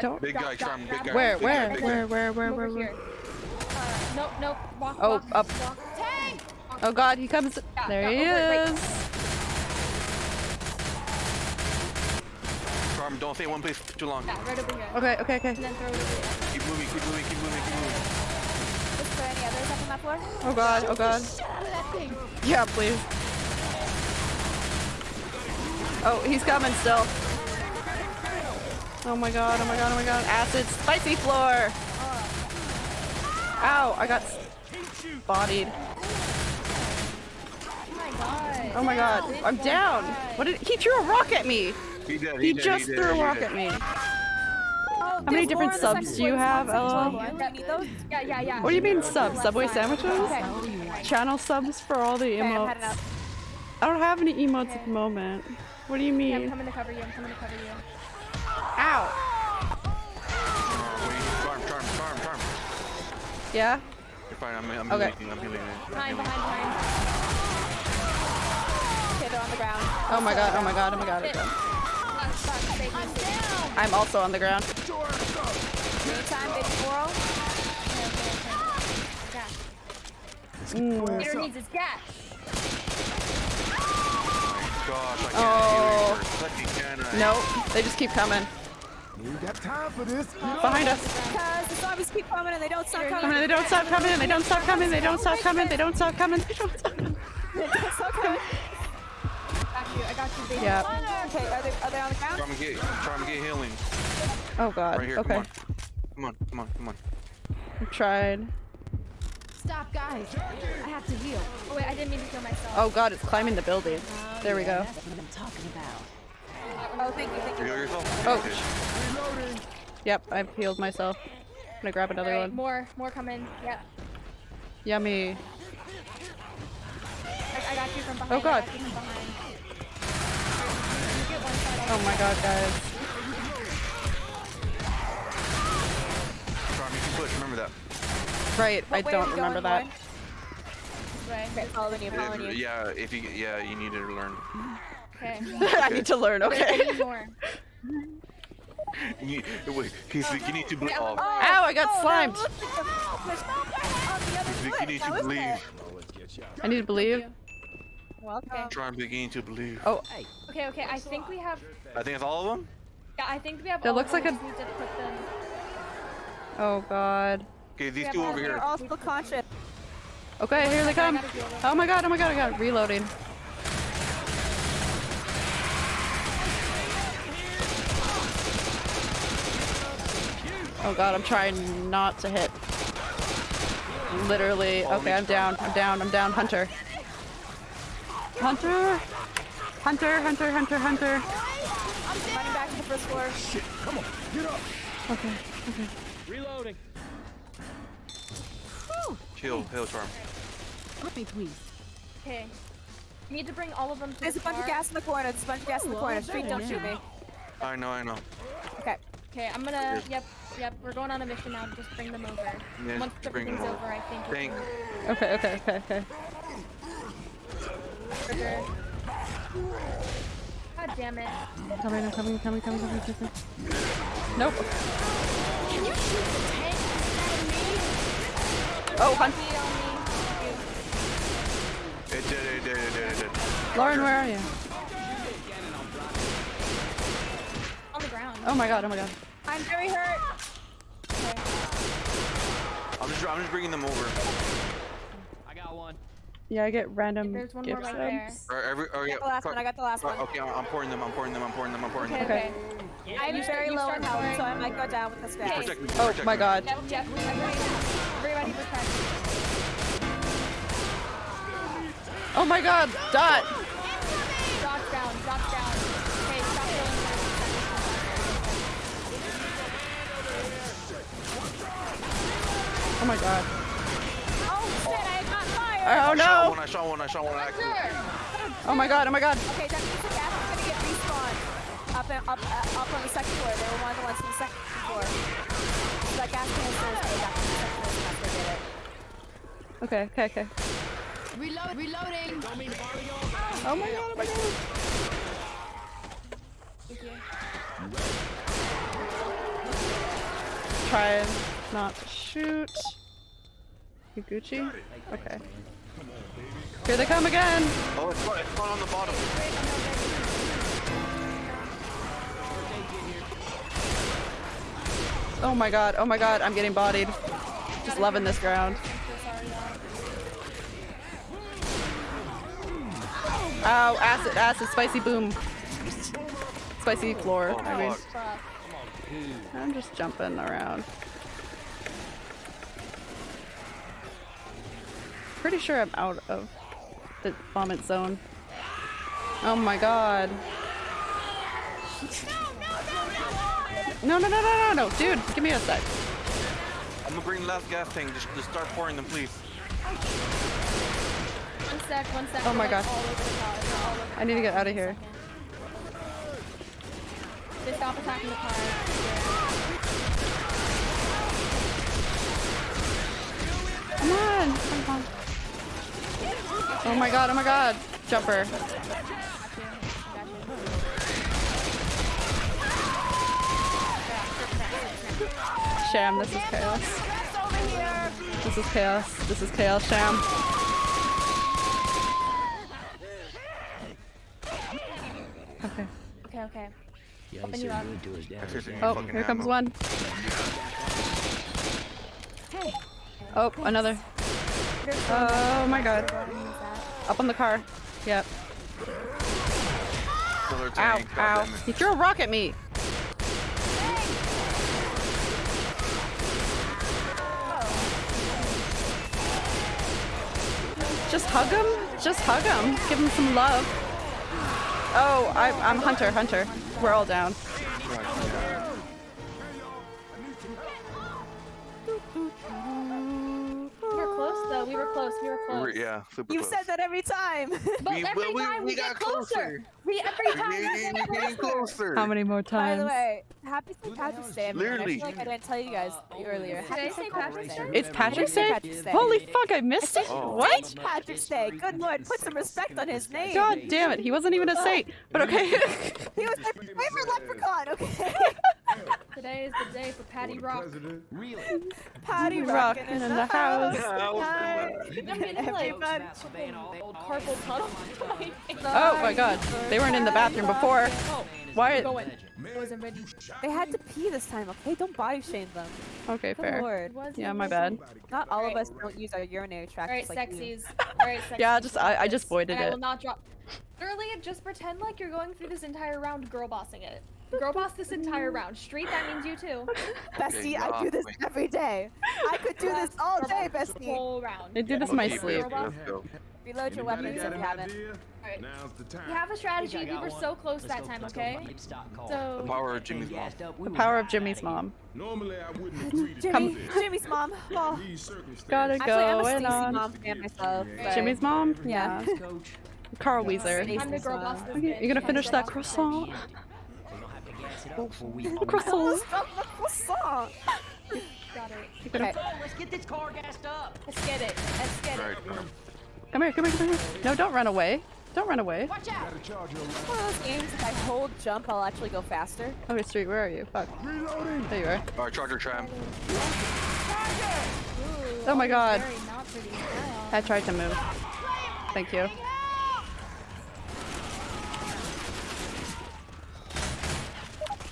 Don't- Big guy, grab- Charm, big guy. Where, big guy, where, guy. where, where, Come where, over where, where? Uh, nope, nope. Walk, Oh, walk, up. Walk. Tank! Oh god, he comes. Yeah, There he yeah, over, right. is. Charm, don't stay in one place too long. Yeah, right over here. Okay, okay, okay. And then throw it over here. Keep moving, keep moving, keep moving, keep moving. is there any others up on that floor? Oh god, oh god. Yeah, please. Oh, he's coming still. Oh my god, oh my god, oh my god. Acid spicy floor! Ow, I got bodied. Oh my god. My god, I'm down. What did he threw a rock at me? He did, He he did, just he did, threw a he rock at me. Oh, How many different more on the subs do you have, There's Ella? second floor. Do you need those? Yeah, yeah, yeah. What do you mean Throw subs? Subway sandwiches? Okay. Channel subs for all the Okay, I'm emotes. up. I don't have any emotes at the moment. What do you Yeah, I'm coming to cover you. I'm coming to cover you. Ow! Charm, Charm, Charm, Charm. Yeah? You're fine, I'm, I'm Okay. healing, I'm healing. Behind, behind, behind. Okay, they're on the ground. Oh my god, oh my god, oh my god. Sit. okay. Fuck, fuck, save me, save me. I'm also on the ground. Anytime, baby Coral. Okay, okay, okay. Gas. Mm. Peter needs his gas. Gosh, Oh. heal you. Lucky can I? Nope, they just keep coming. We ain't got time for this. Get up. Behind us. Because the zombies keep coming and they don't stop Coming, coming. they don't stop coming, they don't stop coming, they don't stop coming, they don't stop coming, they don't stop coming. They don't stop coming. Got you. I got you, baby. Yeah. Okay, are they, are they on the ground? Charm, get, Charm, get healing. Oh god, Right here, okay. come on. Come on, come on, come on. I tried. Stop, guys. I have to heal. Oh wait, I didn't mean to kill myself. Oh god, it's climbing the building. Oh, there we go. That's what I'm talking about. Oh, thank you, thank You you. heal yourself? Oh. Okay. Yep, I've healed myself. I'm gonna grab another Alright, one. more, more coming. Yep. Yummy. I, I got you from oh, behind. Oh, I God. Oh my god, guys. Charm, you can push, remember that. Right, I What way are don't remember that. Right. Okay, following you, following If- you. yeah, if you, yeah, you need to learn. Okay. I need to learn, I okay. need more. You, wait, he's oh, like, you need to believe. Oh. oh, Ow, I got Oh, slimed. that looks like a fish on the other he's like, foot. you need to believe. I need to believe. Welcome. Charm, beginning to believe. Oh, Okay, okay. I think we have. I think it's all of them. Yeah, I think we have. That all looks of them, like a- we just need to put them. oh god. Okay, these Yeah, two over here. They're all still conscious. Okay, here they come. Oh my god, oh my god, oh, I got reloading. Oh god, I'm trying not to hit. Literally. Oh, okay, I'm down. I'm down. I'm down. Hunter. Hunter. Hunter, Hunter, Hunter, Hunter. I'm running back to the first floor. Shit, come on, get up. Okay, okay. Reloading. Chill, hill charm. Let me please. Okay. Need to bring all of them to There's the a bunch of gas in the corner. There's a bunch of gas in the Ooh, corner. Street, don't shoot me. I know, I know. Okay. Okay, I'm gonna. Yep, yep. We're going on a mission now just bring them over. Yeah, Once just bring them everything's over. over, I think. we Thank. can Okay, okay, okay, okay. Trigger. God damn it. Coming, I'm coming, coming, coming, coming, coming. Nope. Oh, Hunt. Feet on me. It did, it did, it did, it did. Lauren, where are you? On the ground. Oh my god, oh my god. I'm very hurt. Okay. just, I'm just bringing them over. I got one. Yeah, I get random There's one more right there. Or every, oh I got the last fuck. one. I got the last one. Okay, I'm I'm pouring them. I'm pouring them. I'm pouring them. I'm pouring them. Okay, Okay. okay. I'm You very low in start health, so I might go down with the stats. Protect me. Oh protect my me. god. Yep, yep. Everybody, everybody protect. Oh my god. Dot. Dodge down, dodge down. Okay, stop killing them. Oh my god. Oh I shot no. one. I shot one. I shot one. I accidentally. Oh my god. Oh my god. Okay, that means the gas is gonna get respawned up and, up uh, up on the second floor. They were one of the ones from the second floor. So that gas canister is going back to the second floor. So they get it. Okay, okay, okay. Reload, reloading. Oh my god. Oh my god. Try not to shoot. You Gucci? Okay. Here they come again. Oh, it's fun. It's fun on the bottom. Oh my god. Oh my god. I'm getting bodied. Just loving this ground. Ow, acid, acid, spicy boom. Spicy floor, Oh, I mean. I'm just jumping around. Pretty sure I'm out of the vomit zone. Oh my god. No, no, no, no, no, no, dude, give me a sec. I'm gonna bring the last gas tank. Just, just start pouring them, please. One sec, one sec. Oh my like, God. all over the car. We're all over the I need to get out of here. They stop attacking the car. Come on, come on. Oh my god, oh my god. Jumper. Sham, this is chaos. This is chaos. This is chaos, Sham. Okay. Okay, okay. Yeah, Open you up. to his dad. Seriously, Oh, here comes ammo. one. Oh, another. Oh my god. Up on the car. Yep. Ow, ow. God. He threw a rock at me. Just hug him. Just hug him. Give him some love. Oh, I, I'm Hunter. Hunter. We're all down. Close. We were close. We were We close. were- yeah, super You close. said that every time. But We- every well, we- time we we, get got closer. closer. We every time We we ain't get getting closer. closer. How many more times? By the way, happy St. Patrick's Day. everyone. I feel like I didn't tell you guys earlier. Did I Happy say St. Patrick's Patrick's Day? Day. It's Patrick's St. Day? Patrick's Day. Holy fuck, I missed it. Oh. What? St. Patrick's Day. Good lord, put some respect on his name. God damn it, he wasn't even a saint. But okay. He was my favorite leprechaun, okay? Today is the day for Patty Rock. Really? Patty Rockin' rockin' in the house. Yeah, I was Hi. I'm getting like Everybody. old carpal tunnel. Oh my god, they weren't in the bathroom before. Why? Going. I wasn't ready. They had to pee this time, okay? Don't body shame them. Okay, Good fair. lord. Yeah, my bad. Not all of us don't use our urinary tract. Alright, just like you. sexies. Alright, sexies. Yeah, just I, I just voided And I will it. not drop. Literally, just pretend like you're going through this entire round girl bossing it. Girl boss this entire round. Street, that means you too. Bestie, Okay, I do this every day. I could do this all day, Girl boss the bestie. whole round. I do this in my Okay, sleep. baby, let's go. Reload your weapons if you haven't. Alright. Now's the time. We have a strategy. We were so close that time, okay? The power of Jimmy's mom. The power of Jimmy's mom. Normally I wouldn't agree to Jimmy. Jimmy's mom. Oh. Gotta Actually, I'm a Going on. mom fan myself. but- Jimmy's mom? Yeah. Coach. Carl Wheezer. Stacy. I'm the girl boss this Okay, bitch. you gonna finish that girl boss this croissant? We don't have to gas it up before we. Croissant. The croissant. Got it. Okay. Let's get this car gassed up. Let's get it. Let's get it. Come here, come here, come here. No, don't run away. Don't run away. Watch out. Gotta charge your One of those games, if I hold jump, I'll actually go faster. Okay, Street, where are you? Fuck. Reloading. There you are. Alright, Charger Tram. Ooh, Oh my god. Very not I tried to move. Thank you.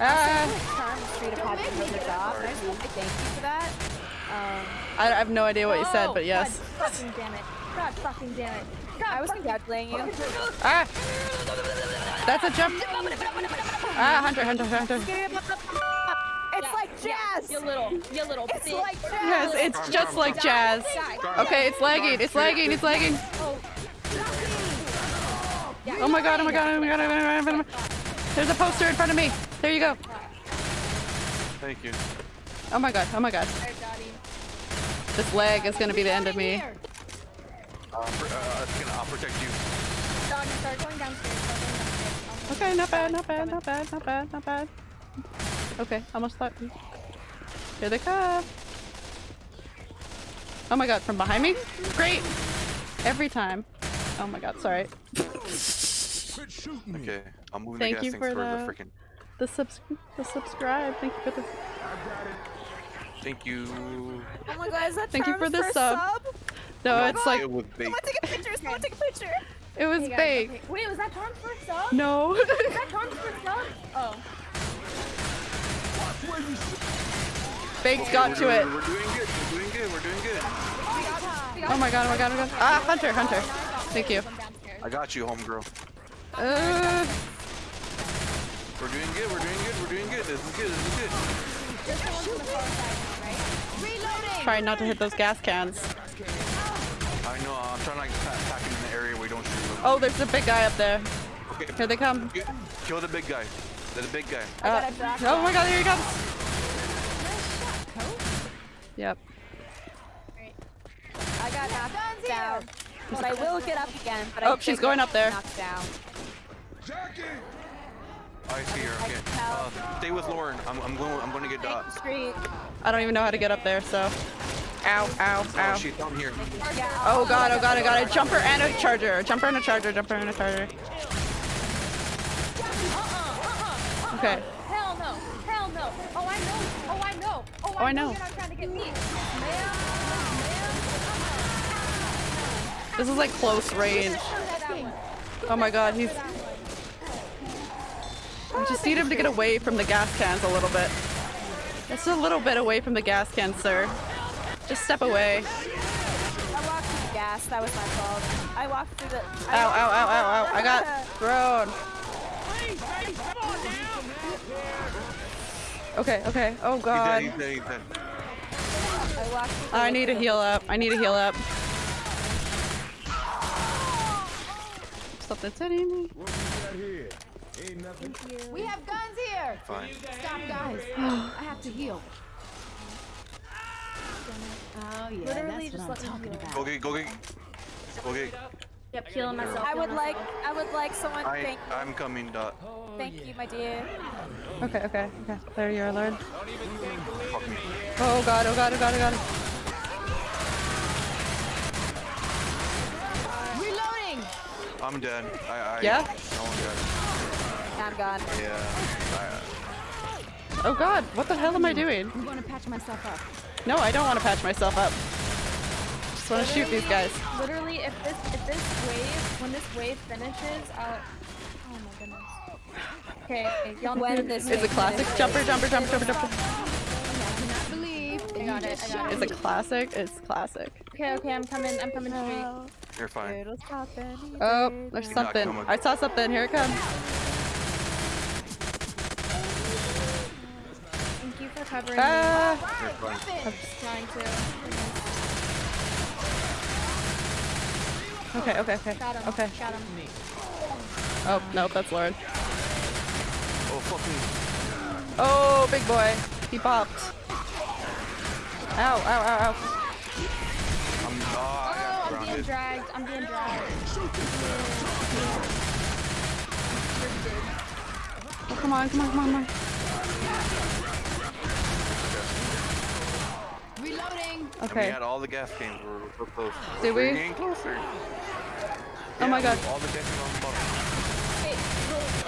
Ah! Charm Street of Patrick does their job. I just want to thank you for that. Um, I, I have no idea what you said, Oh, but yes. God fucking damn it. God fucking damn it. God I was fucking- congratulating you. Ah! That's a jump. Ah, Hunter, Hunter, Hunter. It's like jazz. You little, you little It's bitch. like jazz. Yes, it's just like jazz. Okay, it's lagging, it's lagging, it's lagging. Oh my god, oh my god, oh my god, oh my god, oh my god. There's a poster in front of me. There you go. Thank you. Oh my god, oh my god. This lag is gonna be the end of me. Pr- uh, it's gonna, I'll protect you. Doggy, start going downstairs. Start going downstairs. Okay, not bad, not bad, not bad, not bad, not bad. Okay, almost thought. Here they come. Oh my god, from behind me? Great! Every time. Oh my god, sorry. Quit shooting me. Okay, I'm moving Thank the you gas for for the the- freaking. The subs the subscribe. Thank you for the Thank you. Oh my god, is that Thank you for Charm's the first sub. No, it's like it was bait. Someone take a picture. Someone take a picture. it was Hey, guys, fake. okay. Wait, was that Tom's first sub? No. Was that Tom's first sub? Oh. Fakes got to it. We're doing good. We're doing good. We're doing good. Oh my god, oh my god, oh my god. Ah, Hunter, Hunter. Thank you. I got you, homegirl. Uh, We're doing good. We're doing good. We're doing good. This is good. This is good. trying not to hit those gas cans. I know. Trying to like pack him in the area where we don't shoot him. Oh, there's a big guy up there. Okay. Here they come. Kill the big guy. The big guy. Uh, oh my god, here he comes. Yep. I got knocked down. But I will get up again. But I Oh, she's going up there. Knocked down. Jackie! I see her. Okay. Uh, stay with Lauren. I'm, I'm going. I'm going to get dots. Street. I don't even know how to get up there, so. Ow, ow, Oh, ow. she's down here. Oh god, oh god, oh god. A jumper and a charger. A jumper and a charger, jumper and a charger. Uh-uh, uh-uh, uh-uh. Okay. Hell no. Hell no. Oh, I know. Oh, I know. Oh, Oh, I know. You're not trying to get me. This is like close range. Oh my god, he's. I just need him to get away from the gas cans a little bit. Just a little bit away from the gas cans, sir. Just step away. I walked through the gas. That was my fault. I walked through the. Ow, ow, ow, ow, ow. I got thrown. Okay, okay. Oh He's dead. god. He's dead. He's dead. I I need to heal up. I need to heal up. Something's hitting me. What we got here? Ain't nothing. We have guns here. Fine. Stop, guys. I have to heal. Oh yeah, Literally that's just what I'm talking about. Go get. Go get. Go get. Yep, healing myself. I would like. I would like someone. I. Thank. I'm coming. Dot. Thank you, my dear. Okay, okay, okay. There you are, Lord. Fuck me. Oh god, oh god, oh god, oh god. Reloading. I'm dead. I. I Yeah? No one dead. I'm gone. Yeah. Oh god, what the hell am I doing? I'm going to patch myself up. No, I don't want to patch myself up. Just want to shoot these guys. Literally, if this if this wave when this wave finishes, I'll. Oh my goodness. Okay, y'all When this It's a classic jumper, jumper, jumper, jumper, jumper. I cannot believe I got it, I got shot It's a classic. It's classic. Okay, okay, I'm coming. I'm coming straight. Yeah. You're fine. Oh, there's something. I saw something. Here it comes. Thank you for covering Ah! You're me. Trying to. Okay, okay, okay. Got him. Okay. Got him. Oh, nope, that's Lord. Oh fucking. Oh, big boy. He popped. Ow, ow, ow, ow. I'm. Oh, Oh, I'm being dragged. I'm being dragged. Oh, come on, come on, come on, come on. Reloading. We had all the gas cans. We're, we're close. Did We're we? getting closer. Oh my god. All the gas cans on the bottom.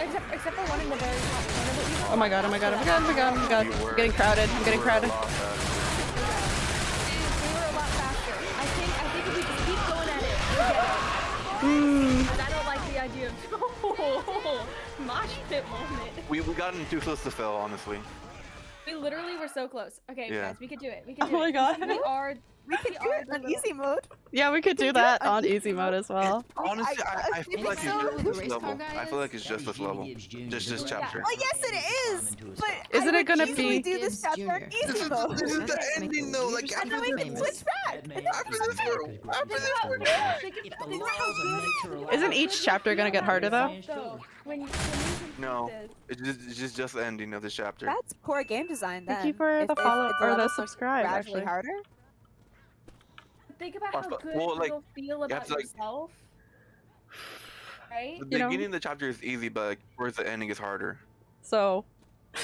Except except for one in the very top corner, Oh my god, oh my god, oh my god, oh my god, oh my god. I'm getting crowded. I'm getting crowded. a lot we were a lot faster. I think I think if we just keep going at it, we'll get it. Hmm. But I don't like the idea of mosh pit moment. We, we got in too close to fail, honestly. We literally were so close. Okay, Yeah. guys, we could do it. We could Oh do my god. We are. We could do it on easy mode. Yeah, we could do do that on on easy mode as well. Honestly, I, I I feel like it's just this level. I feel like it's just this level. Just this chapter. Well, yes, it is. But Isn't it gonna easily be- do this Is chapter on Junior. This easy is, mode. this is the Make ending the though. Like leaders after And then we this, can famous. switch back. And then after this, we're after this, we're done. If the laws of nature allow Isn't each chapter gonna get harder though? So, when you, when you complete No. It's just, it's just just the ending of this chapter. That's poor game design. Then. Thank you for the follow if or the levels subscribe. Actually, harder. Think about Well, how good well, like, you'll feel have about to, like- yourself. Right? The You know- beginning of the chapter is easy, but like, towards the ending is harder. so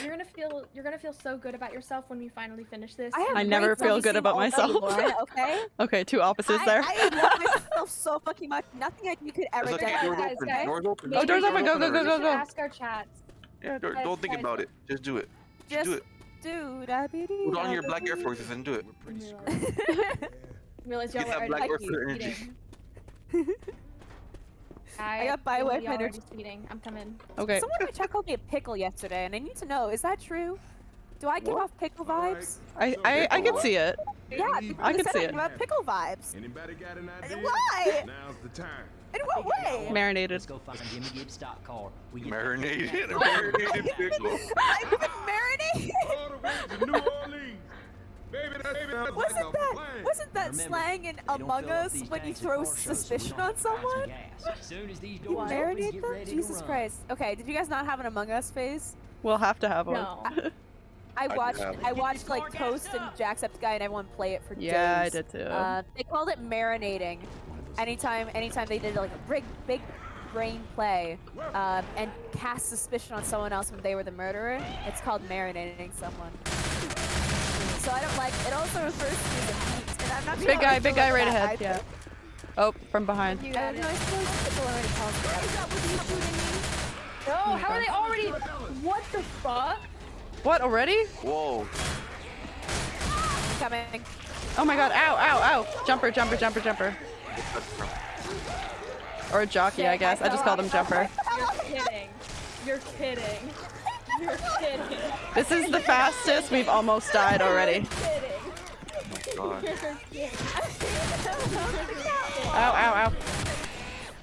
You're gonna feel you're gonna feel so good about yourself when we finally finish this. I, I never feel good about myself. Lauren, okay. okay, two opposites there. I, I love myself so fucking much. Nothing I you could ever do. okay. guys, Doors guys, open. guys. Doors open. Oh, doors open, go, go, go, go, go. ask our chats. Yeah, don't, Guys, don't think guys, about it. Just do it. Just do it. dude, I be Put on your black Air Forces and do it. Realize y'all were that already black like Air Force I, got feel Bioware energy. speeding. I'm coming. Okay. Someone in my chat called me a pickle yesterday, and I need to know: is that true? Do I give What? off pickle Alright. vibes? I I, I can see it. Yeah, I can see it. give off pickle vibes. Anybody got an idea? Why? Now's the time. In what way? Marinated. Let's go find Jimmy Gibbs stock car. We get Marinated. Marinated pickle. I've been marinated. All the way to New Orleans. Wasn't a that wasn't that Remember, slang in Among Us when you throw car shows, so we suspicion on have to find some someone? As soon as these You doors marinate them? ready Jesus. Christ. Okay, did you guys not have an Among Us phase? We'll have to have one. No. I did watched have it. I watched like Toast and Jacksepticeye and everyone play it for Yeah, I did too. Uh, they called it marinating. Anytime, anytime they did like a big, big brain play um, and cast suspicion on someone else when they were the murderer, it's called marinating someone. So I don't like. It also refers to me as heat, and I'm not sure Big how guy, big guy right ahead. either. Yeah. Oh, from behind. You I got don't it. know. I suppose people already called me. No, oh how are they already? What the fuck? What already? Whoa. Coming. Oh my god! Ow! Ow! Ow! Jumper! Jumper! Jumper! Jumper! Or a jockey, I guess. I just called him Jumper. You're kidding. You're kidding. You're kidding. This is the fastest we've almost died already. Oh kidding. God. Ow! Ow! Ow!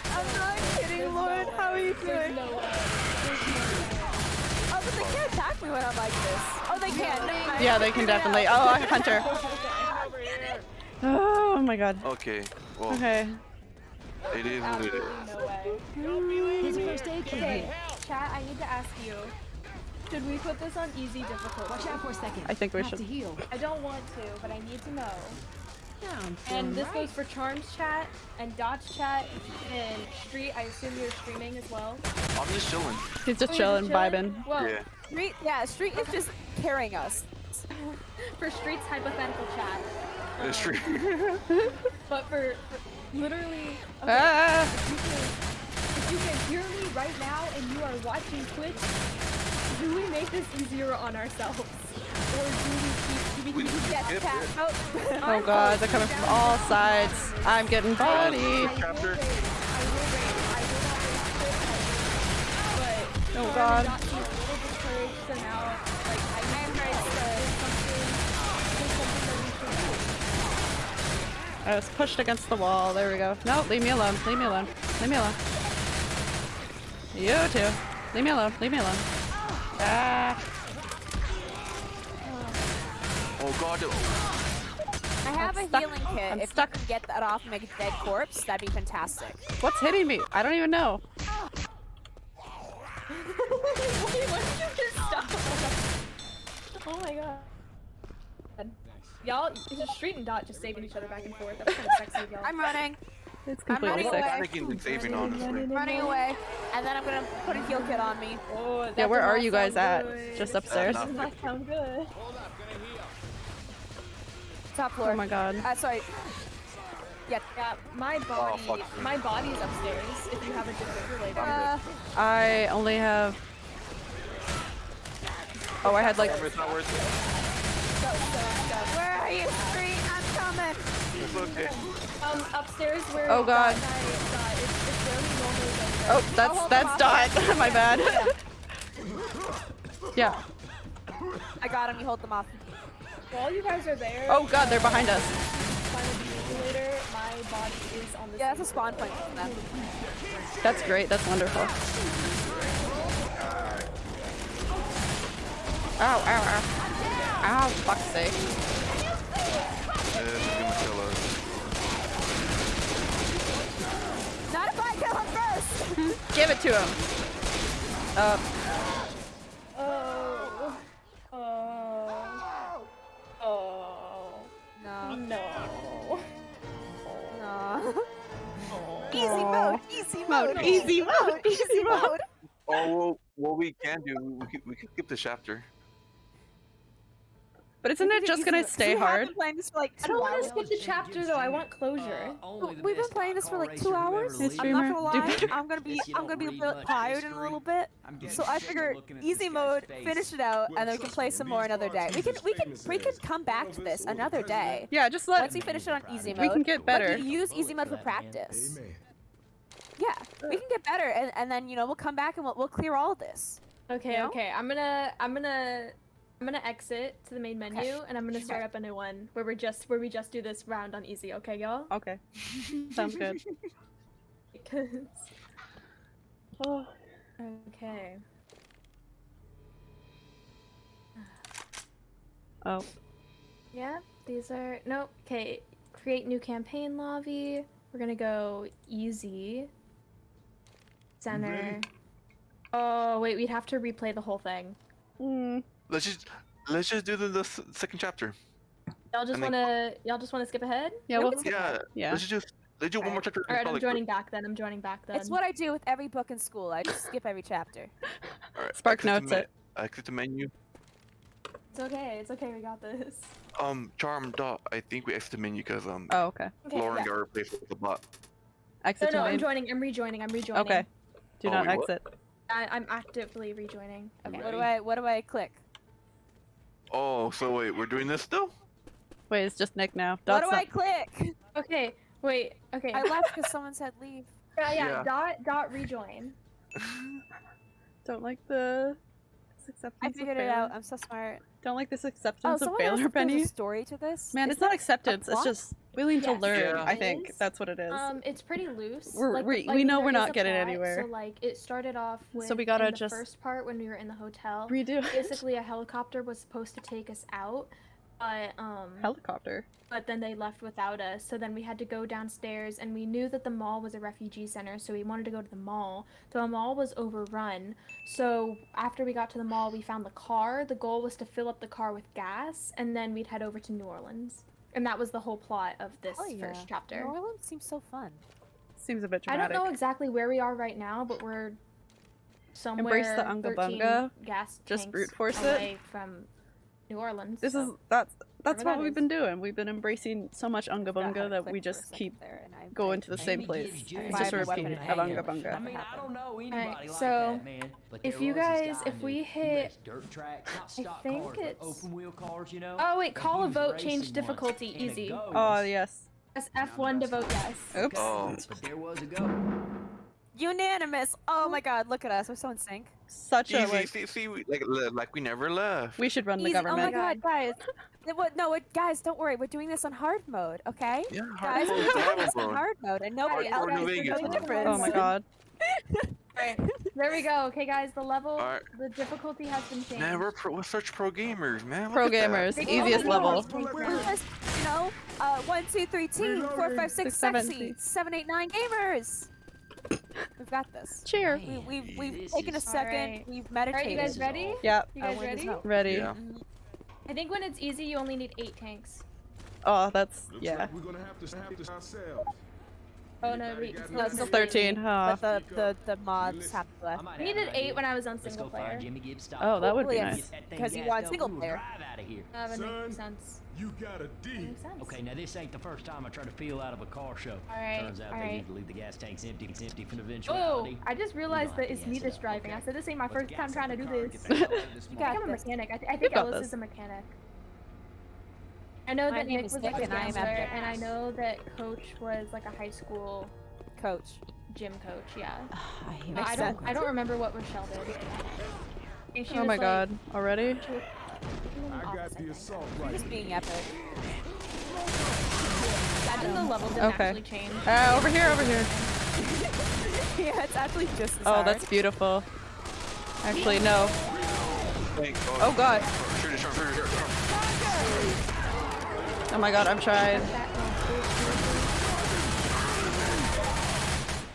I'm not kidding, Lauren. How are you There's doing? Oh, but they can't attack me when I'm like this. Oh, they can. Never mind. Yeah, they can definitely. Oh, a hunter. Oh my god. Okay. Well, Okay. it is what it is. Absolutely no way. Here's a first aid kit. Okay, chat, I need to ask you. Should we put this on easy difficulty? Watch out for a second. I think we Have should. to heal. I don't want to, but I need to know. Yeah, And this right. goes for Charms chat and Dot's chat and Street. I assume you're streaming as well. I'm just chilling. He's just Oh, you're chilling, vibing. Well, Yeah. Street, yeah, Street is just carrying us. for Street's hypothetical chat. It's true. But for, for literally, okay, Ah! if, you can, if you can hear me right now and you are watching Twitch, do we make this easier on ourselves? Or do we keep, do we We- keep Yes, cat. yep. Oh. Oh god, they're coming from all sides. I'm getting body. I will Chapter. rate, I will rate, I will not rate Twitch, but Oh god. Dot, she's a little discouraged, so now, like, I am ready to there's something, there's something that we should do. I was pushed against the wall. There we go. No, leave me alone. Leave me alone. Leave me alone. You too. Leave me alone. Leave me alone. Ah. Oh god. I have I'm a stuck. healing kit. I'm if stuck. you can get that off and make a dead corpse, that'd be fantastic. What's hitting me? I don't even know. Wait, when did you just stop? Oh my god. Y'all, it's just Street and Dot just saving each other back and forth. That was kind of sexy, of y'all. I'm running, It's I'm completely running sick. away. Panicking and saving, honestly. running away, and then I'm gonna put a heal kit on me. Oh, Yeah, where are you guys sound at? good. Just upstairs? That does not sound good. Top floor. Oh my god. Uh, sorry. Yeah. Yeah, my body, fuck. my body's upstairs. If you have a defibrillator. Uh, I only have. Oh, I had like. It's not worth it. go, go, go. where are you, Street? I'm coming. It's okay. Um, upstairs where. Oh, God. Dot and Dot, it's, it's where we normally go. Oh, that's that's Dot. My bad. yeah. I got him. You hold them off. While you guys are there, Oh god, they're behind us. find the defibrillator, my body is on the Yeah, that's a spawn point. That's great. That's wonderful. Ow, ow, ow. Ow, fuck's sake. Uh, this is gonna kill us. Not if I kill him first. Give it to him. Uh, Oh. Oh. Oh. No. No. No. Easy mode. Easy mode. easy mode, Easy mode. Oh, well, what we can do, we could, we could skip this chapter. But isn't it just gonna stay hard? playing this for like I don't want to skip the chapter though. I want closure. We've been playing this for like two hours. I'm streamer, not gonna lie. I'm gonna be I'm gonna be a bit tired in a little bit. So I figure easy mode, finish it out, and then we can play some more another day. We can we can we can come back to this another day. Yeah, just let. Once we finish it on easy mode, We can get better. use easy mode for practice. Yeah, we can get better, and, and then you know we'll come back and we'll, we'll clear all this. Okay, No? okay. I'm gonna I'm gonna I'm gonna exit to the main menu and I'm gonna start up a new one where we're just where we just do this round on easy, okay y'all? Okay. Sounds good. Because Oh. Okay. Oh. Yeah, these are nope. Okay, create new campaign lobby. We're gonna go easy. Center. ready? Oh wait, we'd have to replay the whole thing. Hmm. Let's just let's just do the, the second chapter. Y'all just wanna y'all just wanna skip ahead? Yeah, Yeah, we well, can skip Yeah, yeah. let's just let's do one more chapter. Alright, I'm Probably joining back then. I'm joining back then. It's what I do with every book in school. I just skip every chapter. Alright, Spark notes me- it. Exit the menu. It's okay. It's okay. We got this. Um, Charm dot. I think we exit the menu because um, Oh, okay. Okay. Lauren yeah. got replaced with the bot. No, Exit to no, I'm joining. I'm rejoining. I'm rejoining. Okay. Do Oh, not wait, exit. I, I'm actively rejoining. Okay. What do I what do I click? Oh, so wait, we're doing this still? Wait, it's just Nick now. What do I click? Okay. Wait. Okay. I left because someone said leave. yeah, yeah. Yeah. Dot dot rejoin. Don't like the this acceptance I of figured it out. I'm so smart. Don't like this Oh, acceptance of someone asked failure, if there's Penny. a story to this. Man, Is it's not acceptance. It's just willing to learn. Yeah. I think that's what it is. Um, it's pretty loose. We're- like, we- like, we know we're not getting plot, anywhere. So like, it started off with. So we gotta in the just- first part when we were in the hotel. Redo it. Basically, a helicopter was supposed to take us out, but um. Helicopter. but then they left without us. So then we had to go downstairs, and we knew that the mall was a refugee center, so we wanted to go to the mall. The mall was overrun. So after we got to the mall, we found the car. The goal was to fill up the car with gas, and then we'd head over to New Orleans. And that was the whole plot of this Oh, yeah. first chapter. New Orleans seems so fun. Seems a bit dramatic. I don't know exactly where we are right now, but we're somewhere Embrace the Unga Bunga, gas just tanks brute force it. away from New Orleans. This is that's that's Whatever what that we've is. been doing. We've been embracing so much Unga Bunga to that we just keep there, and I- going to the same place. It's just a Five repeat of hang. Unga I Bunga. mean, I don't know anybody Alright, like so that, man. But if you guys- if we knew. Hit- dirt track, not I stock think cars, it's- open wheel cars, you know. Oh wait, call a vote, change difficulty, easy. Oh yes. Press F1 to vote yes. Oops. Oh. There was a goat. Unanimous. Oh my God! Look at us. We're so in sync. Such a Easy, like. see, see, we, like, like we never left. We should run the Easy. Oh government. my God, guys. What- No, what, guys, don't worry. We're doing this on hard mode, okay? yeah, Guys, hard we're mode, doing hard this on mode. hard mode, and nobody Hardcore else New knows Vegas the mode. difference. Oh my god. Alright, there we go. Okay, guys, the level, Alright. the difficulty has been changed. Man, we're, pro, we're such pro gamers, man. Pro Look at that. gamers, Big easiest level. level. Big We're just, you know, uh, one, two, three, team, four, five, six, Six, seven, sexy, eight. seven, eight, nine gamers. We've got this. Cheer. We, we've we've This taken a second. Alright. We've Alright, meditated. you guys ready? Yep. You guys ready? Ready. Yeah. Mm-hmm. I think when it's easy, you only need eight tanks. Oh, that's Looks yeah. like we're gonna have to have to ourselves. Oh no, wait, it's No, not it's It's 13. Huh. But the, the the mods have left. might I needed eight when I was on single player. Jimmy Gibbs. Oh, that would be Hopefully nice. it's- Get that thing 'cause you want single player. drive out of here. That would Son. make sense. You got a D. Okay, now this ain't the first time I tried to peel out of a car show. Alright, Turns out they alright. need to leave the gas tanks empty. It's empty for the Oh. I just realized know that it's me that's up, driving. I said this ain't my Let's first time trying to do car this. get that car this I think I'm a mechanic. I, th- I think Ellis is a mechanic. I know My that name Nick is was Nick like a and I am after- and I know that Coach was like a high school Coach. gym coach. Yeah. I But I don't. I don't remember what Rochelle did. I think she Oh my like- god. Already? she was- I got the assault right. Just being epic. Imagine the level didn't Okay. actually change. Uh, over here, over here. yeah, it's actually just as Oh, hard. that's beautiful. Actually, no. Oh god. Shoot it, shoot it, shoot it, shoot it. Oh my god, I'm trying.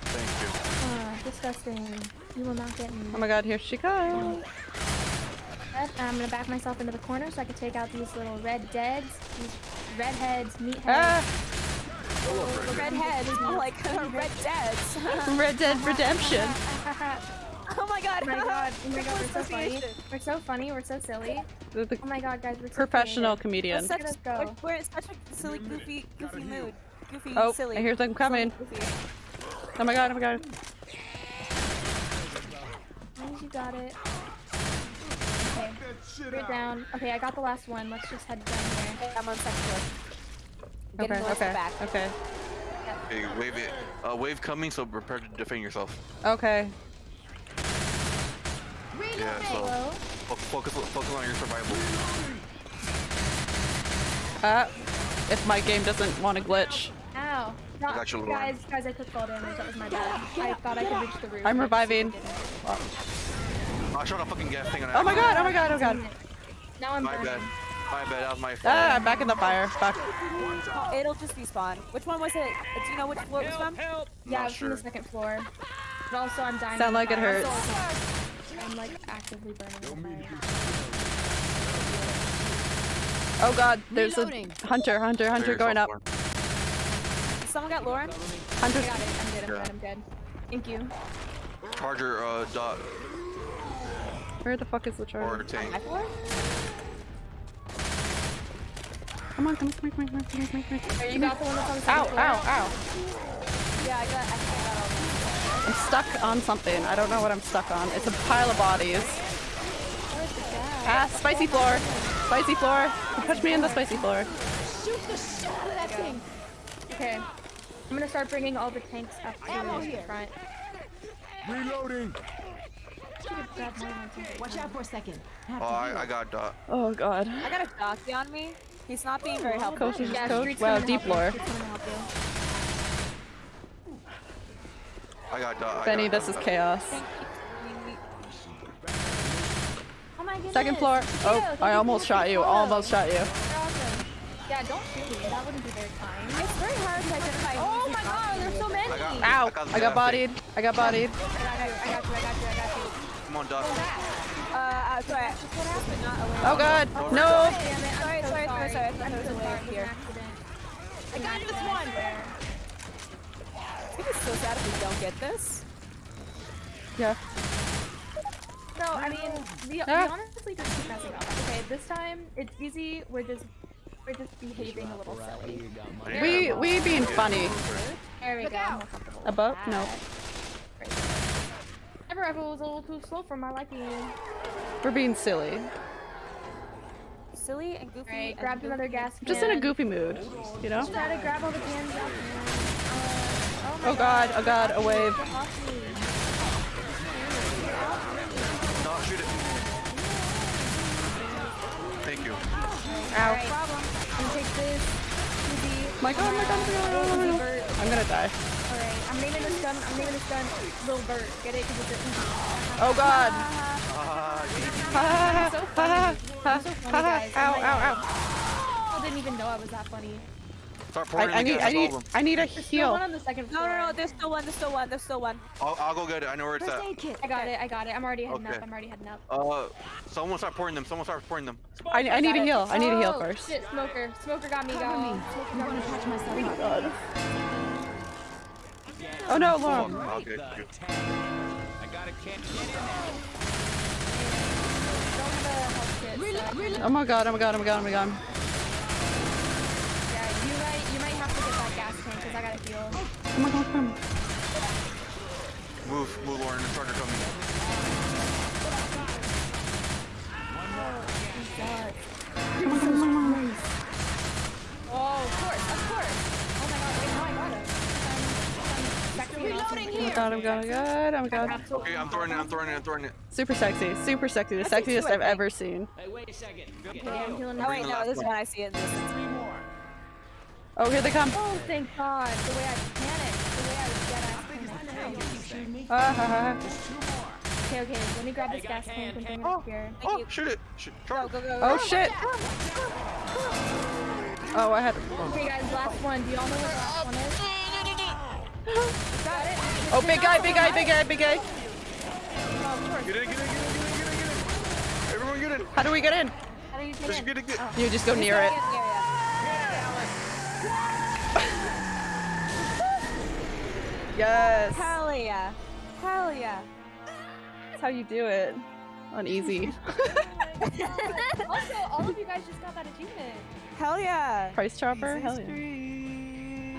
Thank you. Ah, disgusting. You will not get me. Oh my god, here she comes. I'm gonna back myself into the corner so I can take out these little red deads, these redheads, meatheads. Ah! The red heads, more like red deads. Red Dead Redemption. oh my god. Oh my god, oh my god, we're so funny. We're so funny, we're so silly. The, the Oh my god, guys, we're so professional creative. comedian. Such, Let's go. We're, we're in such a silly, goofy, goofy mood. Goofy, Oh, silly. I hear them coming. Silly. Oh my god, oh my god. As you got it. Okay, we're down. Okay, I got the last one. Let's just head down here. I'm on second floor. Get Okay, the okay, back. okay. Hey, wave it. Uh, wave coming, so prepare to defend yourself. Okay. Yeah, so focus, focus on your survival. Uh, if my game doesn't want to glitch. Ow. No, got guys, guys, I took fall damage. That was my bad. I thought I could reach the roof. I'm reviving. didn't. I shot a fucking gas thing on Oh my god, oh my god, oh god. Now I'm My burning. bad. My bad, that was my fault. Ah, I'm back in the fire. Fuck. It'll just respawn. Which one was it? Do you know which floor it was from? Yeah, it I was from the second floor. But also, I'm dying. Sound like it fire. hurts. I'm like actively burning. Oh god, there's a hunter, hunter, hunter Clear going up. yourself, Someone got Lauren? Hunter. I Hunter's. got it. I'm dead, I'm Yeah. good. I'm good. Thank you. Charger, uh, dot, Where the fuck is the or charger? tank. My floor? Come on, come on, come on, come on, come on, come on, come on, come on. There, you got the one that's on the Ow, second floor. ow, ow. Yeah, I got, I think I got all of them. I'm stuck on something. I don't know what I'm stuck on. It's a pile of bodies. Where's the gas? Ah, spicy floor. Spicy floor. Push me in the spicy floor. Shoot the shit out of that thing. Okay. I'm gonna start bringing all the tanks up to the front. Reloading. Should've grabbed more than two. Watch out for a second. Have Oh, I. I got dot. Oh god. I got a jockey on me. He's not being very helpful. Coach is Yeah, coach. Street's Wow, deep help lore. Street's coming to help you. I got dot. I Benny, got this is dot. chaos. Thank you. We- we- Oh my. Second floor. Oh. Thank I almost shot you. photo. Almost shot you. Yeah, don't shoot me. That wouldn't be very kind. It's very hard to identify. Oh my god, there's so many. I got, Ow! I got, I got bodied. I got bodied. I got you, I got you, I got you, I got you. Come on, dot. Uh, uh, sorry. What happened? Not aware. Oh god. Oh, No. Damn it, I'm Sorry, sorry, sorry, sorry. I thought I'm was so a way sorry. up It was here. I got this one. I think it's so sad if we don't get this. Yeah. No, I mean, we, we Ah. honestly just keep messing up. Okay, this time it's easy. We're just we're just behaving a little silly. We we being funny. There we go. I'm more comfortable with Above? No. Great. My rifle was a little too slow for my liking. We're being silly. Silly and goofy. Alright, and grabbed goofy. another gas can. Just in a goofy mood, you know? Try to grab all the cans out. Oh, god, oh god, a wave. Get off me. Dot, shoot it. Thank you. Ow. Alright, I'm gonna take this. Uzi. My god, my god, my god, my god. I'm gonna die. Alright, I'm naming this gun. I'm naming this gun Lil Vert. Get it? Because it's a Oh god. Ah, Ha ha so ha funny. ha ha I'm so funny, ha guys. Oh Ow, my ow, God. ow. I didn't even know I was that funny. Start I, pouring I the need, gas, I need, all of them. I need a There's still heal. one on the second No, floor. no, no. There's still one. There's still one. There's still one. I'll, I'll go get it. I know where it's First at. kit. I got it. I got it. I'm already heading Okay. up. I'm already heading up. Uh, someone start pouring them. Someone start pouring them. I, I need a heal. I need a heal Oh, first. Shit, smoker. Smoker got me, Cover y'all. me. Smoker I'm got gonna me. patch myself up. Oh no, Fuck, Lauren. I'll get you. I got a kid. Get in there. Don't have a health kit. Oh my god, oh my god, oh my god, oh my god. I gotta heal. Oh my god, come. Move, move, Lauren. The charger coming. Come on, come on, come on. Oh, of course, of course. Oh my god, wait, no, I got him. I'm, I'm to- Reloading here. god, I'm god, I'm god, I'm god. Okay, I'm throwing it, I'm throwing it, I'm throwing it. Super sexy, super sexy, the That's sexiest I I've ever seen. Hey, wait a second. Okay, I'm healing Oh wait, no, last this is one. when I see it in the distance. Three more. Oh, here they come. Oh, thank God. The way I panicked. The way I was dead ass. Ha, ha. Just two more. Okay, okay. Let me grab this gas can, tank and bring it up here. Thank Oh, you. shoot it. Shoot. Go, go, go. Oh shit! Oh, I had. to. Okay, guys, last one. Do y'all know what the last one is? Got it. Oh, big guy, big guy, big guy, big guy. Get in, get in, get in, get in, get in, get in. Everyone get in. How do we get in? How do you get Just in? get it, get You just go near it. Yes. Hell yeah. Hell yeah. That's how you do it. On easy. also, all of you guys just got that achievement. Hell yeah. Price chopper? Hell yeah.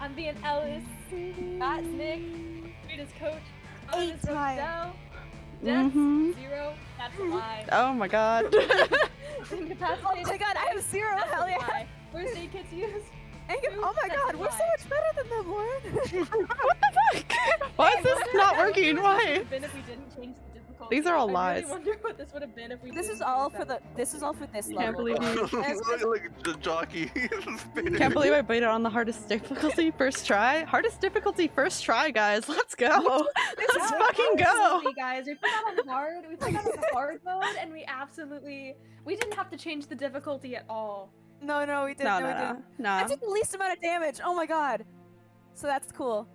I'm being Ellis. That's Nick. Rita's coach. Eight Ellis time. Rochelle. Dex, Mhm. zero. That's a lie. Oh my god. Incapacitated. Oh my god, I have zero. That's Hell yeah. First aid kits used. Inca- oh my god, we're so much better than them, Lauren. what the fuck? Why is this not working? Why? Been if we didn't change the difficulty. These are all I really lies. wonder what this would have been if we. this is all for the. This is all for this Can't level. believe you. look, look at the jockey. Can't believe I beat it on the hardest difficulty first try. Hardest difficulty first try, guys. Let's go. Let's Yeah, fucking go. absolutely, guys. We put that on hard. We put that on hard mode, and we absolutely we didn't have to change the difficulty at all. No, no, we didn't. No, no, no, we no. didn't. No. I took the least amount of damage. Oh my god. So that's cool.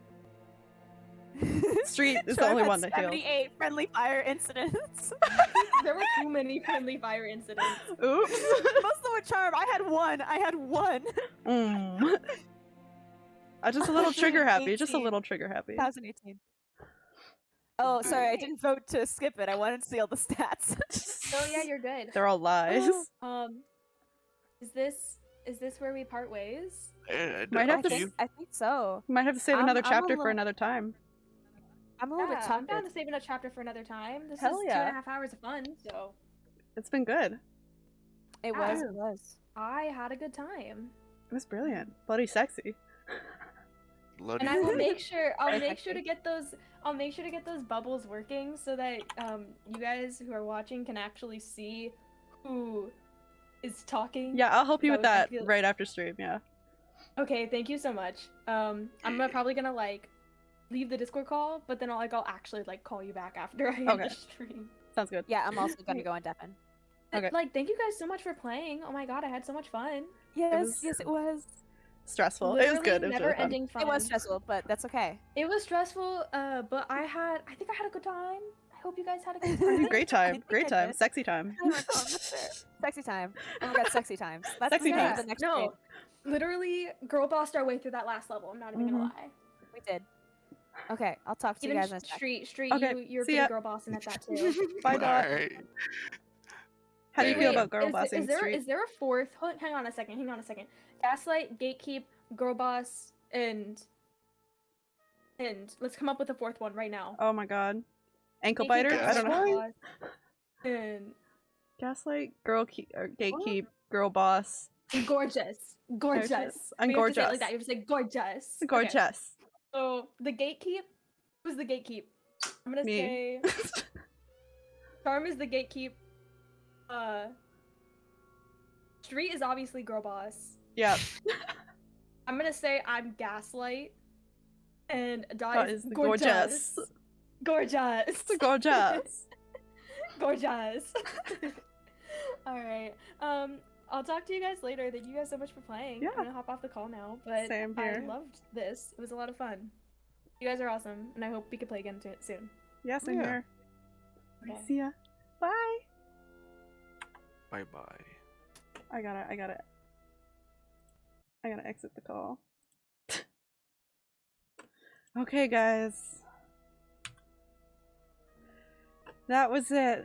Street is the only one that killed. 78 friendly fire incidents. There were too many friendly fire incidents. Oops. Most of them were charm. I had one. I had one. Mm. I'm just a little trigger happy. Just a little trigger happy. 2018. Oh, sorry, I didn't vote to skip it. I wanted to see all the stats. Oh yeah, you're good. They're all lies. Um, is this is this where we part ways? Might have up to to you. I think so. Might have to save I'm- another I'm a chapter for another time. I'm a little Yeah, bit I'm down to save a chapter for another time. This Hell is two yeah. and a half hours of fun, so It's been good. It Yeah. was. It was. I had a good time. It was brilliant. Bloody sexy. Bloody And I will make sure I'll make sure to get those I'll make sure to get those bubbles working so that um you guys who are watching can actually see who is talking. Yeah, I'll help you with that feel- right after stream. Yeah. Okay, thank you so much. Um I'm gonna, probably gonna like leave the Discord call, but then I'll like I'll actually like call you back after I end Okay. the stream. Sounds good. Yeah, I'm also gonna go on deafen. Okay. Like thank you guys so much for playing. Oh my god, I had so much fun. Yes, was- yes, it was. Stressful. it was good. It was never really fun. ending fun. It was stressful, but that's okay. It was stressful, uh, but I had I think I had a good time. I hope you guys had a good time. great time. Great time. Sexy time. My God, that's fair. Sexy time. Oh my god, sexy times. That's Sexy the name times. the next no, game. literally girl bossed our way through that last level. I'm not even Mhm. gonna lie. We did. Okay, I'll talk to Even you guys in a street, street, Okay, you you're see pretty ya. girl bossing at that too. Bye, Dot. Alright. How do you Wait, feel about girl is, bossing is there street? is there a fourth? Hold, hang on a second. Hang on a second. Gaslight, gatekeep, girl boss, and and let's come up with a fourth one right now. Oh my god. Ankle Gatekeep, biter? I don't know. And Gaslight, girl keep, or gatekeep, girl boss, gorgeous, gorgeous. Gorgeous. I'm We have to say gorgeous. like that. You have to say gorgeous. Okay. gorgeous. So the gatekeep. Who's the gatekeep? I'm gonna Me. say Charm is the gatekeep. Uh, Street is obviously girl boss. yep. I'm gonna say I'm gaslight, and Dot, Dot is is the gorgeous. Gorgeous. Gorgeous. gorgeous. All right. Um, I'll talk to you guys later. Thank you guys so much for playing. Yeah. I'm gonna hop off the call now, but Same I loved this. It was a lot of fun. You guys are awesome, and I hope we can play again t- soon. Yeah, same Yeah. here. Okay. See ya. Bye. Bye bye. I gotta, I gotta, I gotta exit the call. okay, guys. That was it.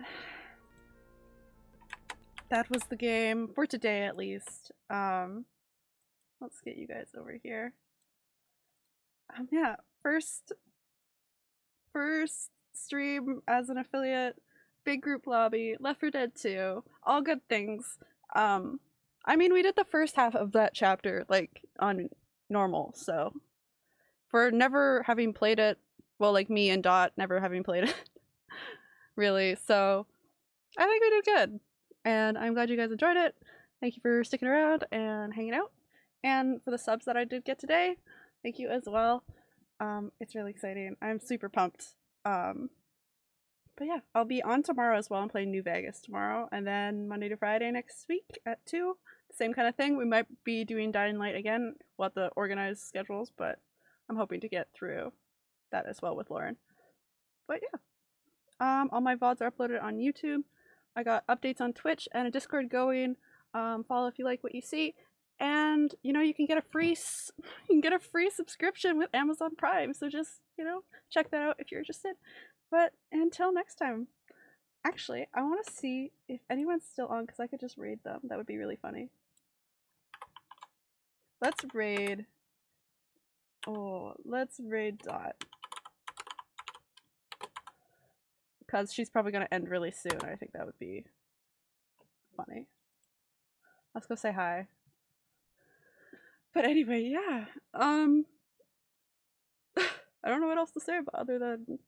That was the game for today, at least. Um, let's get you guys over here. Um, yeah, first, first stream as an affiliate, big group lobby, Left 4 Dead 2, all good things. Um, I mean, we did the first half of that chapter like on normal, so for never having played it Well, like me and Dot never having played it, really. So I think we did good, and I'm glad you guys enjoyed it. Thank you for sticking around and hanging out, and for the subs that I did get today, thank you as well. Um, it's really exciting. I'm super pumped. Um, but yeah, I'll be on tomorrow as well. I'm playing New Vegas tomorrow, and then Monday to Friday next week at two. Same kind of thing. We might be doing Dying Light again. We'll have to organize schedules, but I'm hoping to get through that as well with Lauren. But yeah, um, all my VODs are uploaded on YouTube. I got updates on Twitch and a Discord going. Um, follow if you like what you see, and you know you can get a free you can get a free subscription with Amazon Prime. So just you know check that out if you're interested. But until next time, actually, I want to see if anyone's still on because I could just raid them. That would be really funny. Let's raid. Oh, let's raid Dot. Because she's probably going to end really soon. I think that would be funny. Let's go say hi. But anyway, yeah. Um I don't know what else to say about other than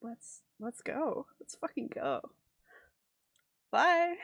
let's let's go. Let's fucking go. Bye.